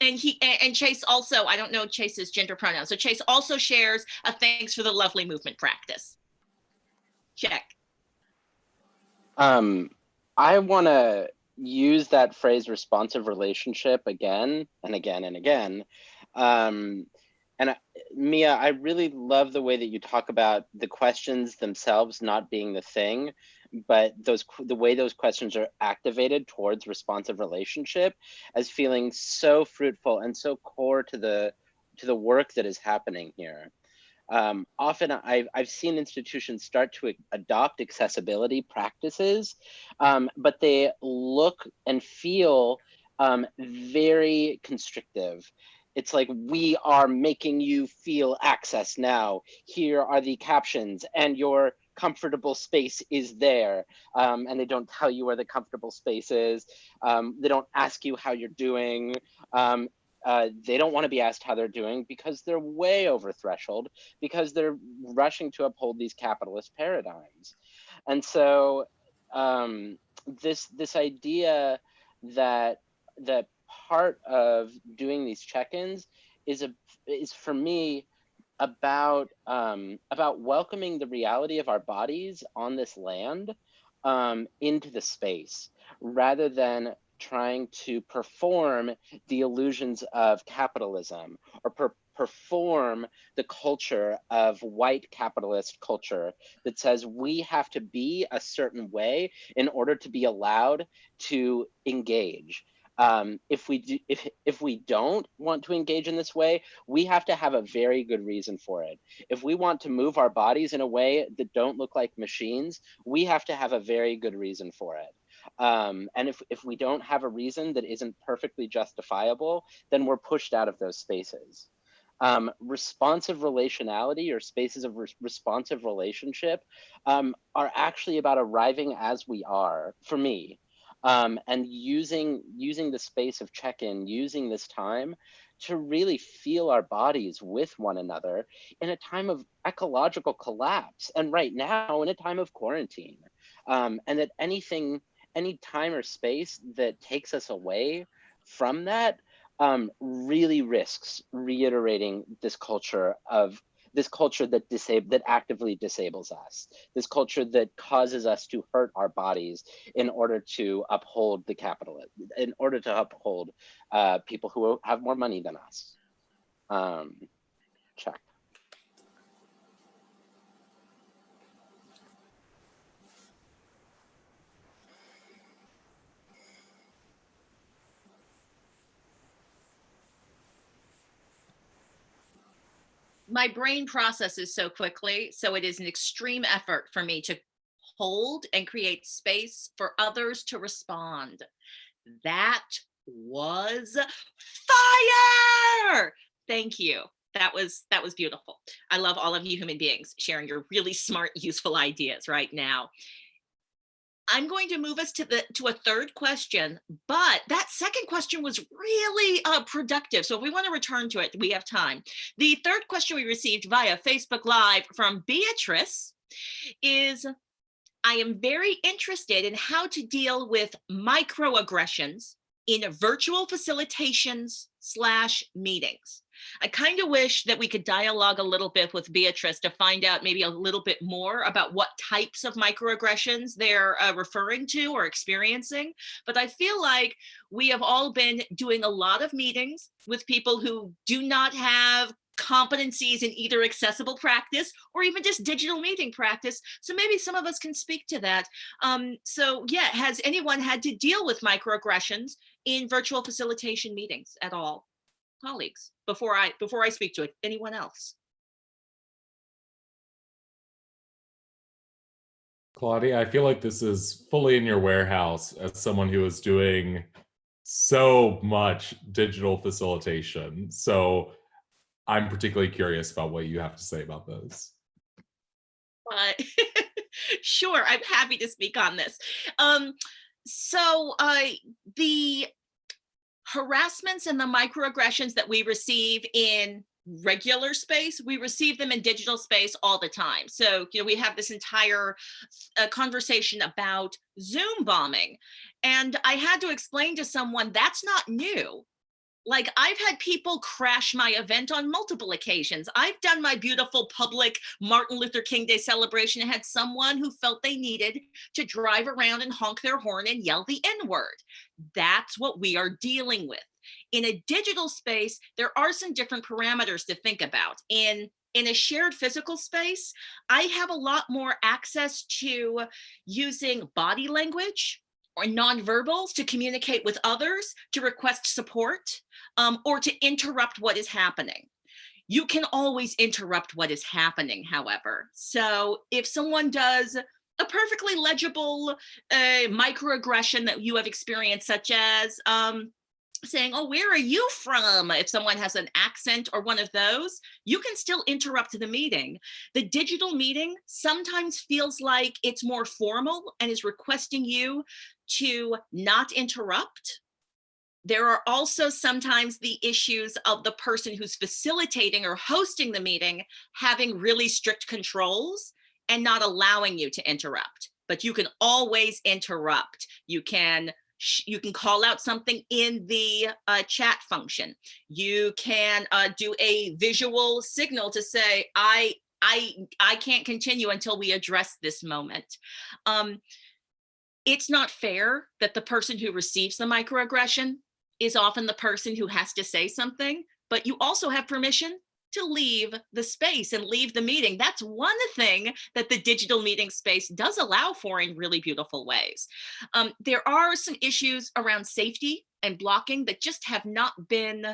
And he and Chase also, I don't know Chase's gender pronouns. So Chase also shares a thanks for the lovely movement practice. Check. Um, I want to use that phrase responsive relationship again and again and again. Um, and I, Mia, I really love the way that you talk about the questions themselves not being the thing, but those the way those questions are activated towards responsive relationship as feeling so fruitful and so core to the to the work that is happening here. Um, often I've, I've seen institutions start to adopt accessibility practices, um, but they look and feel um, very constrictive. It's like, we are making you feel access now. Here are the captions and your comfortable space is there. Um, and they don't tell you where the comfortable space is. Um, they don't ask you how you're doing. Uh, they don't want to be asked how they're doing because they're way over threshold because they're rushing to uphold these capitalist paradigms. And so um, this this idea that that part of doing these check-ins is a is for me about um, about welcoming the reality of our bodies on this land um, into the space rather than trying to perform the illusions of capitalism or per perform the culture of white capitalist culture that says we have to be a certain way in order to be allowed to engage. Um, if we do, if if we don't want to engage in this way, we have to have a very good reason for it. If we want to move our bodies in a way that don't look like machines, we have to have a very good reason for it. Um, and if, if we don't have a reason that isn't perfectly justifiable, then we're pushed out of those spaces. Um, responsive relationality or spaces of re responsive relationship um, are actually about arriving as we are, for me, um, and using, using the space of check-in, using this time to really feel our bodies with one another in a time of ecological collapse and right now in a time of quarantine. Um, and that anything any time or space that takes us away from that um, really risks reiterating this culture of this culture that disable that actively disables us, this culture that causes us to hurt our bodies in order to uphold the capital, in order to uphold uh, people who have more money than us. Um, check. My brain processes so quickly. So it is an extreme effort for me to hold and create space for others to respond. That was fire. Thank you. That was that was beautiful. I love all of you human beings sharing your really smart, useful ideas right now. I'm going to move us to the to a third question, but that second question was really uh, productive. So if we want to return to it, we have time. The third question we received via Facebook Live from Beatrice is, I am very interested in how to deal with microaggressions in virtual facilitations slash meetings. I kind of wish that we could dialogue a little bit with Beatrice to find out maybe a little bit more about what types of microaggressions they're uh, referring to or experiencing. But I feel like we have all been doing a lot of meetings with people who do not have competencies in either accessible practice or even just digital meeting practice. So maybe some of us can speak to that. Um, so yeah, has anyone had to deal with microaggressions in virtual facilitation meetings at all? Colleagues before I before I speak to it. Anyone else? Claudia, I feel like this is fully in your warehouse as someone who is doing so much digital facilitation. So I'm particularly curious about what you have to say about this. Uh, sure, I'm happy to speak on this. Um, so uh, the harassments and the microaggressions that we receive in regular space, we receive them in digital space all the time. So, you know, we have this entire uh, conversation about Zoom bombing. And I had to explain to someone that's not new. Like I've had people crash my event on multiple occasions. I've done my beautiful public Martin Luther King Day celebration and had someone who felt they needed to drive around and honk their horn and yell the N word. That's what we are dealing with. In a digital space, there are some different parameters to think about. In in a shared physical space, I have a lot more access to using body language or nonverbals to communicate with others, to request support, um, or to interrupt what is happening. You can always interrupt what is happening, however. So if someone does a perfectly legible uh, microaggression that you have experienced, such as um, saying, oh, where are you from? If someone has an accent or one of those, you can still interrupt the meeting. The digital meeting sometimes feels like it's more formal and is requesting you to not interrupt. There are also sometimes the issues of the person who's facilitating or hosting the meeting having really strict controls and not allowing you to interrupt. But you can always interrupt. You can you can call out something in the uh, chat function. You can uh, do a visual signal to say, I, I, I can't continue until we address this moment. Um, it's not fair that the person who receives the microaggression is often the person who has to say something, but you also have permission to leave the space and leave the meeting. That's one thing that the digital meeting space does allow for in really beautiful ways. Um, there are some issues around safety and blocking that just have not been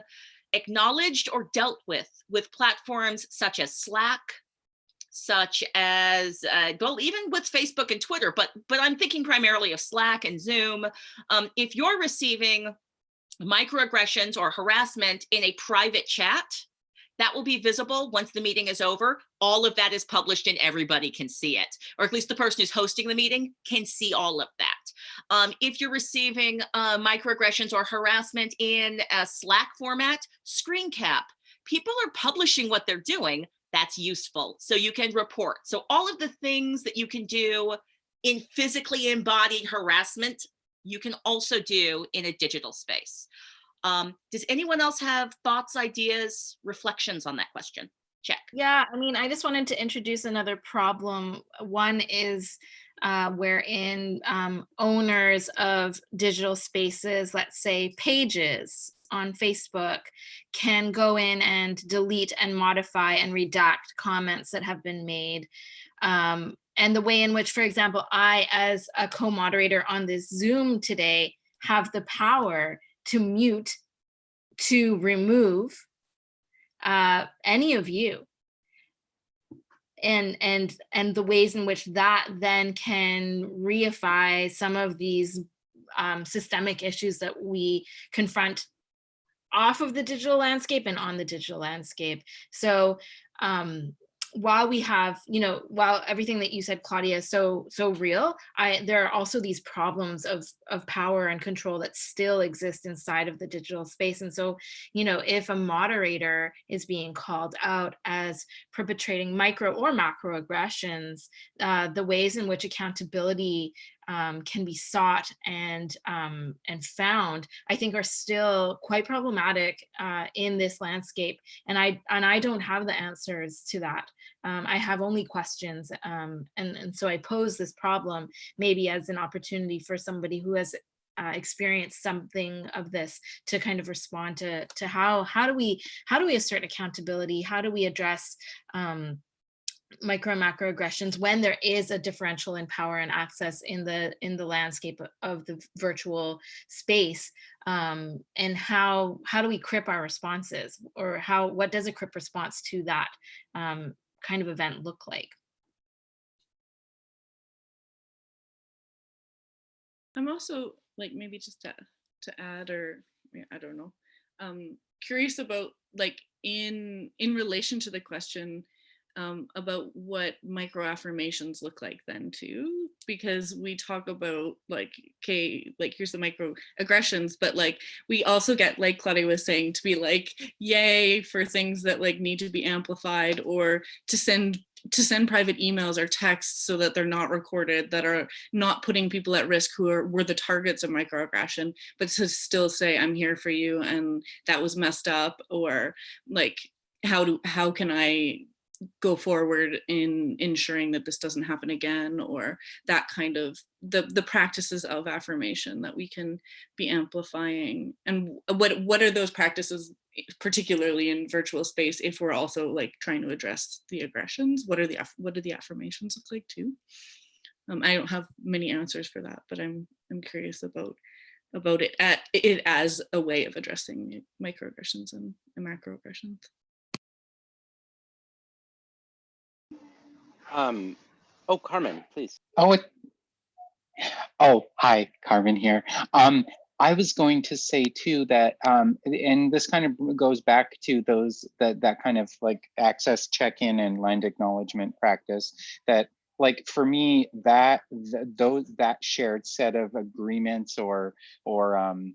acknowledged or dealt with with platforms such as Slack, such as uh, well even with facebook and twitter but but i'm thinking primarily of slack and zoom um, if you're receiving microaggressions or harassment in a private chat that will be visible once the meeting is over. All of that is published and everybody can see it, or at least the person who's hosting the meeting can see all of that. Um, if you're receiving uh, microaggressions or harassment in a Slack format, screen cap, people are publishing what they're doing. That's useful. So you can report. So all of the things that you can do in physically embodied harassment, you can also do in a digital space. Um, does anyone else have thoughts, ideas, reflections on that question? Check. Yeah, I mean, I just wanted to introduce another problem. One is uh, wherein um, owners of digital spaces, let's say pages on Facebook, can go in and delete and modify and redact comments that have been made. Um, and the way in which, for example, I, as a co-moderator on this Zoom today, have the power to mute, to remove uh, any of you. And, and, and the ways in which that then can reify some of these um, systemic issues that we confront off of the digital landscape and on the digital landscape. So um, while we have, you know, while everything that you said, Claudia, is so so real, I there are also these problems of of power and control that still exist inside of the digital space. And so, you know, if a moderator is being called out as perpetrating micro or macro aggressions, uh, the ways in which accountability um, can be sought and um, and found, I think are still quite problematic uh, in this landscape. And I and I don't have the answers to that. Um, I have only questions. Um, and, and so I pose this problem maybe as an opportunity for somebody who has uh, experienced something of this to kind of respond to to how how do we how do we assert accountability how do we address um, micro and macro aggressions when there is a differential in power and access in the in the landscape of the virtual space um, and how how do we crip our responses or how what does a crip response to that um, kind of event look like? I'm also like maybe just to, to add or I don't know um curious about like in in relation to the question um, about what micro affirmations look like then too, because we talk about like, okay, like here's the micro aggressions, but like we also get, like Claudia was saying, to be like, yay for things that like need to be amplified or to send to send private emails or texts so that they're not recorded, that are not putting people at risk who are were the targets of microaggression, but to still say, I'm here for you and that was messed up, or like, how do how can I go forward in ensuring that this doesn't happen again or that kind of the the practices of affirmation that we can be amplifying? And what what are those practices particularly in virtual space if we're also like trying to address the aggressions? What are the what do the affirmations look like too? Um, i don't have many answers for that but i'm i'm curious about about it at it as a way of addressing microaggressions and, and macroaggressions Um, oh, Carmen, please. Oh, it, oh, hi, Carmen here. Um, I was going to say too that, um, and this kind of goes back to those that that kind of like access check-in and land acknowledgement practice. That like for me, that th those that shared set of agreements or or um,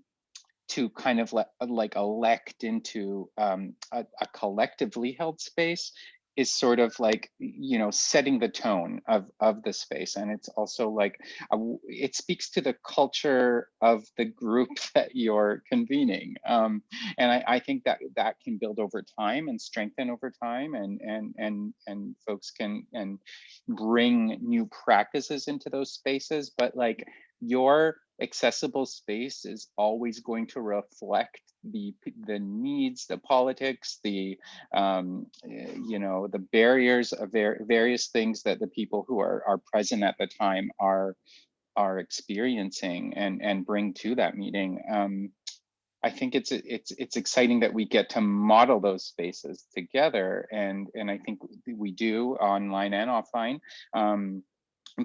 to kind of let, like elect into um, a, a collectively held space is sort of like you know setting the tone of of the space and it's also like a, it speaks to the culture of the group that you're convening um, and I, I think that that can build over time and strengthen over time and and and and folks can and bring new practices into those spaces but like your accessible space is always going to reflect the the needs, the politics, the um, eh, you know the barriers of various things that the people who are are present at the time are are experiencing and and bring to that meeting. Um, I think it's it's it's exciting that we get to model those spaces together, and and I think we do online and offline. Um,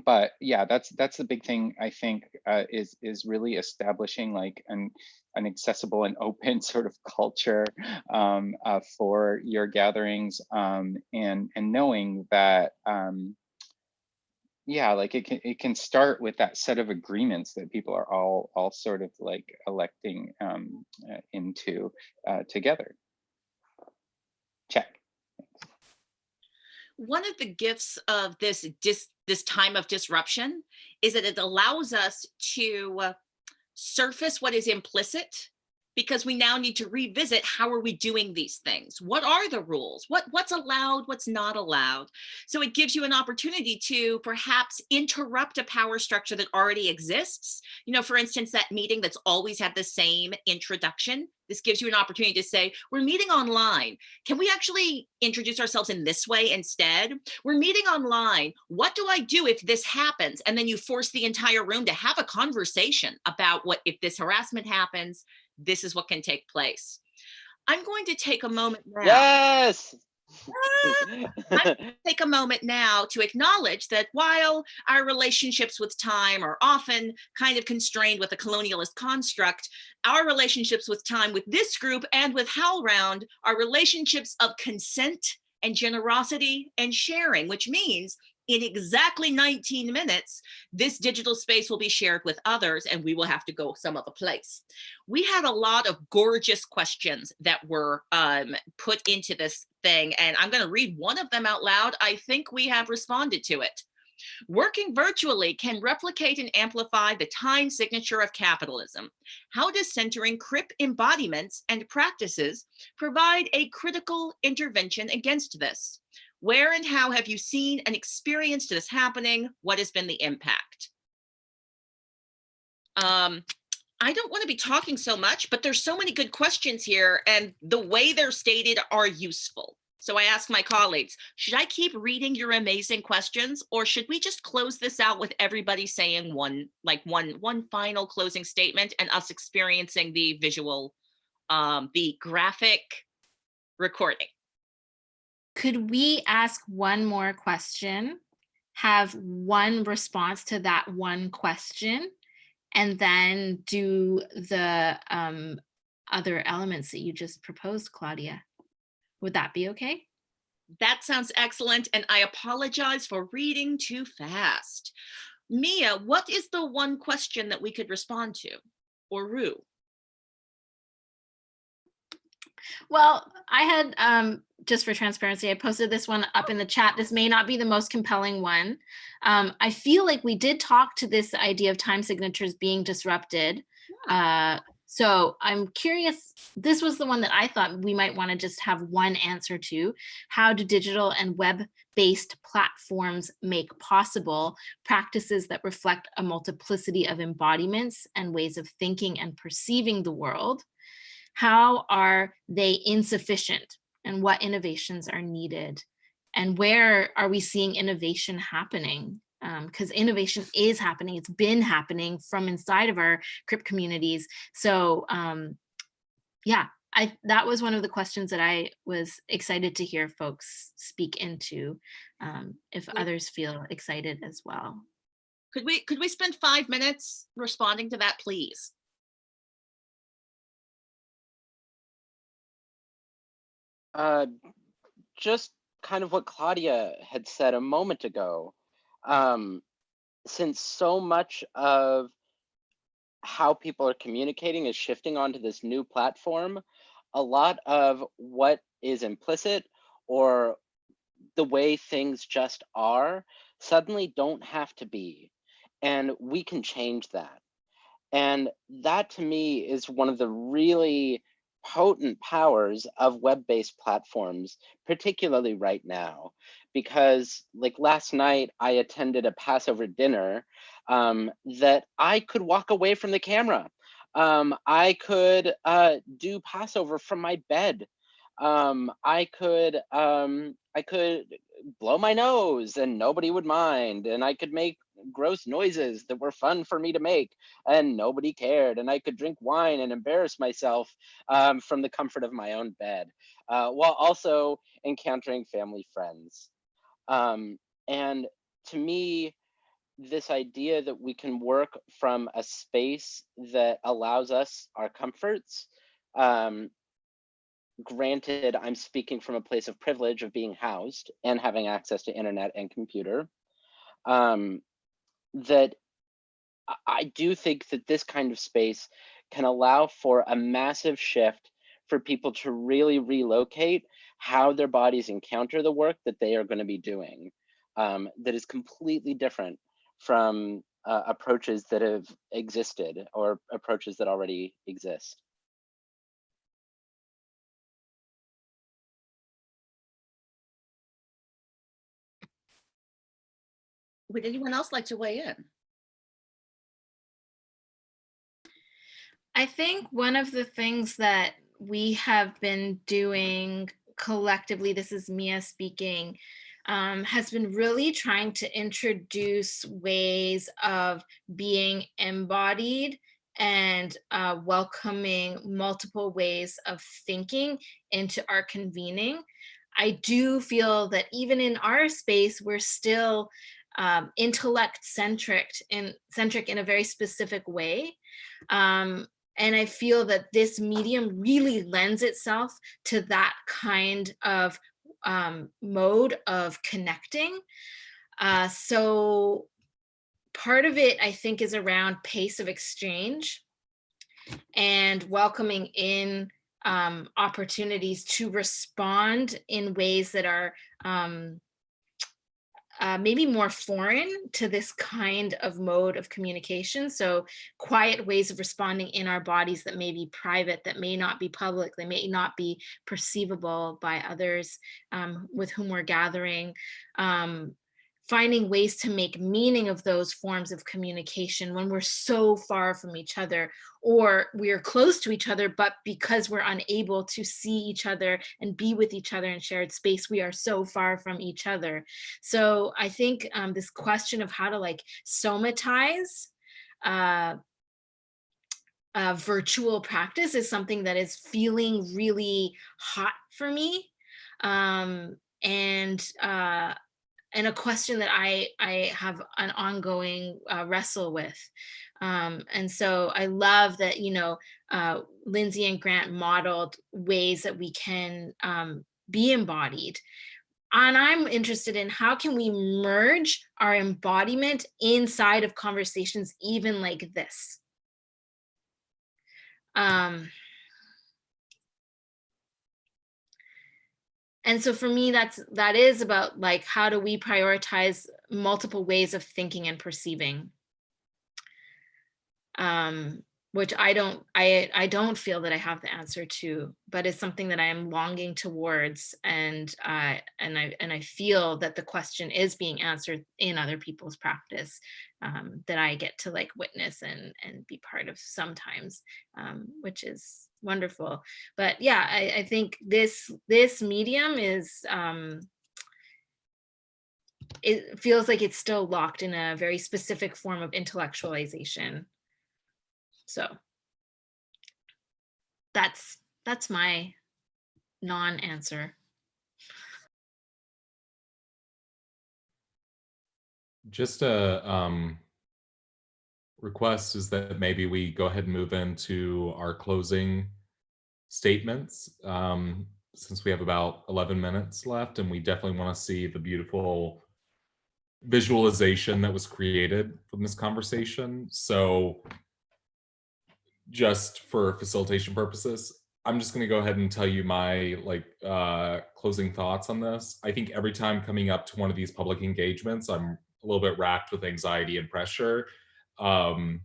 but yeah, that's that's the big thing I think uh, is is really establishing like an an accessible and open sort of culture um, uh, for your gatherings um, and and knowing that um, yeah, like it can it can start with that set of agreements that people are all all sort of like electing um, uh, into uh, together. Check one of the gifts of this dis, this time of disruption is that it allows us to surface what is implicit because we now need to revisit how are we doing these things? What are the rules? What what's allowed what's not allowed? So it gives you an opportunity to perhaps interrupt a power structure that already exists. You know for instance that meeting that's always had the same introduction. This gives you an opportunity to say we're meeting online. Can we actually introduce ourselves in this way instead? We're meeting online. What do i do if this happens? And then you force the entire room to have a conversation about what if this harassment happens this is what can take place. I'm going to take a moment now. Yes. take a moment now to acknowledge that while our relationships with time are often kind of constrained with a colonialist construct, our relationships with time with this group and with HowlRound are relationships of consent and generosity and sharing, which means in exactly 19 minutes, this digital space will be shared with others and we will have to go some other place. We had a lot of gorgeous questions that were um, put into this thing and I'm gonna read one of them out loud. I think we have responded to it. Working virtually can replicate and amplify the time signature of capitalism. How does centering CRIP embodiments and practices provide a critical intervention against this? Where and how have you seen and experienced this happening? What has been the impact? Um, I don't want to be talking so much, but there's so many good questions here and the way they're stated are useful. So I ask my colleagues, should I keep reading your amazing questions or should we just close this out with everybody saying one, like one, one final closing statement and us experiencing the visual, um, the graphic recording? Could we ask one more question, have one response to that one question, and then do the um, other elements that you just proposed, Claudia? Would that be okay? That sounds excellent. And I apologize for reading too fast. Mia, what is the one question that we could respond to? Or Roo? Well, I had, um, just for transparency, I posted this one up in the chat. This may not be the most compelling one. Um, I feel like we did talk to this idea of time signatures being disrupted. Uh, so I'm curious, this was the one that I thought we might want to just have one answer to. How do digital and web-based platforms make possible practices that reflect a multiplicity of embodiments and ways of thinking and perceiving the world? How are they insufficient and what innovations are needed? And where are we seeing innovation happening? because innovation is happening. It's been happening from inside of our CRIP communities. So um, yeah, I, that was one of the questions that I was excited to hear folks speak into, um, if others feel excited as well. Could we could we spend five minutes responding to that, please? Uh, just kind of what Claudia had said a moment ago. Um, since so much of how people are communicating is shifting onto this new platform, a lot of what is implicit or the way things just are suddenly don't have to be. And we can change that. And that to me is one of the really potent powers of web-based platforms, particularly right now, because like last night I attended a Passover dinner um, that I could walk away from the camera. Um, I could uh, do Passover from my bed. Um, I could um, I could blow my nose and nobody would mind, and I could make gross noises that were fun for me to make and nobody cared and i could drink wine and embarrass myself um, from the comfort of my own bed uh, while also encountering family friends. Um, and to me this idea that we can work from a space that allows us our comforts um, granted i'm speaking from a place of privilege of being housed and having access to internet and computer um, that I do think that this kind of space can allow for a massive shift for people to really relocate how their bodies encounter the work that they are going to be doing um, that is completely different from uh, approaches that have existed or approaches that already exist. Would anyone else like to weigh in? I think one of the things that we have been doing collectively, this is Mia speaking, um, has been really trying to introduce ways of being embodied and uh, welcoming multiple ways of thinking into our convening. I do feel that even in our space, we're still um, intellect centric in centric in a very specific way. Um, and I feel that this medium really lends itself to that kind of um, mode of connecting. Uh, so part of it, I think, is around pace of exchange and welcoming in um, opportunities to respond in ways that are um, uh, maybe more foreign to this kind of mode of communication. So quiet ways of responding in our bodies that may be private, that may not be public, they may not be perceivable by others um, with whom we're gathering. Um, finding ways to make meaning of those forms of communication when we're so far from each other or we're close to each other, but because we're unable to see each other and be with each other in shared space, we are so far from each other. So I think um, this question of how to like somatize uh, uh, virtual practice is something that is feeling really hot for me. Um, and uh, and a question that I, I have an ongoing uh, wrestle with. Um, and so I love that, you know, uh, Lindsay and Grant modeled ways that we can um, be embodied. And I'm interested in how can we merge our embodiment inside of conversations even like this. Um, and so for me, that's that is about like how do we prioritize multiple ways of thinking and perceiving. Um, which I don't I I don't feel that I have the answer to, but it's something that I am longing towards, and uh, and I and I feel that the question is being answered in other people's practice um, that I get to like witness and and be part of sometimes, um, which is wonderful. But yeah, I, I think this this medium is. Um, it feels like it's still locked in a very specific form of intellectualization so that's that's my non-answer. Just a um, request is that maybe we go ahead and move into our closing statements um, since we have about 11 minutes left and we definitely want to see the beautiful visualization that was created from this conversation. So just for facilitation purposes, I'm just going to go ahead and tell you my like uh, closing thoughts on this. I think every time coming up to one of these public engagements, I'm a little bit racked with anxiety and pressure. Um,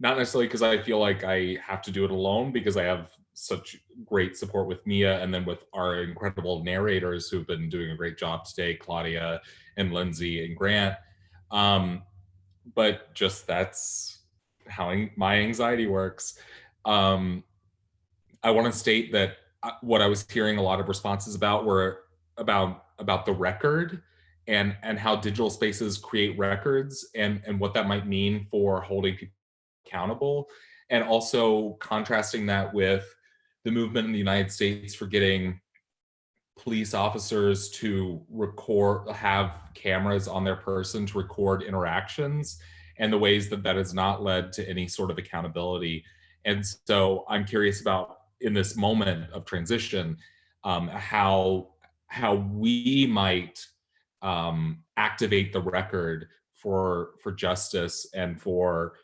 not necessarily because I feel like I have to do it alone because I have such great support with Mia and then with our incredible narrators who've been doing a great job today, Claudia and Lindsay and Grant. Um, but just that's how my anxiety works. Um, I want to state that uh, what I was hearing a lot of responses about were about about the record and and how digital spaces create records and and what that might mean for holding people accountable and also contrasting that with the movement in the United States for getting police officers to record have cameras on their person to record interactions and the ways that that has not led to any sort of accountability. And so I'm curious about in this moment of transition, um, how how we might um, activate the record for for justice and for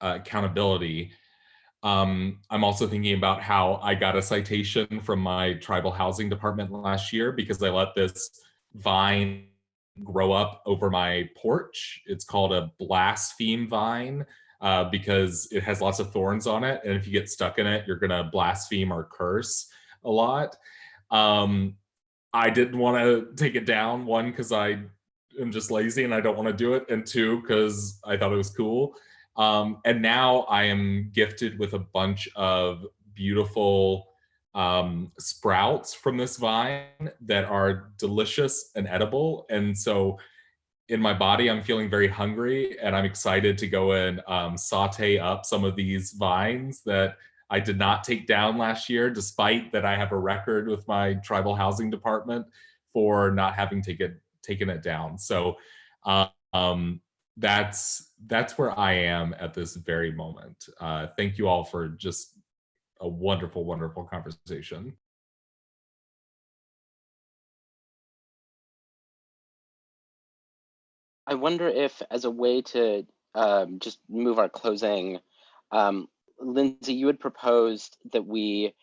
uh, accountability. Um, I'm also thinking about how I got a citation from my tribal housing department last year because I let this vine grow up over my porch. It's called a blaspheme vine uh, because it has lots of thorns on it. And if you get stuck in it, you're going to blaspheme or curse a lot. Um, I didn't want to take it down, one, because I am just lazy and I don't want to do it, and two, because I thought it was cool. Um, and now I am gifted with a bunch of beautiful um, sprouts from this vine that are delicious and edible. And so in my body, I'm feeling very hungry and I'm excited to go and um, saute up some of these vines that I did not take down last year, despite that I have a record with my tribal housing department for not having taken taken it down. So um, that's that's where I am at this very moment. Uh, thank you all for just a wonderful, wonderful conversation. I wonder if, as a way to um, just move our closing, um, Lindsay, you had proposed that we,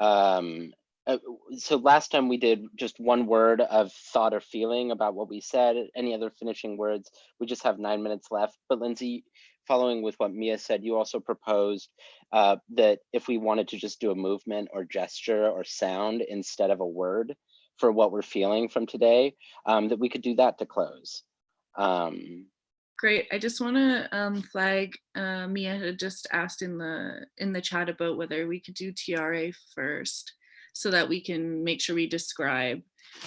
um, uh, so last time we did just one word of thought or feeling about what we said, any other finishing words, we just have nine minutes left. But Lindsay, following with what Mia said, you also proposed uh, that if we wanted to just do a movement or gesture or sound instead of a word for what we're feeling from today, um, that we could do that to close. Um, Great. I just want to um, flag. Uh, Mia had just asked in the in the chat about whether we could do Tiara first, so that we can make sure we describe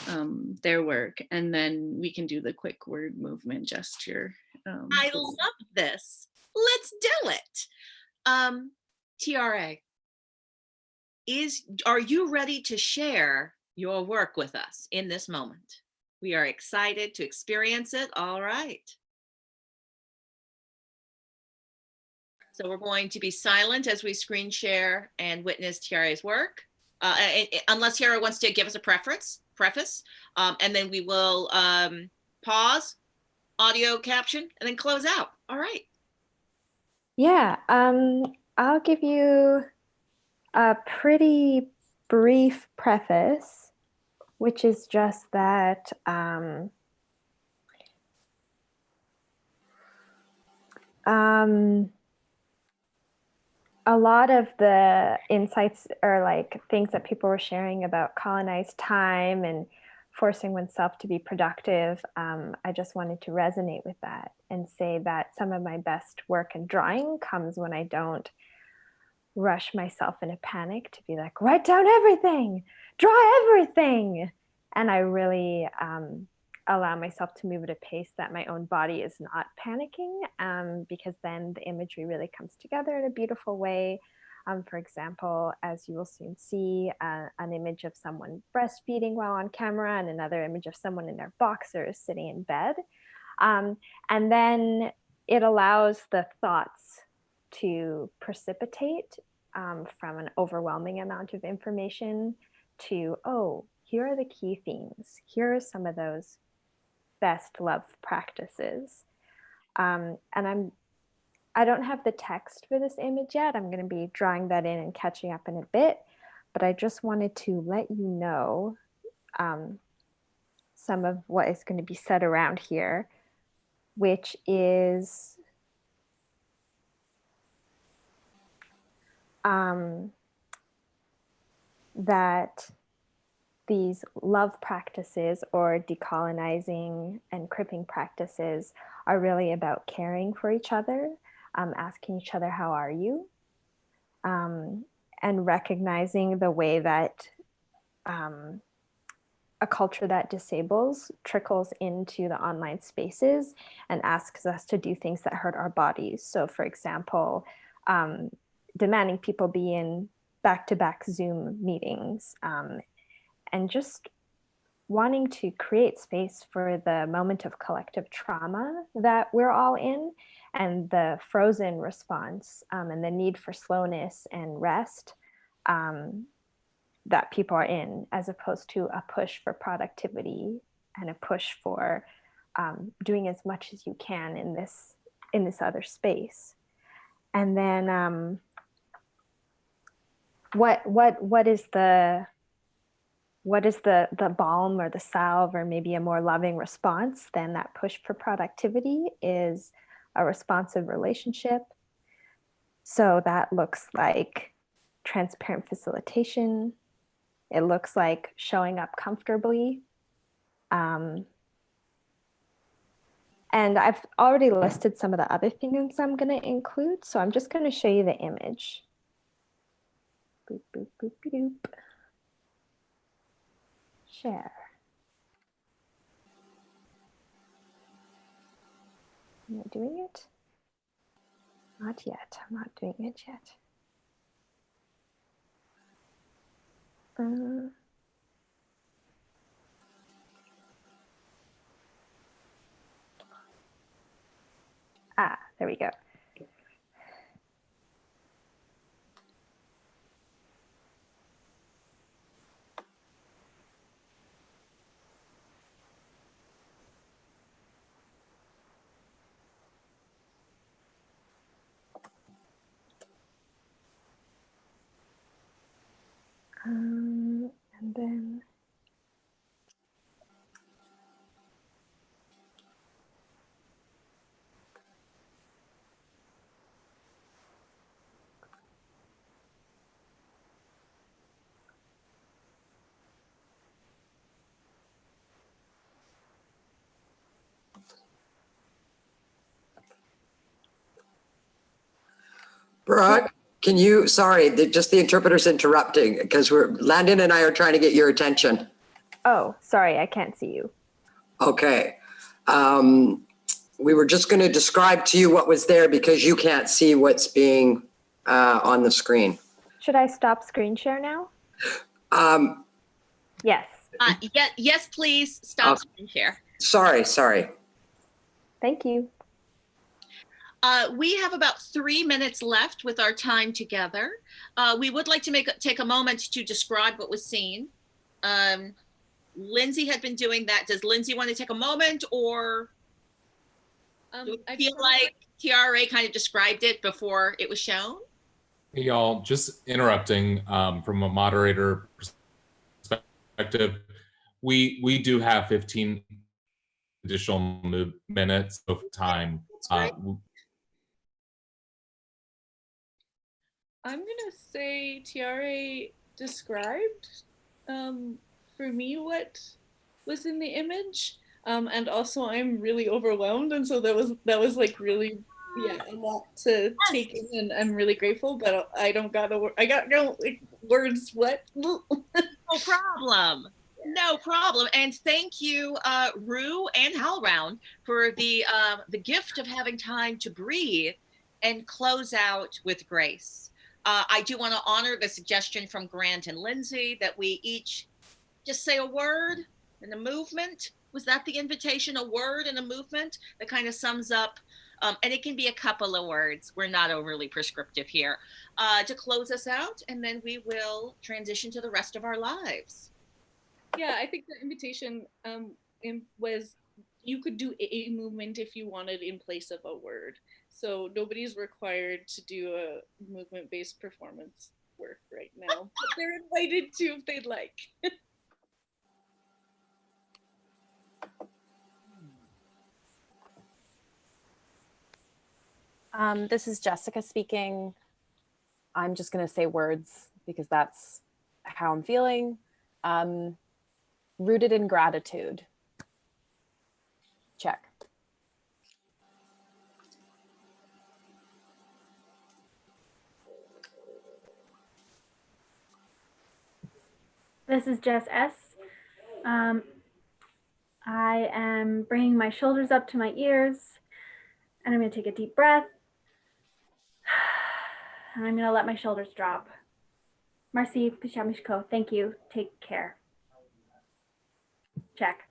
um, their work, and then we can do the quick word movement gesture. Um, I love this. Let's do it. Um, Tiara, is are you ready to share your work with us in this moment? We are excited to experience it. All right. So we're going to be silent as we screen share and witness Tiara's work. Uh, unless Tiara wants to give us a preference, preface, um, and then we will um, pause, audio caption, and then close out. All right. Yeah, um, I'll give you a pretty brief preface which is just that um, um, a lot of the insights or like things that people were sharing about colonized time and forcing oneself to be productive, um, I just wanted to resonate with that and say that some of my best work and drawing comes when I don't rush myself in a panic to be like, write down everything, draw everything. And I really um, allow myself to move at a pace that my own body is not panicking um, because then the imagery really comes together in a beautiful way. Um, for example, as you will soon see, uh, an image of someone breastfeeding while on camera and another image of someone in their boxers sitting in bed. Um, and then it allows the thoughts to precipitate um, from an overwhelming amount of information to, oh, here are the key themes. Here are some of those best love practices. Um, and I'm, I don't have the text for this image yet. I'm going to be drawing that in and catching up in a bit, but I just wanted to let you know um, some of what is going to be said around here, which is um, that these love practices or decolonizing and cripping practices are really about caring for each other, um, asking each other, how are you? Um, and recognizing the way that um, a culture that disables trickles into the online spaces and asks us to do things that hurt our bodies. So for example, um, demanding people be in back-to-back -back Zoom meetings um, and just wanting to create space for the moment of collective trauma that we're all in and the frozen response um, and the need for slowness and rest um, that people are in as opposed to a push for productivity and a push for um, doing as much as you can in this in this other space. And then um, what what what is the what is the the balm or the salve or maybe a more loving response than that push for productivity is a responsive relationship so that looks like transparent facilitation it looks like showing up comfortably um, and I've already listed some of the other things I'm going to include. So I'm just going to show you the image. Boop, boop, boop, boop. Share. Am I doing it? Not yet. I'm not doing it yet. Uh, ah, there we go. Um, and then Brock, can you, sorry, the, just the interpreter's interrupting because we're, Landon and I are trying to get your attention. Oh, sorry, I can't see you. Okay. Um, we were just going to describe to you what was there because you can't see what's being uh, on the screen. Should I stop screen share now? Um, Yes. Uh, yeah, yes, please stop Okay. screen share. sorry, sorry. Thank you. Uh, we have about three minutes left with our time together. Uh, we would like to make take a moment to describe what was seen. Um, Lindsay had been doing that. Does Lindsay want to take a moment or Um, do I feel like Tiara kind of described it before it was shown? Hey, y'all, just interrupting um, from a moderator perspective. we we do have 15 additional minutes of time. Uh, I'm gonna say Tiare described um, for me what was in the image, um, and also I'm really overwhelmed, and so that was that was like really yeah a lot to take in, and I'm really grateful, but I don't got a I got no like words. What? No problem. No problem. And thank you, uh, Roo and HowlRound, for the uh, the gift of having time to breathe and close out with grace. Uh, I do want to honor the suggestion from Grant and Lindsay that we each just say a word and a movement. Was that the invitation? A word and a movement that kind of sums up, um, and it can be a couple of words. We're not overly prescriptive here uh, to close us out, and then we will transition to the rest of our lives. Yeah, I think the invitation um, was you could do a a movement if you wanted in place of a word. So nobody's required to do a movement-based performance work right now, but they're invited to if they'd like. Um, this is Jessica speaking. I'm just going to say words because that's how I'm feeling. Um, rooted in gratitude. Check. This is Jess S. Um, I am bringing my shoulders up to my ears and I'm going to take a deep breath. And I'm going to let my shoulders drop. Marcy Pishamishko, thank you. Take care. Check.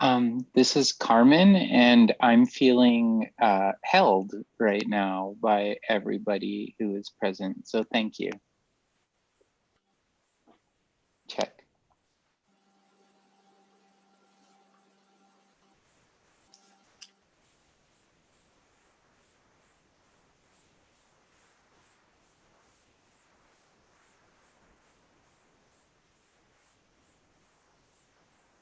Um, this is Carmen, and I'm feeling uh, held right now by everybody who is present. So thank you. Check.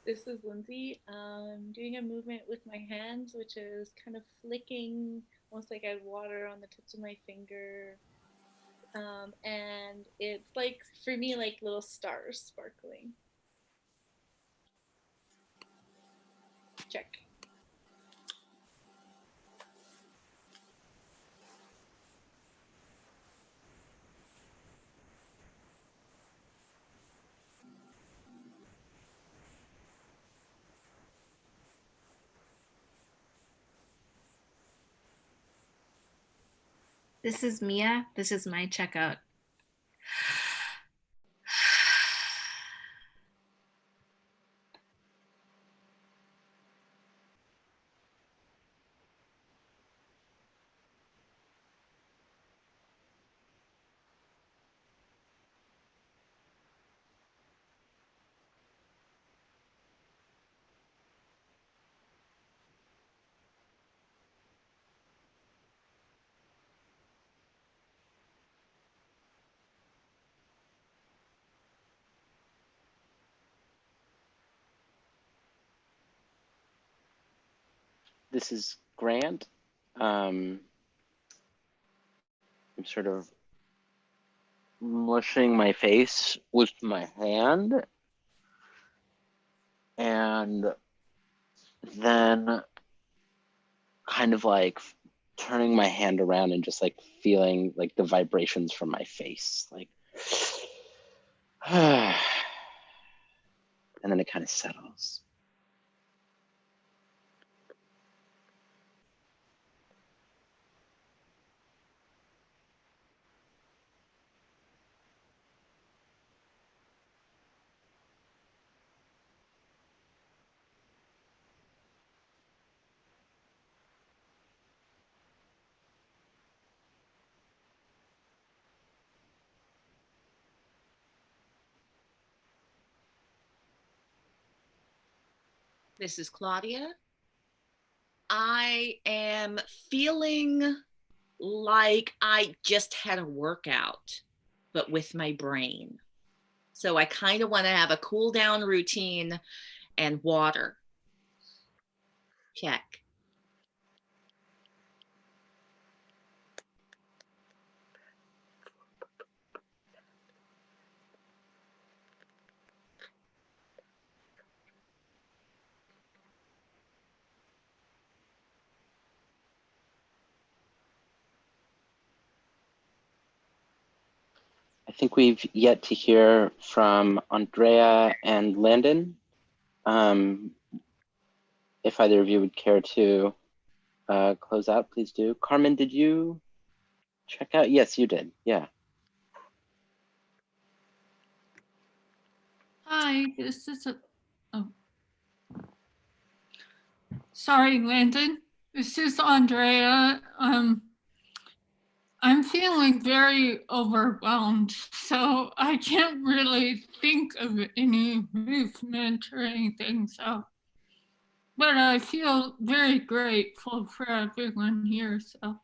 This is Lindsay. Um, doing a movement with my hands, which is kind of flicking, almost like I had water on the tips of my finger. Um, and it's like, for me, like little stars sparkling. Check. This is Mia. This is my checkout. This is Grant. Um, I'm sort of mushing my face with my hand. And then kind of like turning my hand around and just like feeling like the vibrations from my face. Like, and then it kind of settles. This is Claudia. I am feeling like I just had a workout, but with my brain. So I kind of want to have a cool down routine and water. Check. Think we've yet to hear from Andrea and Landon. Um, if either of you would care to uh, close out, please do. Carmen, did you check out? Yes, you did. Yeah. Hi, this is a, oh. Sorry, Landon. This is Andrea. Um, I'm feeling very overwhelmed, so I can't really think of any movement or anything. So, but I feel very grateful for everyone here. So.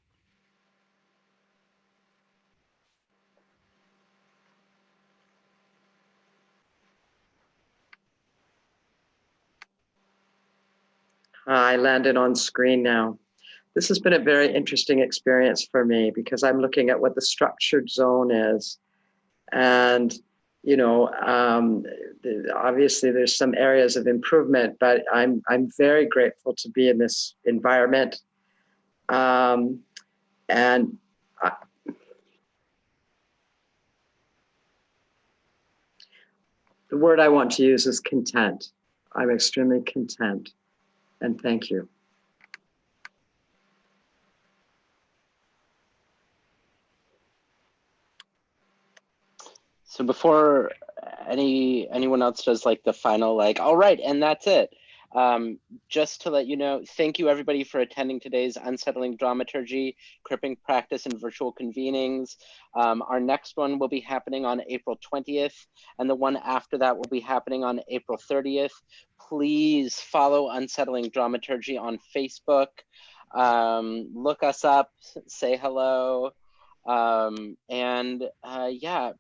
I landed on screen now. This has been a very interesting experience for me because I'm looking at what the structured zone is. And, you know, um, obviously there's some areas of improvement, but I'm, I'm very grateful to be in this environment. Um, and I, the word I want to use is content. I'm extremely content and thank you. So before any anyone else does like the final like, all right, and that's it. Um, just to let you know, thank you everybody for attending today's Unsettling Dramaturgy, Cripping Practice and Virtual Convenings. Um, our next one will be happening on April 20th, and the one after that will be happening on April 30th. Please follow Unsettling Dramaturgy on Facebook. Um, look us up, say hello, um, and uh, yeah,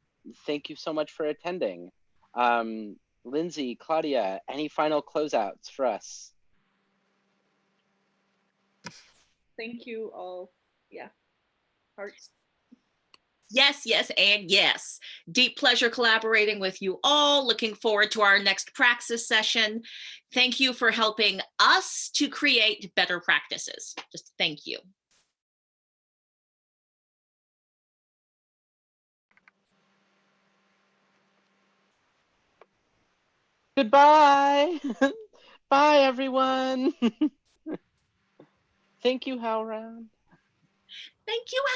thank you so much for attending. Um, Lindsay, Claudia, any final closeouts for us? Thank you all. Yeah. Hearts. Yes, yes, and yes. Deep pleasure collaborating with you all. Looking forward to our next praxis session. Thank you for helping us to create better practices. Just thank you. Goodbye. Bye, everyone. Thank you, HowlRound. Thank you.